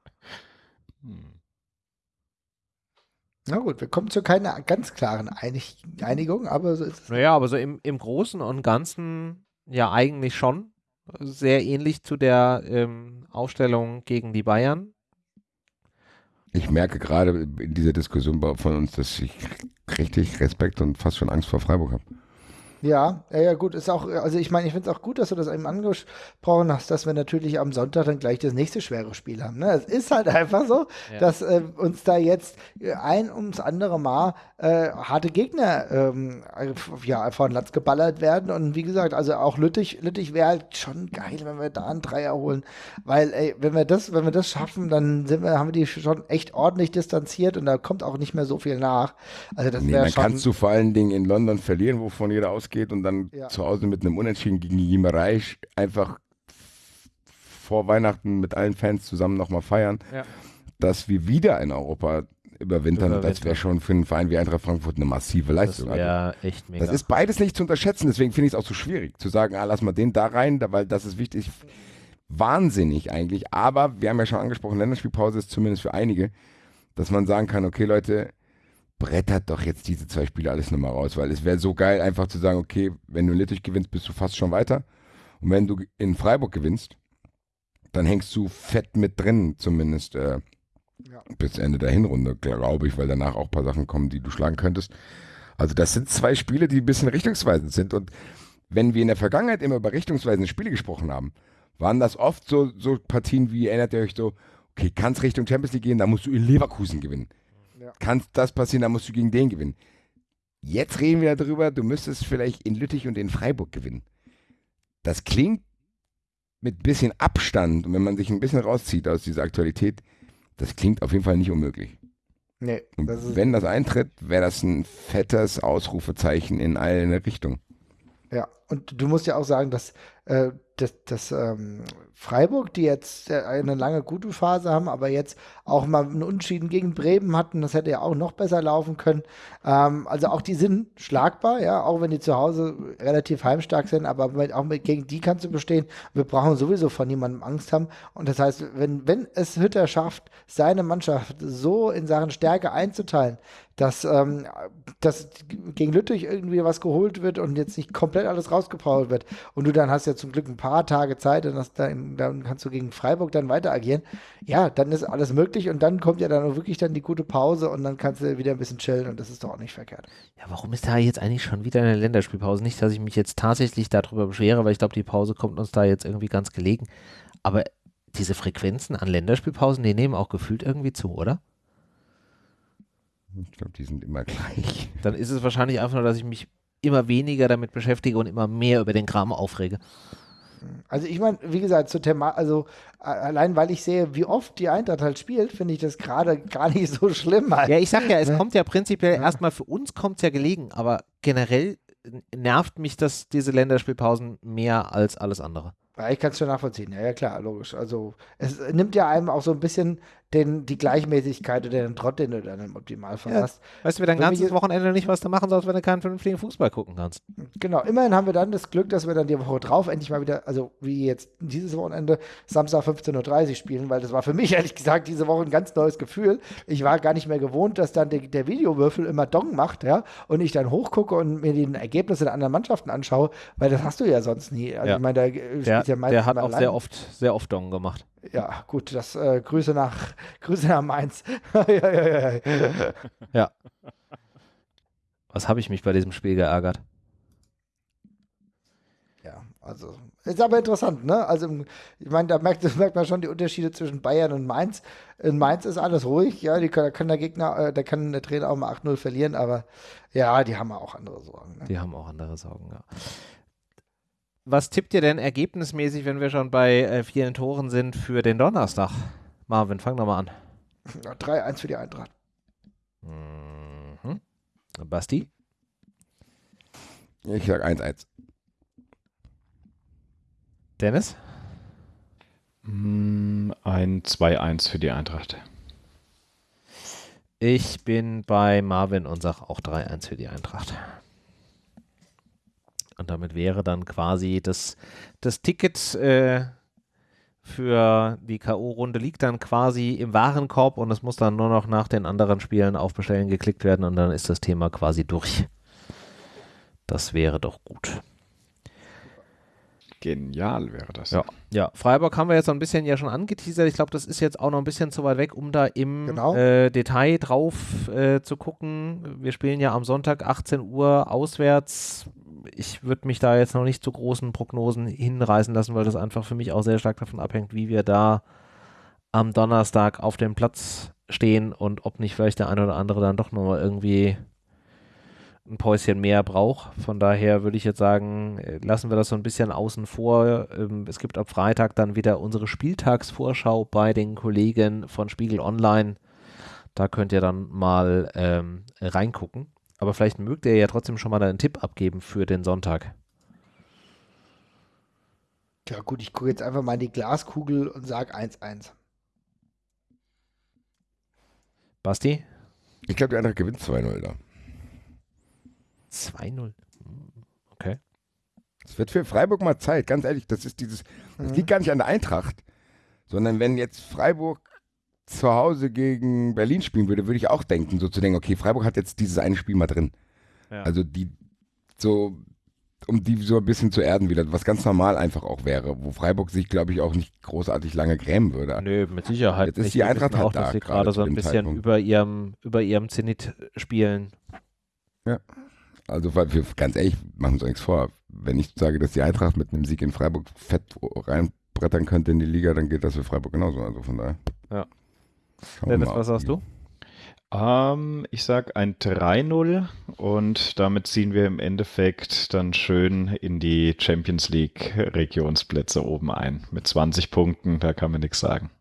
Speaker 2: Na gut, wir kommen zu keiner ganz klaren Einig Einigung, aber so ist es.
Speaker 1: Naja, aber so im, im Großen und Ganzen ja eigentlich schon sehr ähnlich zu der ähm, Aufstellung gegen die Bayern.
Speaker 4: Ich merke gerade in dieser Diskussion von uns, dass ich richtig Respekt und fast schon Angst vor Freiburg habe.
Speaker 2: Ja, ja, ja, gut, ist auch, also ich meine, ich finde es auch gut, dass du das eben angesprochen hast, dass wir natürlich am Sonntag dann gleich das nächste schwere Spiel haben. Ne? Es ist halt einfach so, ja. dass äh, uns da jetzt ein ums andere Mal äh, harte Gegner ähm, ja, von Latz geballert werden. Und wie gesagt, also auch Lüttich, Lüttich wäre halt schon geil, wenn wir da einen Dreier holen. Weil, ey, wenn wir das, wenn wir das schaffen, dann sind wir, haben wir die schon echt ordentlich distanziert und da kommt auch nicht mehr so viel nach.
Speaker 4: Also das nee, dann schon, kannst du vor allen Dingen in London verlieren, wovon jeder ausgeht geht und dann ja. zu Hause mit einem Unentschieden gegen Jimerei einfach vor Weihnachten mit allen Fans zusammen nochmal feiern, ja. dass wir wieder in Europa überwintern, Überwinter. das wäre schon für einen Verein wie Eintracht Frankfurt eine massive Leistung.
Speaker 1: Das also, echt mega.
Speaker 4: Das ist beides nicht zu unterschätzen, deswegen finde ich es auch so schwierig, zu sagen, ah, lass mal den da rein, weil das ist wichtig. Wahnsinnig eigentlich, aber wir haben ja schon angesprochen, Länderspielpause ist zumindest für einige, dass man sagen kann, okay Leute, brettert doch jetzt diese zwei Spiele alles nochmal raus, weil es wäre so geil, einfach zu sagen, okay, wenn du in Lüttich gewinnst, bist du fast schon weiter. Und wenn du in Freiburg gewinnst, dann hängst du fett mit drin, zumindest äh, ja. bis Ende der Hinrunde, glaube ich, weil danach auch ein paar Sachen kommen, die du schlagen könntest. Also das sind zwei Spiele, die ein bisschen richtungsweisend sind. Und wenn wir in der Vergangenheit immer über richtungsweisende Spiele gesprochen haben, waren das oft so, so Partien wie, erinnert ihr euch so, okay, kann es Richtung Champions League gehen, da musst du in Leverkusen gewinnen ja. kann das passieren, dann musst du gegen den gewinnen. Jetzt reden wir darüber, du müsstest vielleicht in Lüttich und in Freiburg gewinnen. Das klingt mit ein bisschen Abstand und wenn man sich ein bisschen rauszieht aus dieser Aktualität, das klingt auf jeden Fall nicht unmöglich. Nee, das wenn das eintritt, wäre das ein fettes Ausrufezeichen in eine Richtungen.
Speaker 2: Ja, und du musst ja auch sagen, dass, äh, dass, dass ähm, Freiburg, die jetzt äh, eine lange gute Phase haben, aber jetzt auch mal einen Unentschieden gegen Bremen hatten, das hätte ja auch noch besser laufen können. Ähm, also auch die sind schlagbar, ja, auch wenn die zu Hause relativ heimstark sind, aber mit, auch mit, gegen die kannst du bestehen. Wir brauchen sowieso von niemandem Angst haben. Und das heißt, wenn, wenn es Hütter schafft, seine Mannschaft so in Sachen Stärke einzuteilen, dass, ähm, dass gegen Lüttich irgendwie was geholt wird und jetzt nicht komplett alles rausgepowert wird und du dann hast ja zum Glück ein paar Tage Zeit und dann dann kannst du gegen Freiburg dann weiter agieren. Ja, dann ist alles möglich und dann kommt ja dann wirklich dann die gute Pause und dann kannst du wieder ein bisschen chillen und das ist doch auch nicht verkehrt.
Speaker 1: Ja, warum ist da jetzt eigentlich schon wieder eine Länderspielpause? Nicht, dass ich mich jetzt tatsächlich darüber beschwere, weil ich glaube, die Pause kommt uns da jetzt irgendwie ganz gelegen. Aber diese Frequenzen an Länderspielpausen, die nehmen auch gefühlt irgendwie zu, oder?
Speaker 4: Ich glaube, die sind immer gleich.
Speaker 1: Dann ist es wahrscheinlich einfach nur, dass ich mich immer weniger damit beschäftige und immer mehr über den Kram aufrege.
Speaker 2: Also ich meine, wie gesagt, zu Thema, also allein weil ich sehe, wie oft die Eintracht halt spielt, finde ich das gerade gar nicht so schlimm. Halt.
Speaker 1: Ja, ich sag ja, es ne? kommt ja prinzipiell ja. erstmal für uns kommt es ja gelegen, aber generell nervt mich das, diese Länderspielpausen mehr als alles andere.
Speaker 2: Ja, ich kann es schon nachvollziehen. Ja, ja, klar, logisch. Also, es nimmt ja einem auch so ein bisschen den, die Gleichmäßigkeit oder den Trott, den du dann im Optimalfall
Speaker 1: Ja.
Speaker 2: hast.
Speaker 1: Weißt du, wie dein
Speaker 2: Wenn wir
Speaker 1: ganzes
Speaker 2: jetzt-
Speaker 1: Wochenende nicht was du machen sollst, wenn du keinen vernünftigen Fußball gucken kannst.
Speaker 2: Genau, immerhin haben wir dann das Glück, dass wir dann die Woche drauf endlich mal wieder, also wie jetzt dieses Wochenende, Samstag 15.30 Uhr spielen, weil das war für mich ehrlich gesagt diese Woche ein ganz neues Gefühl. Ich war gar nicht mehr gewohnt, dass dann der, der Videowürfel immer Dong macht, ja, und ich dann hochgucke und mir die Ergebnisse der anderen Mannschaften anschaue, weil das hast du ja sonst nie. Also
Speaker 1: Ja.
Speaker 2: ich meine, da äh,
Speaker 1: Der,
Speaker 2: ja meistens
Speaker 1: der hat
Speaker 2: mal
Speaker 1: auch sehr
Speaker 2: allein.
Speaker 1: oft, sehr oft Dong gemacht.
Speaker 2: Ja, gut, das äh, Grüße nach Grüße nach Mainz. ja, ja, ja, ja.
Speaker 1: Was habe ich mich bei diesem Spiel geärgert?
Speaker 2: Ja, also ist aber interessant, ne? Also im- ich meine, da merkt, merkt man schon die Unterschiede zwischen Bayern und Mainz. In Mainz ist alles ruhig, ja, die kann, da kann der Gegner, äh, da kann der Trainer auch mal 8-0 verlieren, aber ja, die haben auch andere Sorgen. Ne?
Speaker 1: Die haben auch andere Sorgen, ja. Was tippt ihr denn ergebnismäßig, wenn wir schon bei äh, vielen Toren sind, für den Donnerstag? Marvin, fang doch mal an.
Speaker 2: Ja, 3-1 für die Eintracht.
Speaker 1: Mhm. Basti?
Speaker 4: Ich sag 1-1.
Speaker 1: Dennis?
Speaker 3: Mm, Ein 2-1 für die Eintracht.
Speaker 1: Ich bin bei Marvin und sage auch 3-1 für die Eintracht. Und damit wäre dann quasi das, das Ticket äh, für die K.O.-Runde liegt dann quasi im Warenkorb und es muss dann nur noch nach den anderen Spielen auf Bestellen geklickt werden und dann ist das Thema quasi durch. Das wäre doch gut.
Speaker 3: Genial wäre das.
Speaker 1: Ja. Ja, Freiburg haben wir jetzt so ein bisschen ja schon angeteasert. Ich glaube, das ist jetzt auch noch ein bisschen zu weit weg, um da im
Speaker 2: Genau.
Speaker 1: äh, Detail drauf äh, zu gucken. Wir spielen ja am Sonntag 18 Uhr auswärts. Ich würde mich da jetzt noch nicht zu großen Prognosen hinreißen lassen, weil das einfach für mich auch sehr stark davon abhängt, wie wir da am Donnerstag auf dem Platz stehen und ob nicht vielleicht der eine oder andere dann doch nochmal irgendwie ein Päuschen mehr braucht. Von daher würde ich jetzt sagen, äh, lassen wir das so ein bisschen außen vor. Ähm, Es gibt ab Freitag dann wieder unsere Spieltagsvorschau bei den Kollegen von Spiegel Online. Da könnt ihr dann mal ähm, reingucken. Aber vielleicht mögt ihr ja trotzdem schon mal einen Tipp abgeben für den Sonntag.
Speaker 2: Ja, gut, ich gucke jetzt einfach mal in die Glaskugel und sage 1-1.
Speaker 1: Basti?
Speaker 4: Ich glaube, die Eintracht gewinnt 2-0 da.
Speaker 1: 2-0. Hm, Okay.
Speaker 4: Es wird für Freiburg mal Zeit, ganz ehrlich. Das ist dieses, das
Speaker 2: Mhm.
Speaker 4: liegt gar nicht an der Eintracht, sondern wenn jetzt Freiburg zu Hause gegen Berlin spielen würde, würde ich auch denken, so zu denken, okay, Freiburg hat jetzt dieses eine Spiel mal drin.
Speaker 1: Ja.
Speaker 4: Also die, so, um die so ein bisschen zu erden wieder, was ganz normal einfach auch wäre, wo Freiburg sich, glaube ich, auch nicht großartig lange grämen würde.
Speaker 1: Nö, mit Sicherheit
Speaker 4: Jetzt ist
Speaker 1: nicht.
Speaker 4: die
Speaker 1: Wir
Speaker 4: Eintracht halt
Speaker 1: auch, dass
Speaker 4: da,
Speaker 1: sie
Speaker 4: gerade
Speaker 1: so ein bisschen
Speaker 4: Zeitpunkt.
Speaker 1: über ihrem, über ihrem Zenit spielen.
Speaker 4: Also, weil wir, ganz ehrlich, machen uns nichts vor. Wenn ich sage, dass die Eintracht mit einem Sieg in Freiburg fett reinbrettern könnte in die Liga, dann geht das für Freiburg genauso. Also von daher.
Speaker 1: Ja. Dennis, was sagst du?
Speaker 3: Ähm, ich sag ein 3-0 und damit ziehen wir im Endeffekt dann schön in die Champions League Regionsplätze oben ein. Mit 20 Punkten, da kann man nichts sagen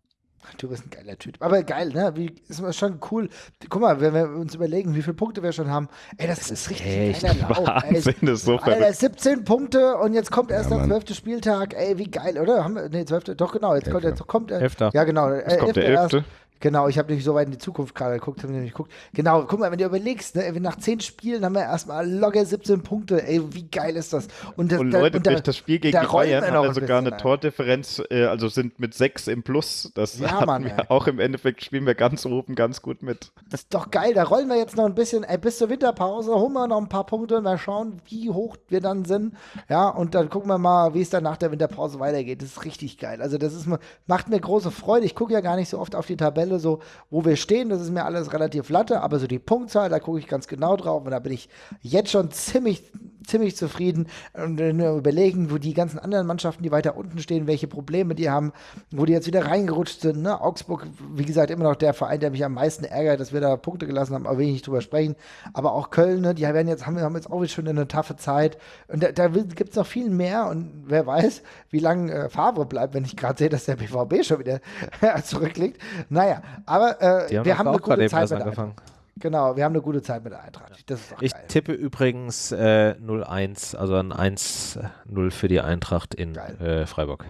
Speaker 2: du bist ein geiler Typ. Aber geil, ne? Wie, ist schon cool. Guck mal, wenn wir uns überlegen, wie viele Punkte wir schon haben. Ey, das, das ist richtig
Speaker 1: echt
Speaker 2: geiler
Speaker 3: Wahnsinn, Ey, ist so
Speaker 2: Alter, 17 Punkte und jetzt kommt erst
Speaker 4: ja,
Speaker 2: der 12. Spieltag. Ey, wie geil, oder? Haben wir, nee, 12. Doch, genau. Jetzt kommt, jetzt kommt der.
Speaker 1: Äh,
Speaker 2: ja, genau.
Speaker 3: Äh, kommt der 11.
Speaker 2: Genau, ich habe nämlich so weit in die Zukunft gerade geguckt, habe nämlich geguckt. Genau, guck mal, wenn du überlegst, ne, nach 10 Spielen haben wir erstmal locker 17 Punkte. Ey, wie geil ist das? das
Speaker 3: Und Leute,
Speaker 2: da-
Speaker 3: durch das Spiel gegen
Speaker 2: da
Speaker 3: die Bayern
Speaker 2: wir ein
Speaker 3: sogar
Speaker 2: bisschen,
Speaker 3: eine Tordifferenz, äh, also sind mit 6 im Plus. Das
Speaker 2: Ja,
Speaker 3: hatten
Speaker 2: Mann,
Speaker 3: wir
Speaker 2: ey.
Speaker 3: auch im Endeffekt, spielen wir ganz oben ganz gut mit.
Speaker 2: Das ist doch geil, da rollen wir jetzt noch ein bisschen, ey, bis zur Winterpause holen wir noch ein paar Punkte, mal schauen, wie hoch wir dann sind. Ja, und dann gucken wir mal, wie es dann nach der Winterpause weitergeht. Das ist richtig geil. Also, das ist, macht mir große Freude. Ich gucke ja gar nicht so oft auf die Tabelle, so, wo wir stehen. Das ist mir alles relativ latte, aber so die Punktzahl, da gucke ich ganz genau drauf und da bin ich jetzt schon ziemlich, ziemlich zufrieden. Und wir überlegen, wo die ganzen anderen Mannschaften, die weiter unten stehen, welche Probleme die haben, wo die jetzt wieder reingerutscht sind. Ne? Augsburg, wie gesagt, immer noch der Verein, der mich am meisten ärgert, dass wir da Punkte gelassen haben, aber will ich nicht drüber sprechen. Aber auch Köln, ne? die werden jetzt, haben, haben jetzt auch wieder schon eine taffe Zeit. Und da, da gibt es noch viel mehr und wer weiß, wie lange äh, Favre bleibt, wenn ich gerade sehe, dass der BVB schon wieder zurückliegt. Naja, aber äh,
Speaker 1: haben
Speaker 2: wir haben
Speaker 1: auch
Speaker 2: eine gute Zeit mit
Speaker 1: angefangen.
Speaker 2: Genau, wir haben eine gute Zeit mit der Eintracht. Das ist auch
Speaker 1: ich
Speaker 2: geil.
Speaker 1: tippe übrigens äh, 0-1, also ein 1-0 für die Eintracht in äh, Freiburg.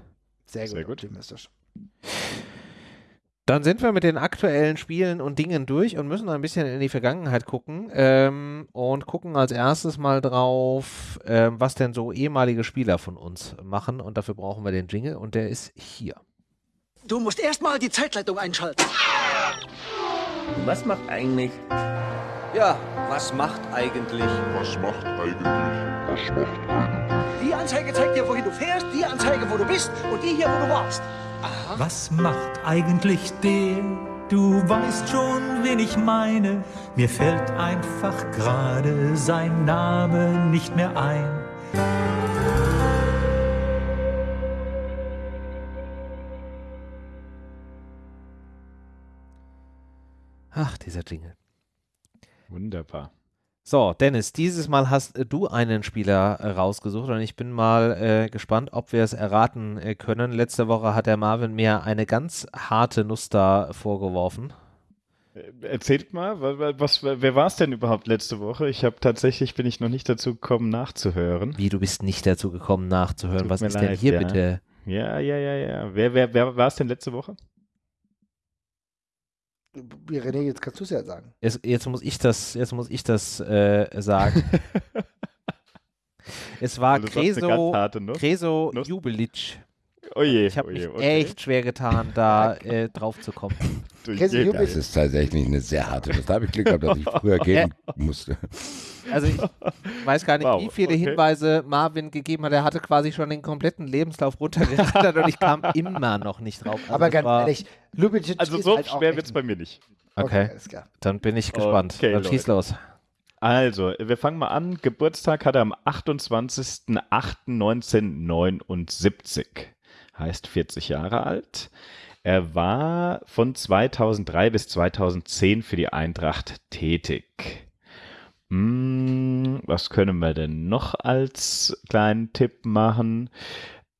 Speaker 2: Sehr gut,
Speaker 3: Sehr gut.
Speaker 2: optimistisch.
Speaker 1: Dann sind wir mit den aktuellen Spielen und Dingen durch und müssen ein bisschen in die Vergangenheit gucken ähm, und gucken als erstes mal drauf, ähm, was denn so ehemalige Spieler von uns machen und dafür brauchen wir den Jingle und der ist hier.
Speaker 5: Du musst erstmal die Zeitleitung einschalten.
Speaker 6: Was macht eigentlich?
Speaker 7: Ja, was macht eigentlich?
Speaker 8: Was macht eigentlich? Was macht eigentlich?
Speaker 5: Die Anzeige zeigt dir, wohin du fährst, die Anzeige, wo du bist und die hier, wo du warst.
Speaker 9: Was macht eigentlich der? Du weißt schon, wen ich meine. Mir fällt einfach gerade sein Name nicht mehr ein.
Speaker 1: Ach, dieser Jingle.
Speaker 3: Wunderbar.
Speaker 1: So, Dennis, dieses Mal hast äh, du einen Spieler äh, rausgesucht und ich bin mal äh, gespannt, ob wir es erraten äh, können. Letzte Woche hat der Marvin mir eine ganz harte Nuss da vorgeworfen.
Speaker 3: Äh, Erzählt mal, wa- wa- was, wer war es denn überhaupt letzte Woche? Ich habe tatsächlich, bin ich noch nicht dazu gekommen, nachzuhören.
Speaker 1: Wie, du bist nicht dazu gekommen, nachzuhören.
Speaker 3: Tut
Speaker 1: Was ist denn
Speaker 3: leid,
Speaker 1: hier
Speaker 3: ja.
Speaker 1: bitte?
Speaker 3: Ja, ja, ja, ja. Wer, wer, wer war es denn letzte Woche?
Speaker 2: René, jetzt kannst du es ja sagen.
Speaker 1: Jetzt, jetzt muss ich das, jetzt muss ich das äh, sagen. es war Creso. Creso
Speaker 3: Nuss.
Speaker 1: Jubelic.
Speaker 3: Oje,
Speaker 1: Ich habe
Speaker 3: oje,
Speaker 1: mich
Speaker 3: okay.
Speaker 1: echt schwer getan, da äh, drauf zu kommen.
Speaker 3: Je-
Speaker 4: Das ist tatsächlich eine sehr harte. Das habe ich Glück gehabt, dass ich früher gehen musste.
Speaker 1: Also ich weiß gar nicht,
Speaker 3: Wow,
Speaker 1: wie viele
Speaker 3: okay.
Speaker 1: Hinweise Marvin gegeben hat. Er hatte quasi schon den kompletten Lebenslauf runtergerattert und ich kam immer noch nicht drauf. Also
Speaker 2: Aber ganz
Speaker 1: war,
Speaker 2: ehrlich, Lubicic
Speaker 3: Also so
Speaker 2: halt
Speaker 3: schwer wird es bei mir nicht.
Speaker 1: Okay,
Speaker 2: klar.
Speaker 1: dann bin ich gespannt.
Speaker 3: Okay,
Speaker 1: dann schieß los.
Speaker 3: Also, wir fangen mal an. Geburtstag hat er am 28.08.1979. Heißt 40 Jahre alt. Er war von 2003 bis 2010 für die Eintracht tätig. Hm, was können wir denn noch als kleinen Tipp machen?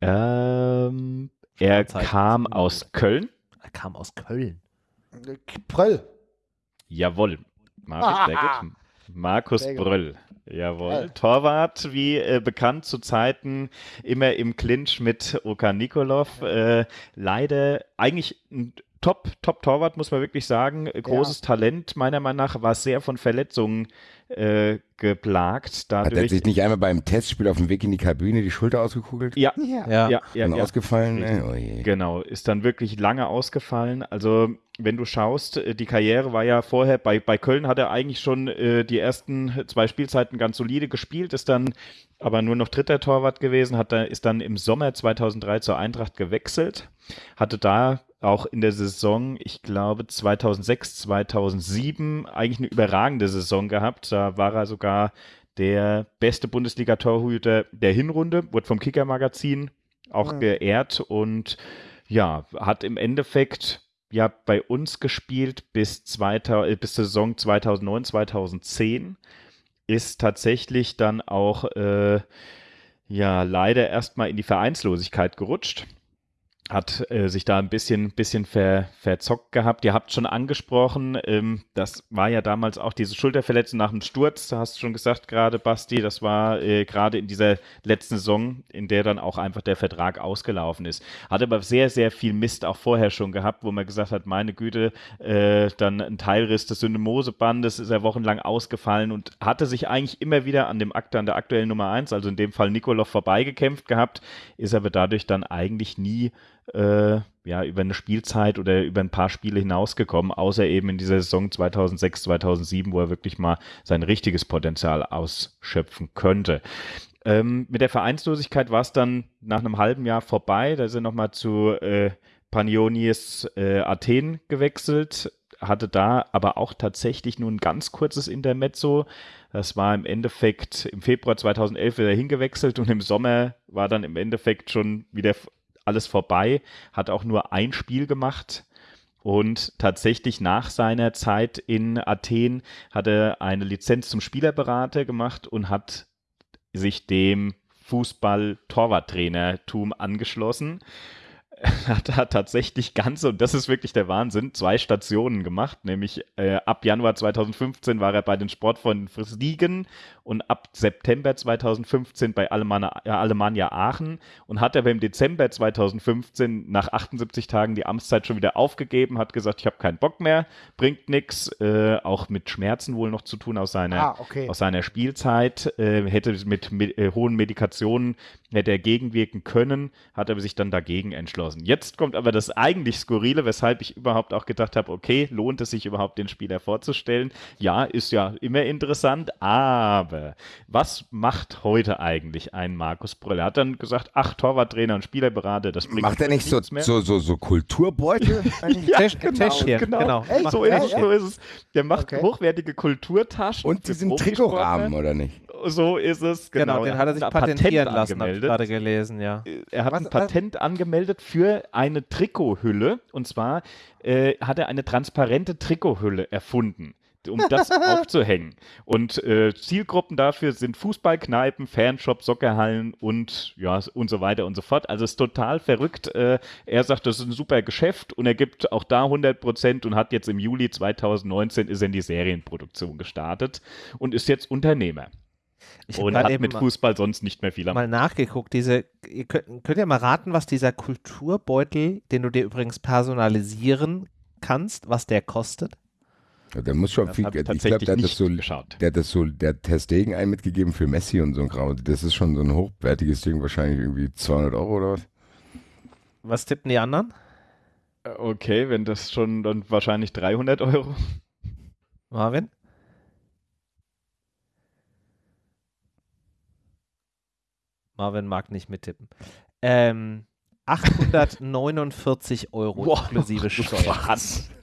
Speaker 3: Ähm, er
Speaker 1: Zeit.
Speaker 3: kam aus Köln.
Speaker 1: Er kam aus Köln.
Speaker 2: Pröll.
Speaker 3: Jawohl. Markus, sehr gut. Markus
Speaker 2: Sehr gut.
Speaker 3: Bröll. Jawohl.
Speaker 2: Geil.
Speaker 3: Torwart, wie äh, bekannt zu Zeiten, immer im Clinch mit Oka Nikolov. Äh, leider eigentlich ein Top, Top Torwart, muss man wirklich sagen. Äh, Großes Talent, meiner Meinung nach, war sehr von Verletzungen äh, geplagt.
Speaker 4: Hat er
Speaker 3: Dadurch,
Speaker 4: sich nicht einmal beim Testspiel auf dem Weg in die Kabine die Schulter ausgekugelt?
Speaker 3: ja,
Speaker 2: Ja.
Speaker 1: Ja.
Speaker 3: ja, ja, ja.
Speaker 4: ausgefallen? Äh, oh.
Speaker 3: Genau, ist dann wirklich lange ausgefallen. Also, wenn du schaust, äh, die Karriere war ja vorher, bei, bei Köln hat er eigentlich schon äh, die ersten zwei Spielzeiten ganz solide gespielt, ist dann aber nur noch dritter Torwart gewesen, hat da, ist dann im Sommer 2003 zur Eintracht gewechselt, hatte da auch in der Saison, ich glaube 2006, 2007 eigentlich eine überragende Saison gehabt. Da war er sogar der beste Bundesliga-Torhüter der Hinrunde, wurde vom Kicker-Magazin auch
Speaker 2: Mhm.
Speaker 3: geehrt und ja, hat im Endeffekt ja bei uns gespielt bis, 2000, äh, bis zur Saison 2009, 2010. Ist tatsächlich dann auch äh, ja leider erstmal in die Vereinslosigkeit gerutscht. Hat äh, sich da ein bisschen, bisschen ver, verzockt gehabt. Ihr habt schon angesprochen, ähm, das war ja damals auch diese Schulterverletzung nach dem Sturz, da hast du schon gesagt gerade, Basti, das war äh, gerade in dieser letzten Saison, in der dann auch einfach der Vertrag ausgelaufen ist. Hat aber sehr, sehr viel Mist auch vorher schon gehabt, wo man gesagt hat, meine Güte, äh, dann ein Teilriss des Syndemosebandes ist er wochenlang ausgefallen und hatte sich eigentlich immer wieder an dem Akt, an der aktuellen Nummer 1, also in dem Fall Nikolov, vorbeigekämpft gehabt, ist aber dadurch dann eigentlich nie äh, ja, über eine Spielzeit oder über ein paar Spiele hinausgekommen, außer eben in dieser Saison 2006, 2007, wo er wirklich mal sein richtiges Potenzial ausschöpfen könnte. Ähm, mit der Vereinslosigkeit war es dann nach einem halben Jahr vorbei. Da ist er nochmal zu äh, Panionis äh, Athen gewechselt, hatte da aber auch tatsächlich nur ein ganz kurzes Intermezzo. Das war im Endeffekt im Februar 2011 wieder hingewechselt und im Sommer war dann im Endeffekt schon wieder alles vorbei, hat auch nur ein Spiel gemacht und tatsächlich nach seiner Zeit in Athen hat er eine Lizenz zum Spielerberater gemacht und hat sich dem Fußball-Torwarttrainertum angeschlossen. hat, hat tatsächlich ganze, und das ist wirklich der Wahnsinn, zwei Stationen gemacht, nämlich äh, ab Januar 2015 war er bei den Sportfreunden Friesligen und ab September 2015 bei Alemannia, äh, Alemannia Aachen und hat aber im Dezember 2015 nach 78 Tagen die Amtszeit schon wieder aufgegeben, hat gesagt, ich habe keinen Bock mehr, bringt nichts, äh, auch mit Schmerzen wohl noch zu tun aus seiner,
Speaker 2: Ah, okay.
Speaker 3: aus seiner Spielzeit, äh, hätte mit, mit äh, hohen Medikationen hätte er gegenwirken können, hat aber sich dann dagegen entschlossen. Jetzt kommt aber das eigentlich Skurrile, weshalb ich überhaupt auch gedacht habe, okay, lohnt es sich überhaupt den Spieler vorzustellen? Ja, ist ja immer interessant, aber was macht heute eigentlich ein Markus Brüll? Er hat dann gesagt, ach, Torwarttrainer und Spielerberater, das bringt
Speaker 4: Macht er nicht so,
Speaker 3: mehr.
Speaker 4: so, so, so Kulturbeutel?
Speaker 3: Ja,
Speaker 1: Täsch-
Speaker 3: genau,
Speaker 1: Täschchen,
Speaker 3: genau.
Speaker 1: genau.
Speaker 3: So ist, so ist es. Der macht
Speaker 2: Okay.
Speaker 3: hochwertige Kulturtaschen.
Speaker 4: Und diesen. Trikotrahmen, oder nicht?
Speaker 3: So ist es,
Speaker 1: Genau,
Speaker 3: genau.
Speaker 1: den hat er sich patentieren
Speaker 3: Patent
Speaker 1: lassen, habe ich gerade gelesen, ja.
Speaker 3: Er hat
Speaker 2: Was-
Speaker 3: ein Patent angemeldet für eine Trikothülle. Und zwar äh, hat er eine transparente Trikothülle erfunden, um das aufzuhängen. Und äh, Zielgruppen dafür sind Fußballkneipen, Fanshops, Soccerhallen und ja und so weiter und so fort. Also es ist total verrückt. Äh, er sagt, das ist ein super Geschäft und er gibt auch da 100 Prozent und hat jetzt im Juli 2019 ist in die Serienproduktion gestartet und ist jetzt Unternehmer.
Speaker 1: Ich
Speaker 3: Und hat
Speaker 1: eben
Speaker 3: mit
Speaker 1: mal-
Speaker 3: Fußball sonst nicht mehr viel am
Speaker 1: mal nachgeguckt. Diese, ihr könnt, könnt ihr mal raten, was dieser Kulturbeutel, den du dir übrigens personalisieren kannst, was der kostet?
Speaker 4: Ja, Der muss schon
Speaker 3: Das
Speaker 4: viel Geld. Ich glaube,
Speaker 3: tatsächlich
Speaker 4: der hat das
Speaker 3: nicht
Speaker 4: so.
Speaker 3: geschaut.
Speaker 4: Der hat das so, der hat Testegen ein mitgegeben für Messi und so ein Kram. Das ist schon so ein hochwertiges Ding, wahrscheinlich irgendwie 200 Euro oder was?
Speaker 1: Was tippen die anderen?
Speaker 3: Äh, Okay, wenn das schon dann wahrscheinlich 300 Euro.
Speaker 1: Marvin? Marvin mag nicht mittippen. Ähm, 849 Euro inklusive Steuer.
Speaker 3: Was?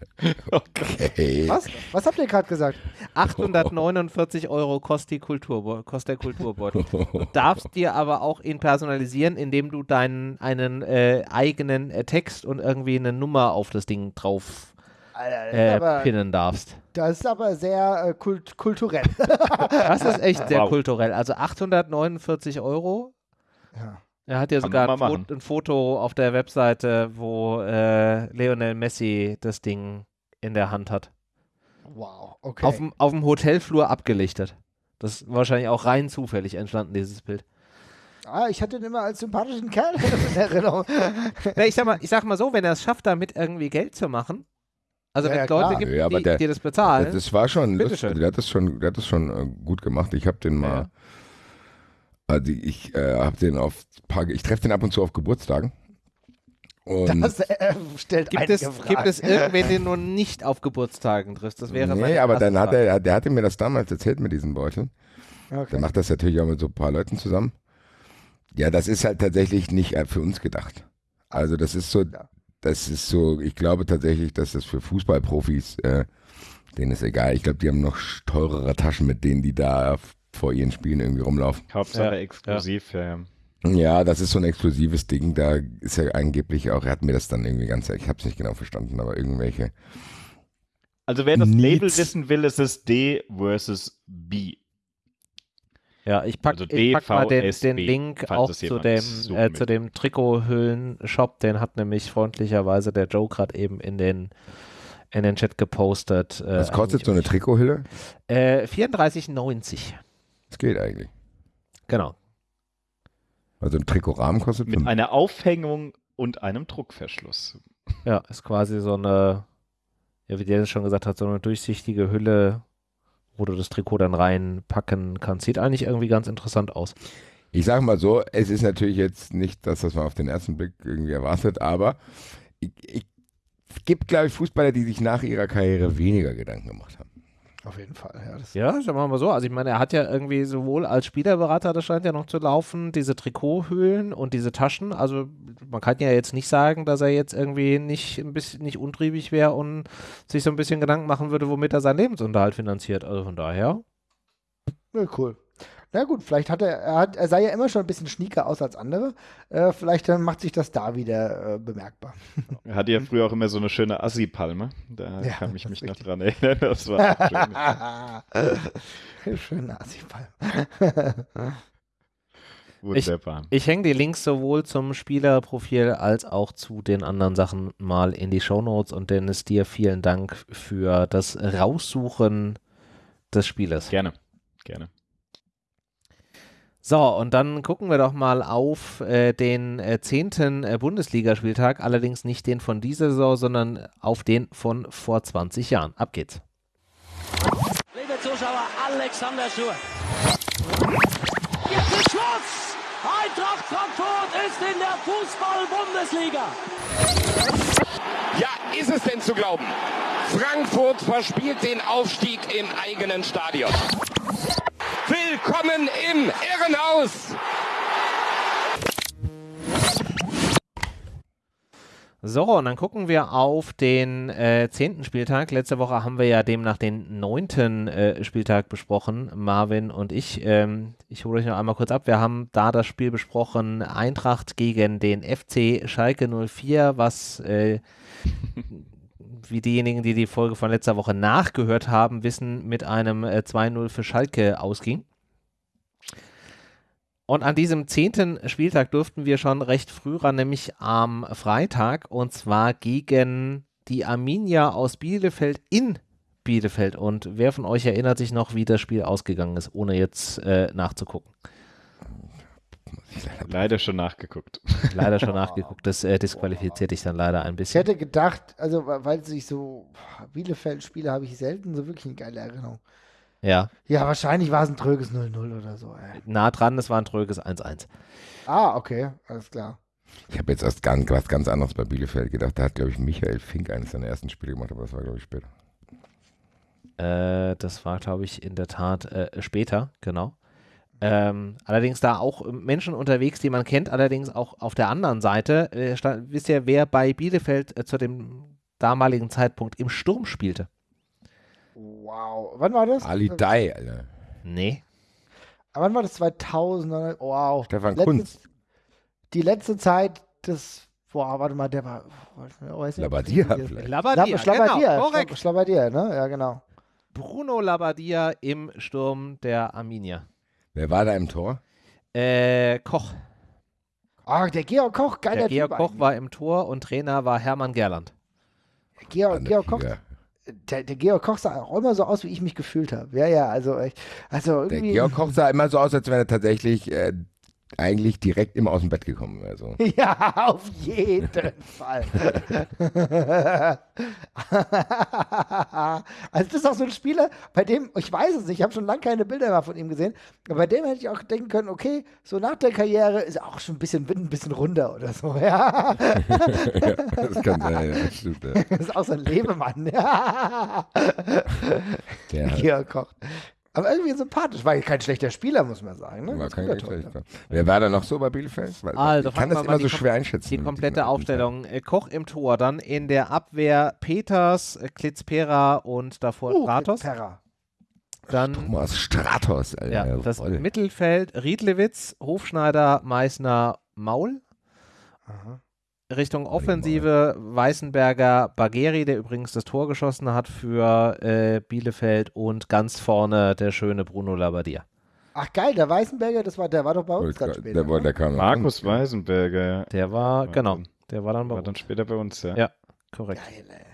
Speaker 4: Okay.
Speaker 2: Was? Was habt ihr gerade gesagt?
Speaker 1: 849 Euro kostet, die Kulturbe kostet der Kulturbeutel. Du darfst dir aber auch ihn personalisieren, indem du deinen einen äh, eigenen äh, Text und irgendwie eine Nummer auf das Ding drauf äh,
Speaker 2: aber,
Speaker 1: pinnen darfst.
Speaker 2: das ist aber sehr äh, kult kulturell.
Speaker 1: Das ist echt sehr
Speaker 3: Wow.
Speaker 1: kulturell. Also 849 Euro.
Speaker 2: Ja.
Speaker 1: Er hat ja
Speaker 3: Kann
Speaker 1: sogar ein, Fo
Speaker 3: machen.
Speaker 1: ein Foto auf der Webseite, wo äh, Lionel Messi das Ding in der Hand hat.
Speaker 2: Wow, okay.
Speaker 1: Auf dem- Auf dem Hotelflur abgelichtet. Das ist wahrscheinlich auch rein zufällig entstanden, dieses Bild.
Speaker 2: ah, ich hatte ihn immer als sympathischen Kerl in Erinnerung.
Speaker 1: Na, ich, sag mal, ich sag mal so, wenn er es schafft, damit irgendwie Geld zu machen, also
Speaker 2: Ja,
Speaker 1: wenn
Speaker 2: ja,
Speaker 1: es Leute
Speaker 2: klar.
Speaker 1: gibt,
Speaker 4: Ja,
Speaker 1: die,
Speaker 4: der-
Speaker 1: die das bezahlen,
Speaker 4: Das, war schon lustig. Der hat das schon, der hat das schon äh, gut gemacht. Ich habe den mal,
Speaker 1: Ja.
Speaker 4: Also ich äh, habe den auf paar, ich treffe den ab und zu auf Geburtstagen. Und
Speaker 2: Das äh, stellt
Speaker 1: gibt,
Speaker 2: einige
Speaker 1: es,
Speaker 2: Fragen.
Speaker 1: gibt es irgendwen, den du nicht auf Geburtstagen triffst? Das wäre
Speaker 4: nee, aber dann hat er, der hatte mir das damals erzählt mit diesen Beuteln. Der
Speaker 2: Okay.
Speaker 4: macht das natürlich auch mit so ein paar Leuten zusammen. Ja, das ist halt tatsächlich nicht äh, für uns gedacht. Also das ist so, das ist so, ich glaube tatsächlich, dass das für Fußballprofis, äh, denen ist egal. Ich glaube, die haben noch teurere Taschen, mit denen die da vor ihren Spielen irgendwie rumlaufen.
Speaker 3: Hauptsache
Speaker 1: Ja,
Speaker 3: exklusiv. Ja. Ja.
Speaker 4: Ja, das ist so ein exklusives Ding. Da ist ja angeblich auch, er hat mir das dann irgendwie ganz, ich habe es nicht genau verstanden, aber irgendwelche.
Speaker 3: Also wer das
Speaker 4: Needs.
Speaker 3: Label wissen will, ist es D versus B.
Speaker 1: Ja, ich pack,
Speaker 3: Also
Speaker 1: pack mal den, den Link auch zu dem, äh, zu dem Trikothüllen-Shop. Den hat nämlich freundlicherweise der Joe gerade eben in den, in den Chat gepostet. Äh,
Speaker 4: Was kostet so eine. Trikothülle?
Speaker 1: Äh, 34,90.
Speaker 4: Das geht eigentlich.
Speaker 1: Genau.
Speaker 4: Also ein Trikotrahmen kostet
Speaker 3: Mit
Speaker 4: fünf.
Speaker 3: einer Aufhängung und einem Druckverschluss.
Speaker 1: Ja, ist quasi so eine, ja, wie der schon gesagt hat, so eine durchsichtige Hülle, wo du das Trikot dann reinpacken kannst. Sieht eigentlich irgendwie ganz interessant aus.
Speaker 4: Ich sage mal so, es ist natürlich jetzt nicht das, was man auf den ersten Blick irgendwie erwartet, aber ich, ich, es gibt, glaube ich, Fußballer, die sich nach ihrer Karriere weniger Gedanken gemacht haben.
Speaker 2: Auf jeden Fall, ja. Das
Speaker 1: Ja, sagen wir mal so. Also ich meine, er hat ja irgendwie sowohl als Spielerberater, das scheint ja noch zu laufen, diese Trikothüllen und diese Taschen. Also man kann ja jetzt nicht sagen, dass er jetzt irgendwie nicht ein bisschen nicht untriebig wäre und sich so ein bisschen Gedanken machen würde, womit er seinen Lebensunterhalt finanziert. Also von daher.
Speaker 2: Ja, cool. Na gut, vielleicht hat er, er, hat, er sah ja immer schon ein bisschen schnieker aus als andere. Äh, vielleicht äh, macht sich das da wieder äh, bemerkbar.
Speaker 3: Er hatte ja früher auch immer so eine schöne Assi-Palme. Da
Speaker 2: Ja,
Speaker 3: kann ich mich noch dran erinnern. Das war schön.
Speaker 2: Schön Nazi-Palm.
Speaker 3: Wunderbar.
Speaker 1: Ich, ich hänge die Links sowohl zum Spielerprofil als auch zu den anderen Sachen mal in die Shownotes und Dennis, dir vielen Dank für das Raussuchen des Spielers.
Speaker 3: Gerne, gerne.
Speaker 1: So, und dann gucken wir doch mal auf äh, den äh, zehnten äh, Bundesligaspieltag, allerdings nicht den von dieser Saison, sondern auf den von vor 20 Jahren. Ab geht's.
Speaker 5: Liebe Zuschauer, Alexander Schur. Jetzt ist Schluss! Eintracht Frankfurt ist in der Fußball-Bundesliga.
Speaker 10: Ja, ist es denn zu glauben? Frankfurt verspielt den Aufstieg im eigenen Stadion. Willkommen im Irrenhaus!
Speaker 1: So, und dann gucken wir auf den äh, zehnten Spieltag. Letzte Woche haben wir ja demnach den neunten äh, Spieltag besprochen, Marvin und ich. Ähm, ich hole euch noch einmal kurz ab. Wir haben da das Spiel besprochen, Eintracht gegen den FC Schalke 04, was äh, wie diejenigen, die die Folge von letzter Woche nachgehört haben, wissen, mit einem äh, 2-0 für Schalke ausging. Und an diesem zehnten Spieltag durften wir schon recht früh ran, nämlich am Freitag, und zwar gegen die Arminia aus Bielefeld in Bielefeld. Und wer von euch erinnert sich noch, wie das Spiel ausgegangen ist, ohne jetzt äh, nachzugucken?
Speaker 3: Leider schon nachgeguckt.
Speaker 1: Leider schon nachgeguckt. Das äh, disqualifiziert dich dann leider ein
Speaker 2: Ich
Speaker 1: bisschen.
Speaker 2: hätte gedacht, also weil sich so Bielefeld-Spiele habe ich selten so wirklich eine geile Erinnerung.
Speaker 1: Ja,
Speaker 2: Ja, wahrscheinlich war es ein tröges 0-0 oder so. Ey.
Speaker 1: nah dran, es war ein tröges 1-1.
Speaker 2: Ah, okay, alles klar.
Speaker 4: Ich habe jetzt erst ganz, was ganz anderes bei Bielefeld gedacht. Da hat, glaube ich, Michael Fink eines seiner ersten Spiele gemacht, aber das war, glaube ich, später.
Speaker 1: Äh, das war, glaube ich, in der Tat äh, später, genau. Ähm, allerdings da auch Menschen unterwegs, die man kennt, allerdings auch auf der anderen Seite. Äh, stand, wisst ihr, wer bei Bielefeld äh, zu dem damaligen Zeitpunkt im Sturm spielte?
Speaker 2: Wow. Wann war das?
Speaker 4: Ali Dai, Alter.
Speaker 1: Nee.
Speaker 2: Wann war das? 2000? oder? Wow.
Speaker 4: Stefan
Speaker 2: Letzte-
Speaker 4: Kunz.
Speaker 2: Die letzte Zeit des. Boah, warte mal, der war. Oh,
Speaker 4: vielleicht.
Speaker 1: Labadia,
Speaker 2: Schlabadia,
Speaker 1: genau, korrekt.
Speaker 2: Ne? Ja, genau.
Speaker 1: Bruno Labadia im Sturm der Arminia.
Speaker 4: Wer war da im Tor?
Speaker 1: Äh, Koch.
Speaker 2: Ah, der Georg Koch, geiler
Speaker 1: Der Georg
Speaker 2: Typ
Speaker 1: Koch
Speaker 2: eigentlich.
Speaker 1: war im Tor und Trainer war Hermann Gerland.
Speaker 2: Georg, Georg Koch,
Speaker 4: Ja.
Speaker 2: Der, der Georg Koch sah auch immer so aus, wie ich mich gefühlt habe. Ja, ja, also, also
Speaker 4: Der
Speaker 2: irgendwie.
Speaker 4: Georg Koch sah immer so aus, als wenn er tatsächlich äh, eigentlich direkt immer aus dem Bett gekommen wäre. So.
Speaker 2: Ja, auf jeden Fall. also das ist auch so ein Spieler, bei dem, ich weiß es nicht, ich habe schon lange keine Bilder mehr von ihm gesehen, aber bei dem hätte ich auch denken können, okay, so nach der Karriere ist er auch schon ein bisschen, wird ein bisschen runder oder so, ja.
Speaker 4: ja, das kann sein, ja, das stimmt. Ja.
Speaker 2: Das ist auch so ein Lebemann, ja.
Speaker 4: Der
Speaker 2: Georg Koch. Aber irgendwie sympathisch, war kein schlechter Spieler, muss man sagen. Ne?
Speaker 4: war kein
Speaker 2: Torhüter.
Speaker 4: Wer war da noch so bei Bielefeld? Weil,
Speaker 1: Also,
Speaker 4: ich kann das immer so schwer einschätzen.
Speaker 1: Die komplette Aufstellung. Äh, Koch im Tor, dann in der Abwehr Peters, äh, Klitzpera und davor
Speaker 2: Uh,
Speaker 1: Stratos.
Speaker 2: Perra.
Speaker 1: Dann.
Speaker 4: Thomas Stratos, Alter.
Speaker 1: ja, das
Speaker 4: Rolle.
Speaker 1: Mittelfeld Riedlewitz, Hofschneider, Meißner, Maul.
Speaker 2: Aha.
Speaker 1: Richtung Offensive Weißenberger, Bagheri, der übrigens das Tor geschossen hat für äh, Bielefeld und ganz vorne der schöne Bruno Labbadia.
Speaker 2: Ach geil, der Weißenberger, das war, der war doch bei uns dann später.
Speaker 4: der, der,
Speaker 2: ne?
Speaker 4: der kam
Speaker 3: Markus
Speaker 4: uns.
Speaker 3: Weisenberger, ja.
Speaker 1: Der war, genau, der war dann bei
Speaker 3: War dann
Speaker 1: uns.
Speaker 3: später bei uns, ja.
Speaker 1: Ja. Korrekt.
Speaker 2: Geil, ey.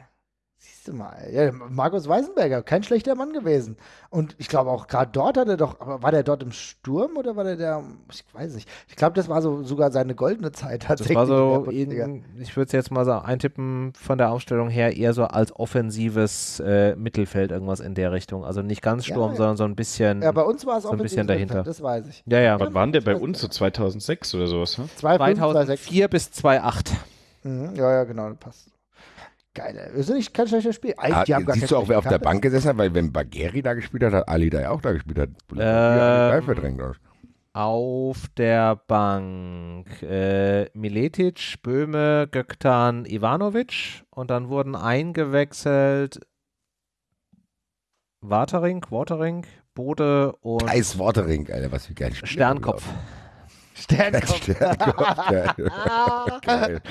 Speaker 2: Siehst du mal. Ja, Markus Weisenberger, kein schlechter Mann gewesen. Und ich glaube auch gerade dort hat er doch, war der dort im Sturm oder war der der, ich weiß nicht. Ich glaube, das war so sogar seine goldene Zeit
Speaker 1: Das
Speaker 2: tatsächlich.
Speaker 1: war
Speaker 2: in der
Speaker 1: so, in, ich würde es jetzt mal so eintippen von der Aufstellung her, eher so als offensives äh, Mittelfeld, irgendwas in der Richtung. Also nicht ganz Sturm,
Speaker 2: ja.
Speaker 1: sondern so ein bisschen.
Speaker 2: ja, bei uns war es
Speaker 1: so
Speaker 2: auch
Speaker 1: ein bisschen dahinter.
Speaker 2: Das weiß ich.
Speaker 1: ja, ja.
Speaker 3: Wann waren der bei uns? So 2006 oder sowas, ne?
Speaker 2: 2,5, 2,6.
Speaker 1: 2004 bis 2008.
Speaker 2: Mhm, ja, ja, genau, das passt. Geil. Das ist nicht kein schlechtes Spiel. Ey,
Speaker 4: Ah,
Speaker 2: die haben gar
Speaker 4: siehst du auch, wer auf der Bank gesessen hat? Weil wenn Bagheri da gespielt hat, hat Ali da auch da gespielt. Hat
Speaker 1: Ähm,
Speaker 4: verdrängt.
Speaker 1: Auf der Bank äh, Miletic, Böhme, Göktan, Ivanovic und dann wurden eingewechselt Watering, Watering, Bode und
Speaker 4: Eis Watering, Alter, was für geil Spieler.
Speaker 1: Sternkopf.
Speaker 2: Sternkopf.
Speaker 4: Sternkopf, geil.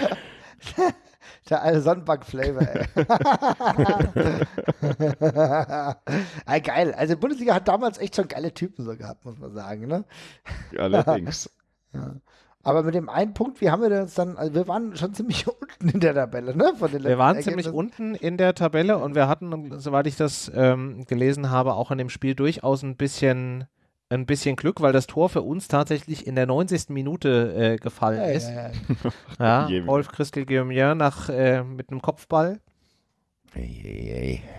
Speaker 2: Der alte Sonnenbank-Flavor, ey. ey. Geil. Also, Bundesliga hat damals echt schon geile Typen so gehabt, muss man sagen, ne?
Speaker 3: Allerdings.
Speaker 2: Ja. Aber mit dem einen Punkt, wie haben wir uns dann, also wir waren schon ziemlich unten in der Tabelle, ne?
Speaker 1: Von den wir waren ziemlich unten in der Tabelle und wir hatten, soweit ich das ähm, gelesen habe, auch in dem Spiel durchaus ein bisschen ein bisschen Glück, weil das Tor für uns tatsächlich in der 90. Minute äh, gefallen ja, ist. Ja, ja. Wolf Christel Guillaumier nach äh, mit einem Kopfball.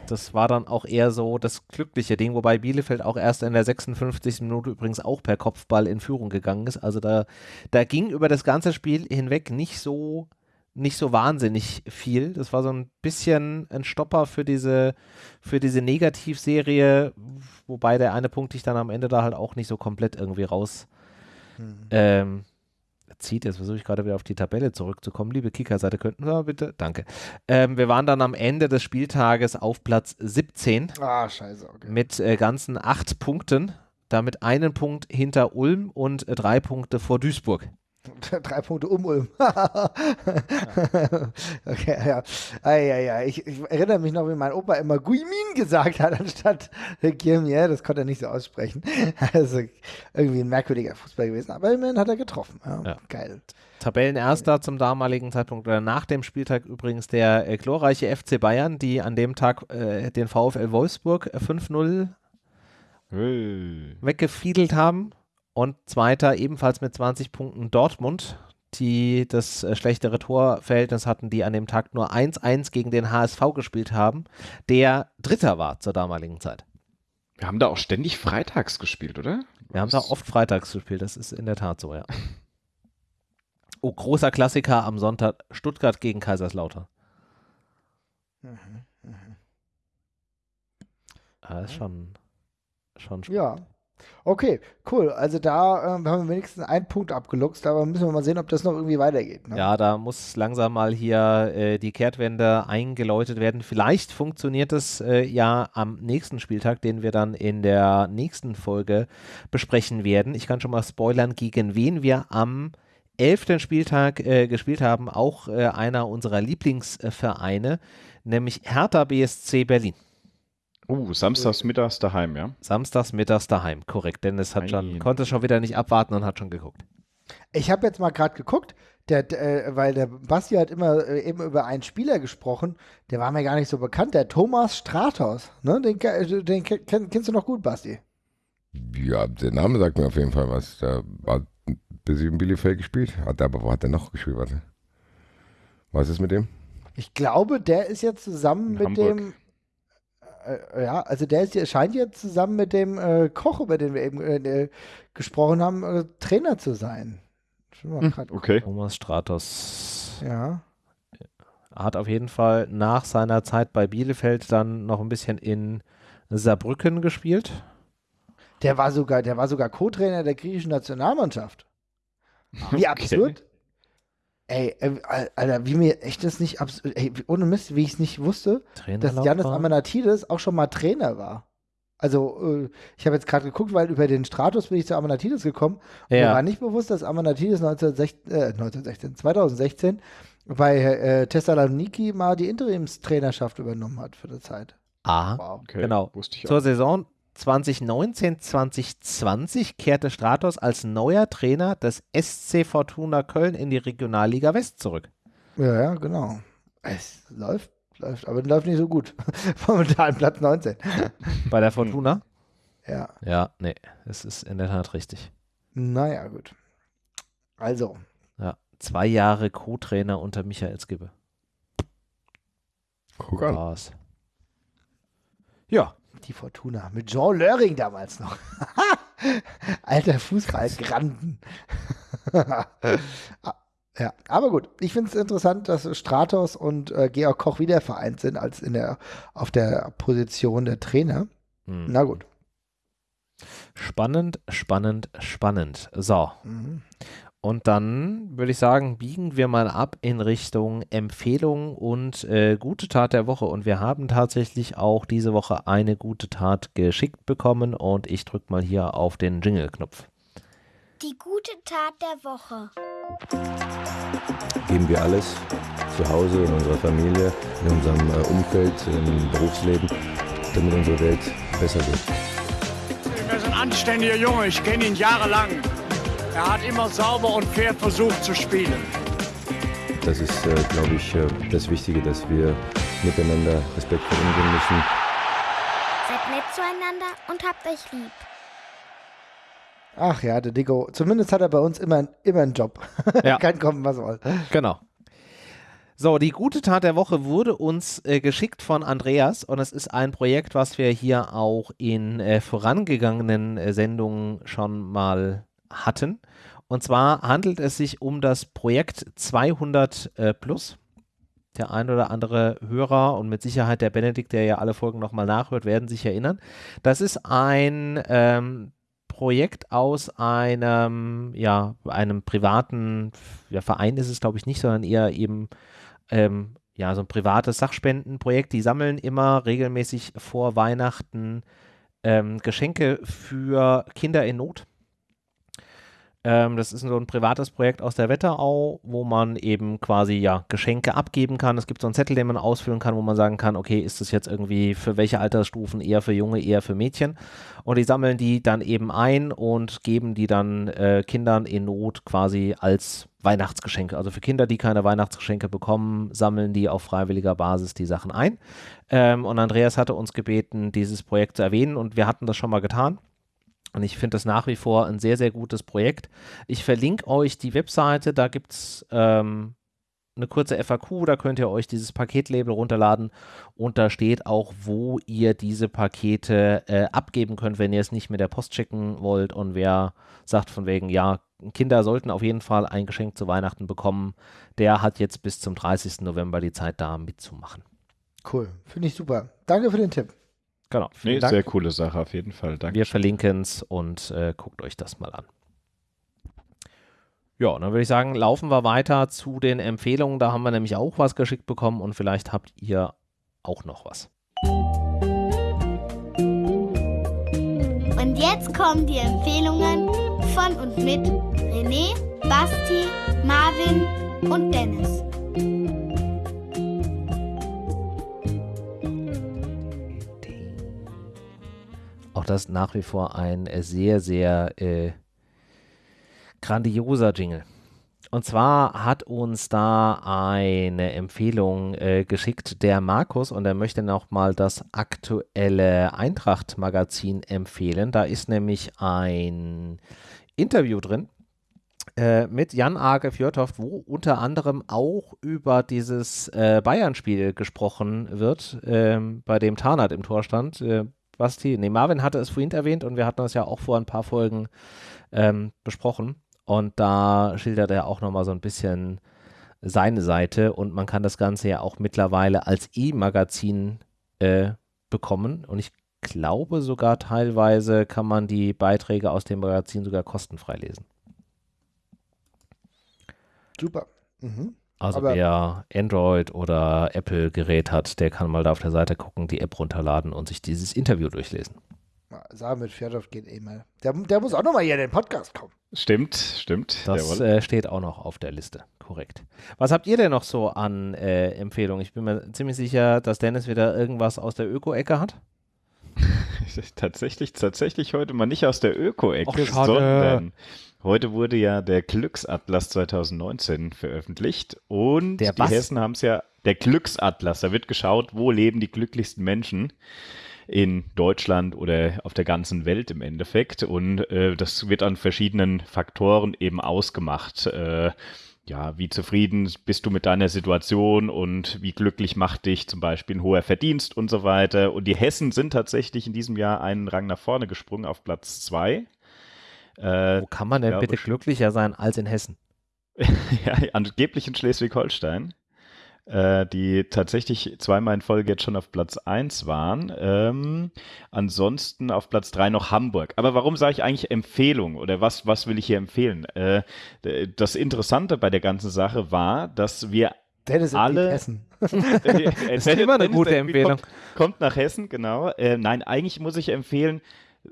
Speaker 1: Das war dann auch eher so das glückliche Ding, wobei Bielefeld auch erst in der 56. Minute übrigens auch per Kopfball in Führung gegangen ist. Also da, da ging über das ganze Spiel hinweg nicht so nicht so wahnsinnig viel. Das war so ein bisschen ein Stopper für diese, für diese Negativserie, wobei der eine Punkt dich dann am Ende da halt auch nicht so komplett irgendwie raus hm. ähm, zieht. Jetzt versuche ich gerade wieder auf die Tabelle zurückzukommen. Liebe Kicker-Seite, könnten wir bitte? Danke. Ähm, wir waren dann am Ende des Spieltages auf Platz 17.
Speaker 2: Ah, scheiße. Okay.
Speaker 1: Mit äh, ganzen acht Punkten. Damit einen Punkt hinter Ulm und äh, drei Punkte vor Duisburg.
Speaker 2: Drei Punkte um Ulm. okay, ja. Eieiei. Ich, ich, erinnere mich noch, wie mein Opa immer Guimin gesagt hat, anstatt Guilmier. Das konnte er nicht so aussprechen. Also irgendwie ein merkwürdiger Fußball gewesen. Aber immerhin hat er getroffen. Ja, ja. Geil.
Speaker 1: Tabellenerster zum damaligen Zeitpunkt oder nach dem Spieltag übrigens der äh, glorreiche FC Bayern, die an dem Tag äh, den VfL Wolfsburg 5-0 hey. weggefiedelt haben. Und zweiter ebenfalls mit 20 Punkten Dortmund, die das äh, schlechtere Torverhältnis hatten, die an dem Tag nur 1-1 gegen den HSV gespielt haben, der Dritter war zur damaligen Zeit.
Speaker 3: Wir haben da auch ständig freitags gespielt, oder?
Speaker 1: Wir haben da oft freitags gespielt, das ist in der Tat so, ja. Oh, großer Klassiker am Sonntag, Stuttgart gegen Kaiserslautern. Mhm, mh. Das ah, ist schon, schon
Speaker 2: spannend. Ja, Okay, cool. Also da äh, haben wir wenigstens einen Punkt abgeluchst, aber müssen wir mal sehen, ob das noch irgendwie weitergeht. Ne?
Speaker 1: Ja, da muss langsam mal hier äh, die Kehrtwende eingeläutet werden. Vielleicht funktioniert es äh, ja am nächsten Spieltag, den wir dann in der nächsten Folge besprechen werden. Ich kann schon mal spoilern, gegen wen wir am elften Spieltag äh, gespielt haben. Auch äh, einer unserer Lieblingsvereine, nämlich Hertha BSC Berlin.
Speaker 3: Uh, samstags mittags daheim, ja?
Speaker 1: Samstags mittags daheim, korrekt. Dennis hat schon, konnte schon wieder nicht abwarten und hat schon geguckt.
Speaker 2: Ich habe jetzt mal gerade geguckt, der, der, äh, weil der Basti hat immer äh, eben über einen Spieler gesprochen, der war mir gar nicht so bekannt, der Thomas Stratos. Ne? Den, äh, den kenn, kennst du noch gut, Basti?
Speaker 4: Ja, der Name sagt mir auf jeden Fall was. Der war bis in Bielefeld gespielt. Hat aber wo hat er noch gespielt? Warte. Was ist mit dem?
Speaker 2: Ich glaube, der ist jetzt zusammen in mit Hamburg. dem äh, ja, also der ist, scheint jetzt zusammen mit dem äh, Koch, über den wir eben äh, gesprochen haben, äh, Trainer zu sein.
Speaker 3: Hm, okay.
Speaker 1: Thomas Stratos.
Speaker 2: Ja.
Speaker 1: Hat auf jeden Fall nach seiner Zeit bei Bielefeld dann noch ein bisschen in Saarbrücken gespielt.
Speaker 2: Der war sogar, der war sogar Co-Trainer der griechischen Nationalmannschaft. Wie absurd. Ey, äh, Alter, wie mir echt das nicht absolut, ey, ohne Mist, wie ich es nicht wusste, dass Janis Amanatidis auch schon mal Trainer war. Also, äh, ich habe jetzt gerade geguckt, weil über den Stratus bin ich zu Amanatidis gekommen. Und ja. mir war nicht bewusst, dass Amanatidis 1916, äh, 1916 2016 bei äh, Thessaloniki mal die Interimstrainerschaft übernommen hat für die Zeit.
Speaker 1: Ah, wow. okay. genau. Zur Saison 2019, 2020 kehrte Stratos als neuer Trainer des SC Fortuna Köln in die Regionalliga West zurück.
Speaker 2: Ja, ja, genau. Es läuft, läuft, aber läuft nicht so gut. Momentan Platz 19.
Speaker 1: Bei der Fortuna?
Speaker 2: Ja.
Speaker 1: Ja, nee, es ist in der Tat richtig.
Speaker 2: Naja, gut. Also.
Speaker 1: Ja, zwei Jahre Co-Trainer unter Michael Skibbe.
Speaker 4: Guck an.
Speaker 2: Ja, die Fortuna. Mit Jean Löring damals noch. Alter Fußballgranden. ja, aber gut. Ich finde es interessant, dass Stratos und äh, Georg Koch wieder vereint sind als in der, auf der Position der Trainer. Hm. Na gut.
Speaker 1: Spannend, spannend, spannend. So. Mhm. Und dann würde ich sagen, biegen wir mal ab in Richtung Empfehlung und äh, gute Tat der Woche. Und wir haben tatsächlich auch diese Woche eine gute Tat geschickt bekommen. Und ich drücke mal hier auf den Jingle-Knopf.
Speaker 11: Die gute Tat der Woche.
Speaker 12: Geben wir alles zu Hause, in unserer Familie, in unserem äh, Umfeld, im Berufsleben, damit unsere Welt besser wird.
Speaker 13: Er ist ein anständiger Junge, ich kenne ihn jahrelang. Er hat immer sauber und fair versucht zu spielen.
Speaker 12: Das ist, äh, glaube ich, äh, das Wichtige, dass wir miteinander respektvoll umgehen müssen.
Speaker 11: Seid nett zueinander und habt euch lieb.
Speaker 2: Ach ja, der Digo. Zumindest hat er bei uns immer, immer einen Job.
Speaker 1: Ja.
Speaker 2: Kann kommen, was soll.
Speaker 1: Genau. So, die gute Tat der Woche wurde uns äh, geschickt von Andreas und es ist ein Projekt, was wir hier auch in äh, vorangegangenen äh, Sendungen schon mal hatten. Und zwar handelt es sich um das Projekt 200 äh, Plus. Der ein oder andere Hörer und mit Sicherheit der Benedikt, der ja alle Folgen nochmal nachhört, werden sich erinnern. Das ist ein ähm, Projekt aus einem, ja, einem privaten ja, Verein ist es, glaube ich, nicht, sondern eher eben ähm, ja, so ein privates Sachspendenprojekt. Die sammeln immer regelmäßig vor Weihnachten ähm, Geschenke für Kinder in Not. Ähm, das ist so ein privates Projekt aus der Wetterau, wo man eben quasi ja Geschenke abgeben kann. Es gibt so einen Zettel, den man ausfüllen kann, wo man sagen kann, okay, ist das jetzt irgendwie für welche Altersstufen eher für Junge, eher für Mädchen? Und die sammeln die dann eben ein und geben die dann äh, Kindern in Not quasi als Weihnachtsgeschenke. Also für Kinder, die keine Weihnachtsgeschenke bekommen, sammeln die auf freiwilliger Basis die Sachen ein. Ähm, und Andreas hatte uns gebeten, dieses Projekt zu erwähnen und wir hatten das schon mal getan. Und ich finde das nach wie vor ein sehr, sehr gutes Projekt. Ich verlinke euch die Webseite, da gibt es ähm, eine kurze FAQ, da könnt ihr euch dieses Paketlabel runterladen und da steht auch, wo ihr diese Pakete äh, abgeben könnt, wenn ihr es nicht mit der Post schicken wollt und wer sagt von wegen, ja, Kinder sollten auf jeden Fall ein Geschenk zu Weihnachten bekommen, der hat jetzt bis zum 30. November die Zeit da mitzumachen.
Speaker 2: Cool, finde ich super. Danke für den Tipp.
Speaker 1: Genau.
Speaker 3: Nee, sehr coole Sache auf jeden Fall. Danke.
Speaker 1: Wir verlinken es und äh, guckt euch das mal an. Ja, dann würde ich sagen, laufen wir weiter zu den Empfehlungen. Da haben wir nämlich auch was geschickt bekommen und vielleicht habt ihr auch noch was.
Speaker 11: Und jetzt kommen die Empfehlungen von und mit René, Basti, Marvin und Dennis.
Speaker 1: Auch das nach wie vor ein äh, sehr, sehr äh, grandioser Jingle. Und zwar hat uns da eine Empfehlung äh, geschickt, der Markus, und er möchte nochmal das aktuelle Eintracht-Magazin empfehlen. Da ist nämlich ein Interview drin äh, mit Jan Age Fjordhoft, wo unter anderem auch über dieses äh, Bayern-Spiel gesprochen wird, ähm, bei dem Tarnat im Tor stand. Basti, nee, Marvin hatte es vorhin erwähnt und wir hatten das ja auch vor ein paar Folgen ähm, besprochen. Und da schildert er auch nochmal so ein bisschen seine Seite und man kann das Ganze ja auch mittlerweile als E-Magazin äh, bekommen. Und ich glaube sogar teilweise kann man die Beiträge aus dem Magazin sogar kostenfrei lesen.
Speaker 2: Super. Mhm.
Speaker 1: Also
Speaker 2: Aber-
Speaker 1: wer Android oder Apple Gerät hat, der kann mal da auf der Seite gucken, die App runterladen und sich dieses Interview durchlesen.
Speaker 2: Sagen mit Fjordhoff geht eh mal. Der, der muss auch nochmal hier in den Podcast kommen.
Speaker 3: Stimmt, stimmt.
Speaker 1: Das äh, steht auch noch auf der Liste. Korrekt. Was habt ihr denn noch so an äh, Empfehlungen? Ich bin mir ziemlich sicher, dass Dennis wieder irgendwas aus der Öko-Ecke hat.
Speaker 3: tatsächlich, tatsächlich heute mal nicht aus der Öko-Ecke, sondern heute wurde ja der Glücksatlas 2019 veröffentlicht und
Speaker 1: Der
Speaker 3: die
Speaker 1: was?
Speaker 3: Hessen haben es ja, der Glücksatlas, da wird geschaut, wo leben die glücklichsten Menschen in Deutschland oder auf der ganzen Welt im Endeffekt und äh, das wird an verschiedenen Faktoren eben ausgemacht. Äh, ja, wie zufrieden bist du mit deiner Situation und wie glücklich macht dich zum Beispiel ein hoher Verdienst und so weiter. Und die Hessen sind tatsächlich in diesem Jahr einen Rang nach vorne gesprungen auf Platz zwei. Äh,
Speaker 1: Wo kann man denn
Speaker 3: ja,
Speaker 1: bitte glücklicher sein als in Hessen?
Speaker 3: ja, angeblich in Schleswig-Holstein, äh, die tatsächlich zweimal in Folge jetzt schon auf Platz 1 waren. Ähm, ansonsten auf Platz 3 noch Hamburg. Aber warum sage ich eigentlich Empfehlung oder was, was will ich hier empfehlen? Äh, das Interessante bei der ganzen Sache war, dass wir
Speaker 2: Dennis
Speaker 3: alle.
Speaker 2: Hessen.
Speaker 1: Das ist immer eine gute Empfehlung.
Speaker 3: Kommt, kommt nach Hessen, genau. Äh, nein, eigentlich muss ich empfehlen,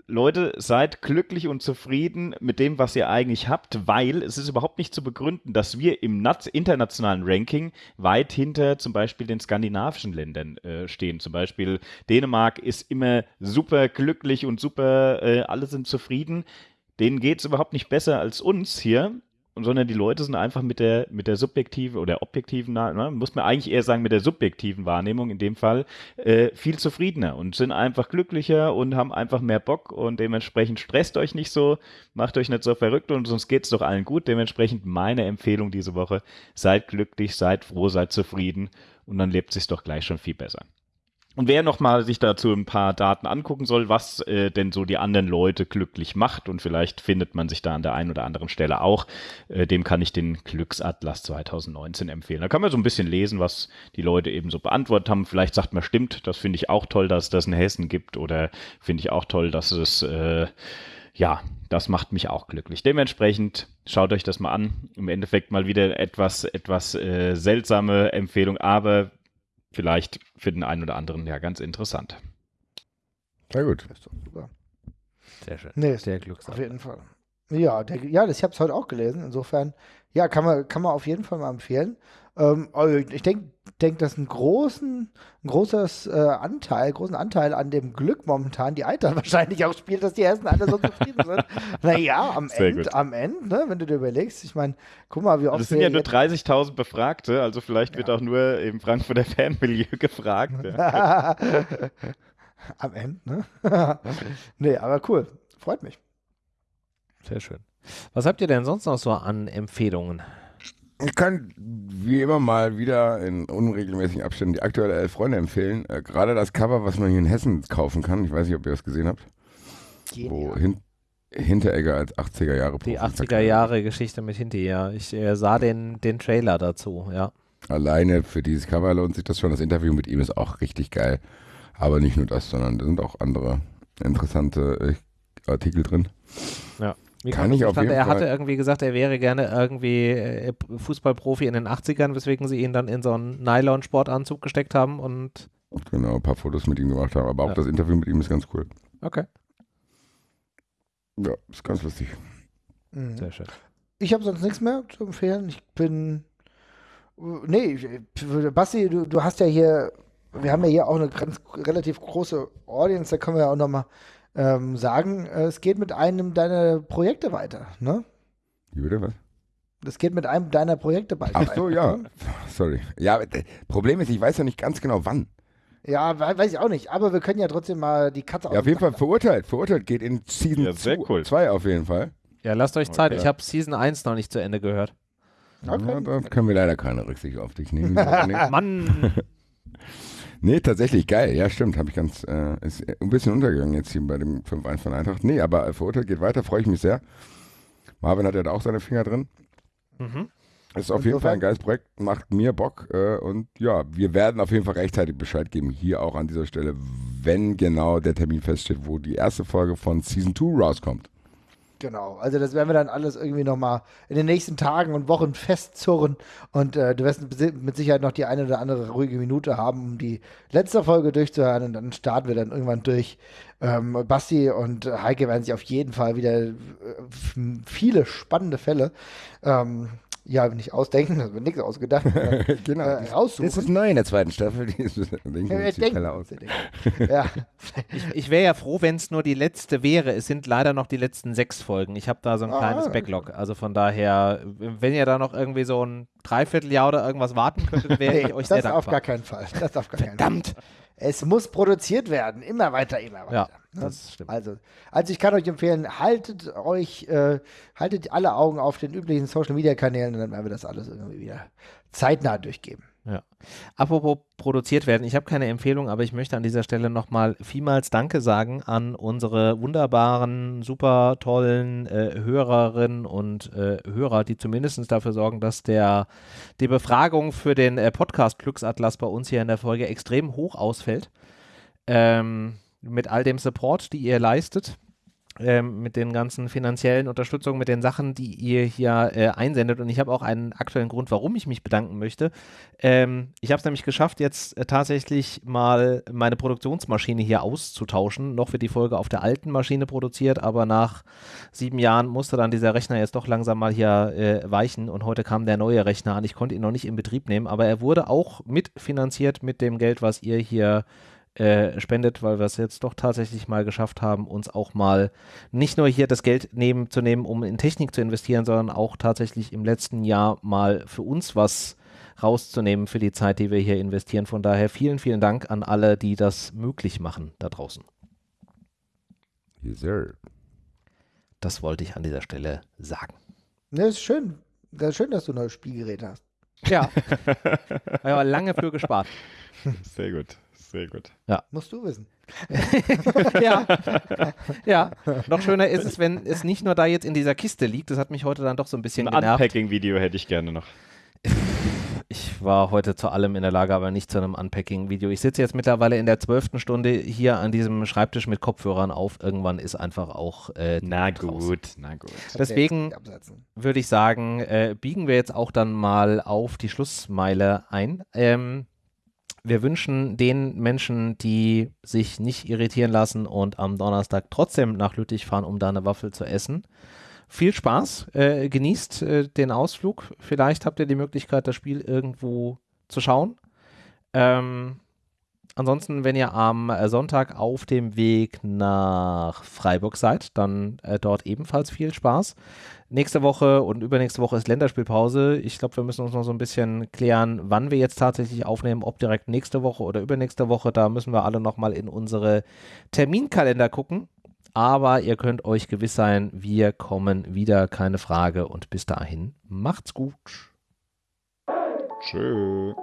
Speaker 3: Leute, seid glücklich und zufrieden mit dem, was ihr eigentlich habt, weil es ist überhaupt nicht zu begründen, dass wir im nat- internationalen Ranking weit hinter zum Beispiel den skandinavischen Ländern äh, stehen. Zum Beispiel Dänemark ist immer super glücklich und super, äh, alle sind zufrieden. denen geht es überhaupt nicht besser als uns hier, sondern die Leute sind einfach mit der, mit der subjektiven oder objektiven, ne, muss man eigentlich eher sagen, mit der subjektiven Wahrnehmung in dem Fall äh, viel zufriedener und sind einfach glücklicher und haben einfach mehr Bock und dementsprechend stresst euch nicht so, macht euch nicht so verrückt und sonst geht es doch allen gut. Dementsprechend meine Empfehlung diese Woche, seid glücklich, seid froh, seid zufrieden und dann lebt sich doch gleich schon viel besser. Und wer nochmal sich dazu ein paar Daten angucken soll, was äh, denn so die anderen Leute glücklich macht und vielleicht findet man sich da an der einen oder anderen Stelle auch, äh, dem kann ich den Glücksatlas 2019 empfehlen. Da kann man so ein bisschen lesen, was die Leute eben so beantwortet haben. Vielleicht sagt man, stimmt, das finde ich auch toll, dass es das in Hessen gibt oder finde ich auch toll, dass es, äh, ja, das macht mich auch glücklich. Dementsprechend schaut euch das mal an. Im Endeffekt mal wieder etwas, etwas äh, seltsame Empfehlung, aber vielleicht für den einen oder anderen ja ganz interessant.
Speaker 4: Sehr gut.
Speaker 1: Sehr schön.
Speaker 2: Nee,
Speaker 1: Sehr glücksam.
Speaker 2: Auf jeden Fall. Ja, der, ja das, ich habe es heute auch gelesen. Insofern, ja, kann man, kann man auf jeden Fall mal empfehlen. Ähm, also ich denke, denk, dass ein großen, ein großes äh, Anteil, großen Anteil an dem Glück momentan die Eintracht wahrscheinlich auch spielt, dass die Hessen alle so zufrieden sind. naja, am
Speaker 3: Sehr
Speaker 2: Ende,
Speaker 3: gut.
Speaker 2: am Ende, ne, wenn du dir überlegst, ich meine, guck mal, wie oft
Speaker 3: Das sind ja nur
Speaker 2: jetzt-
Speaker 3: 30.000 Befragte, also vielleicht wird auch nur im Frankfurter Fanmilieu gefragt. Ja.
Speaker 2: am Ende, ne? nee, aber cool. Freut mich.
Speaker 1: Sehr schön. Was habt ihr denn sonst noch so an Empfehlungen?
Speaker 4: Ich kann wie immer mal wieder in unregelmäßigen Abständen die aktuelle Elf Freunde empfehlen. Äh, Gerade das Cover, was man hier in Hessen kaufen kann. Ich weiß nicht, ob ihr das gesehen habt. Wo hin Hinteregger als 80er Jahre
Speaker 1: Die
Speaker 4: Profi
Speaker 1: 80er Jahre Geschichte mit hinterher. Ich äh, sah den, den Trailer dazu, ja.
Speaker 4: Alleine für dieses Cover lohnt sich das schon. Das Interview mit ihm ist auch richtig geil. Aber nicht nur das, sondern da sind auch andere interessante äh, Artikel drin.
Speaker 1: Ja. Wie
Speaker 4: Kann ich auf
Speaker 1: zustande?
Speaker 4: jeden
Speaker 1: Er hatte
Speaker 4: Fall-
Speaker 1: irgendwie gesagt, er wäre gerne irgendwie äh, Fußballprofi in den 80ern, weswegen sie ihn dann in so einen Nylon-Sportanzug gesteckt haben und
Speaker 4: Genau, ein paar Fotos mit ihm gemacht haben. Aber auch
Speaker 1: Ja.
Speaker 4: das Interview mit ihm ist ganz cool.
Speaker 1: okay.
Speaker 4: Ja, ist ganz lustig.
Speaker 2: Mhm.
Speaker 1: Sehr schön.
Speaker 2: Ich habe sonst nichts mehr zu empfehlen. Ich bin. Nee, ich- Basti, du, du hast ja hier. Wir haben ja hier auch eine ganz relativ große Audience, da können wir ja auch nochmal ähm, sagen, äh, es geht mit einem deiner Projekte weiter, ne?
Speaker 4: Wie bitte, was?
Speaker 2: Es geht mit einem deiner Projekte weiter.
Speaker 4: Ach so, ja. Sorry. Ja, Problem ist, ich weiß ja nicht ganz genau wann.
Speaker 2: Ja, we- weiß ich auch nicht, aber wir können ja trotzdem mal die Katze
Speaker 4: Ja, auf jeden Fall verurteilt. Verurteilt geht in Season
Speaker 3: Ja, sehr
Speaker 4: 2
Speaker 3: cool.
Speaker 4: auf jeden Fall.
Speaker 1: Ja, lasst euch Zeit.
Speaker 4: Okay.
Speaker 1: Ich habe Season 1 noch nicht zu Ende gehört.
Speaker 4: Ja, da können wir leider keine Rücksicht auf dich nehmen.
Speaker 1: Mann!
Speaker 4: nee, tatsächlich geil. Ja, stimmt. Habe ich ganz, äh, ist ein bisschen untergegangen jetzt hier bei dem 5-1 von Eintracht. Nee, aber äh, verurteilt geht weiter, freue ich mich sehr. Marvin hat ja da auch seine Finger drin.
Speaker 1: Mhm.
Speaker 4: Ist auf jeden Fall ein geiles Projekt, macht mir Bock äh, und ja, wir werden auf jeden Fall rechtzeitig Bescheid geben, hier auch an dieser Stelle, wenn genau der Termin feststeht, wo die erste Folge von Season 2 rauskommt.
Speaker 2: Genau, also das werden wir dann alles irgendwie nochmal in den nächsten Tagen und Wochen festzurren. Und äh, du wirst mit Sicherheit noch die eine oder andere ruhige Minute haben, um die letzte Folge durchzuhören. Und dann starten wir dann irgendwann durch. Ähm, Basti und Heike werden sich auf jeden Fall wieder äh, viele spannende Fälle ähm, ja, nicht ausdenken, das wird nichts ausgedacht, sondern,
Speaker 4: genau.
Speaker 2: äh, raussuchen.
Speaker 4: Das ist neu in der zweiten Staffel. Die ist, denken wir
Speaker 2: Ja,
Speaker 4: uns die
Speaker 2: denken
Speaker 4: Fälle
Speaker 2: wir
Speaker 4: aus.
Speaker 2: uns die ja.
Speaker 1: Ich, ich wäre ja froh, wenn es nur die letzte wäre. Es sind leider noch die letzten sechs Folgen. Ich habe da so ein
Speaker 2: Ah.
Speaker 1: kleines Backlog. Also von daher, wenn ihr da noch irgendwie so ein Dreivierteljahr oder irgendwas warten könntet, wäre ich euch sehr
Speaker 2: das
Speaker 1: dankbar.
Speaker 2: auf gar keinen Fall. Das auf gar Verdammt! Es muss produziert werden. Immer weiter, immer weiter.
Speaker 1: Ja,
Speaker 2: Ne?
Speaker 1: das stimmt.
Speaker 2: Also, also ich kann euch empfehlen, haltet euch, äh, haltet alle Augen auf den üblichen Social Media Kanälen und dann werden wir das alles irgendwie wieder zeitnah durchgeben.
Speaker 1: Ja. Apropos produziert werden, ich habe keine Empfehlung, aber ich möchte an dieser Stelle nochmal vielmals Danke sagen an unsere wunderbaren, super tollen äh, Hörerinnen und äh, Hörer, die zumindest dafür sorgen, dass der, die Befragung für den äh, Podcast Glücksatlas bei uns hier in der Folge extrem hoch ausfällt. Ähm, mit all dem Support, die ihr leistet ähm, mit den ganzen finanziellen Unterstützungen, mit den Sachen, die ihr hier äh, einsendet. Und ich habe auch einen aktuellen Grund, warum ich mich bedanken möchte. Ähm, ich habe es nämlich geschafft, jetzt äh, tatsächlich mal meine Produktionsmaschine hier auszutauschen. Noch wird die Folge auf der alten Maschine produziert, aber nach sieben Jahren musste dann dieser Rechner jetzt doch langsam mal hier äh, weichen. Und heute kam der neue Rechner an. Ich konnte ihn noch nicht in Betrieb nehmen, aber er wurde auch mitfinanziert mit dem Geld, was ihr hier äh, spendet, weil wir es jetzt doch tatsächlich mal geschafft haben, uns auch mal nicht nur hier das Geld nehmen, zu nehmen, um in Technik zu investieren, sondern auch tatsächlich im letzten Jahr mal für uns was rauszunehmen für die Zeit, die wir hier investieren. Von daher vielen, vielen Dank an alle, die das möglich machen da draußen.
Speaker 4: Yes, sir.
Speaker 1: Das wollte ich an dieser Stelle sagen.
Speaker 2: Ne, ist schön. Das ist schön, dass du ein neues Spielgerät hast.
Speaker 1: Ja. Habe aber lange für gespart.
Speaker 3: Sehr gut. Sehr gut.
Speaker 1: Ja.
Speaker 2: Musst du wissen.
Speaker 1: ja. ja. Noch schöner ist es, wenn es nicht nur da jetzt in dieser Kiste liegt. Das hat mich heute dann doch so ein bisschen
Speaker 3: Ein
Speaker 1: genervt.
Speaker 3: Unpacking-Video hätte ich gerne noch.
Speaker 1: Ich war heute zu allem in der Lage, aber nicht zu einem Unpacking-Video. Ich sitze jetzt mittlerweile in der zwölften Stunde hier an diesem Schreibtisch mit Kopfhörern auf. Irgendwann ist einfach auch äh,
Speaker 3: Na
Speaker 1: raus.
Speaker 3: gut, na gut.
Speaker 1: Deswegen würde ich sagen, äh, biegen wir jetzt auch dann mal auf die Schlussmeile ein. Ähm, wir wünschen den Menschen, die sich nicht irritieren lassen und am Donnerstag trotzdem nach Lüttich fahren, um da eine Waffel zu essen. Viel Spaß, äh, genießt äh, den Ausflug. Vielleicht habt ihr die Möglichkeit, das Spiel irgendwo zu schauen. Ähm, ansonsten, wenn ihr am äh, Sonntag auf dem Weg nach Freiburg seid, dann äh, dort ebenfalls viel Spaß. Nächste Woche und übernächste Woche ist Länderspielpause. Ich glaube, wir müssen uns noch so ein bisschen klären, wann wir jetzt tatsächlich aufnehmen, ob direkt nächste Woche oder übernächste Woche. Da müssen wir alle nochmal in unsere Terminkalender gucken. Aber ihr könnt euch gewiss sein, wir kommen wieder, keine Frage. Und bis dahin, macht's gut.
Speaker 3: Tschö.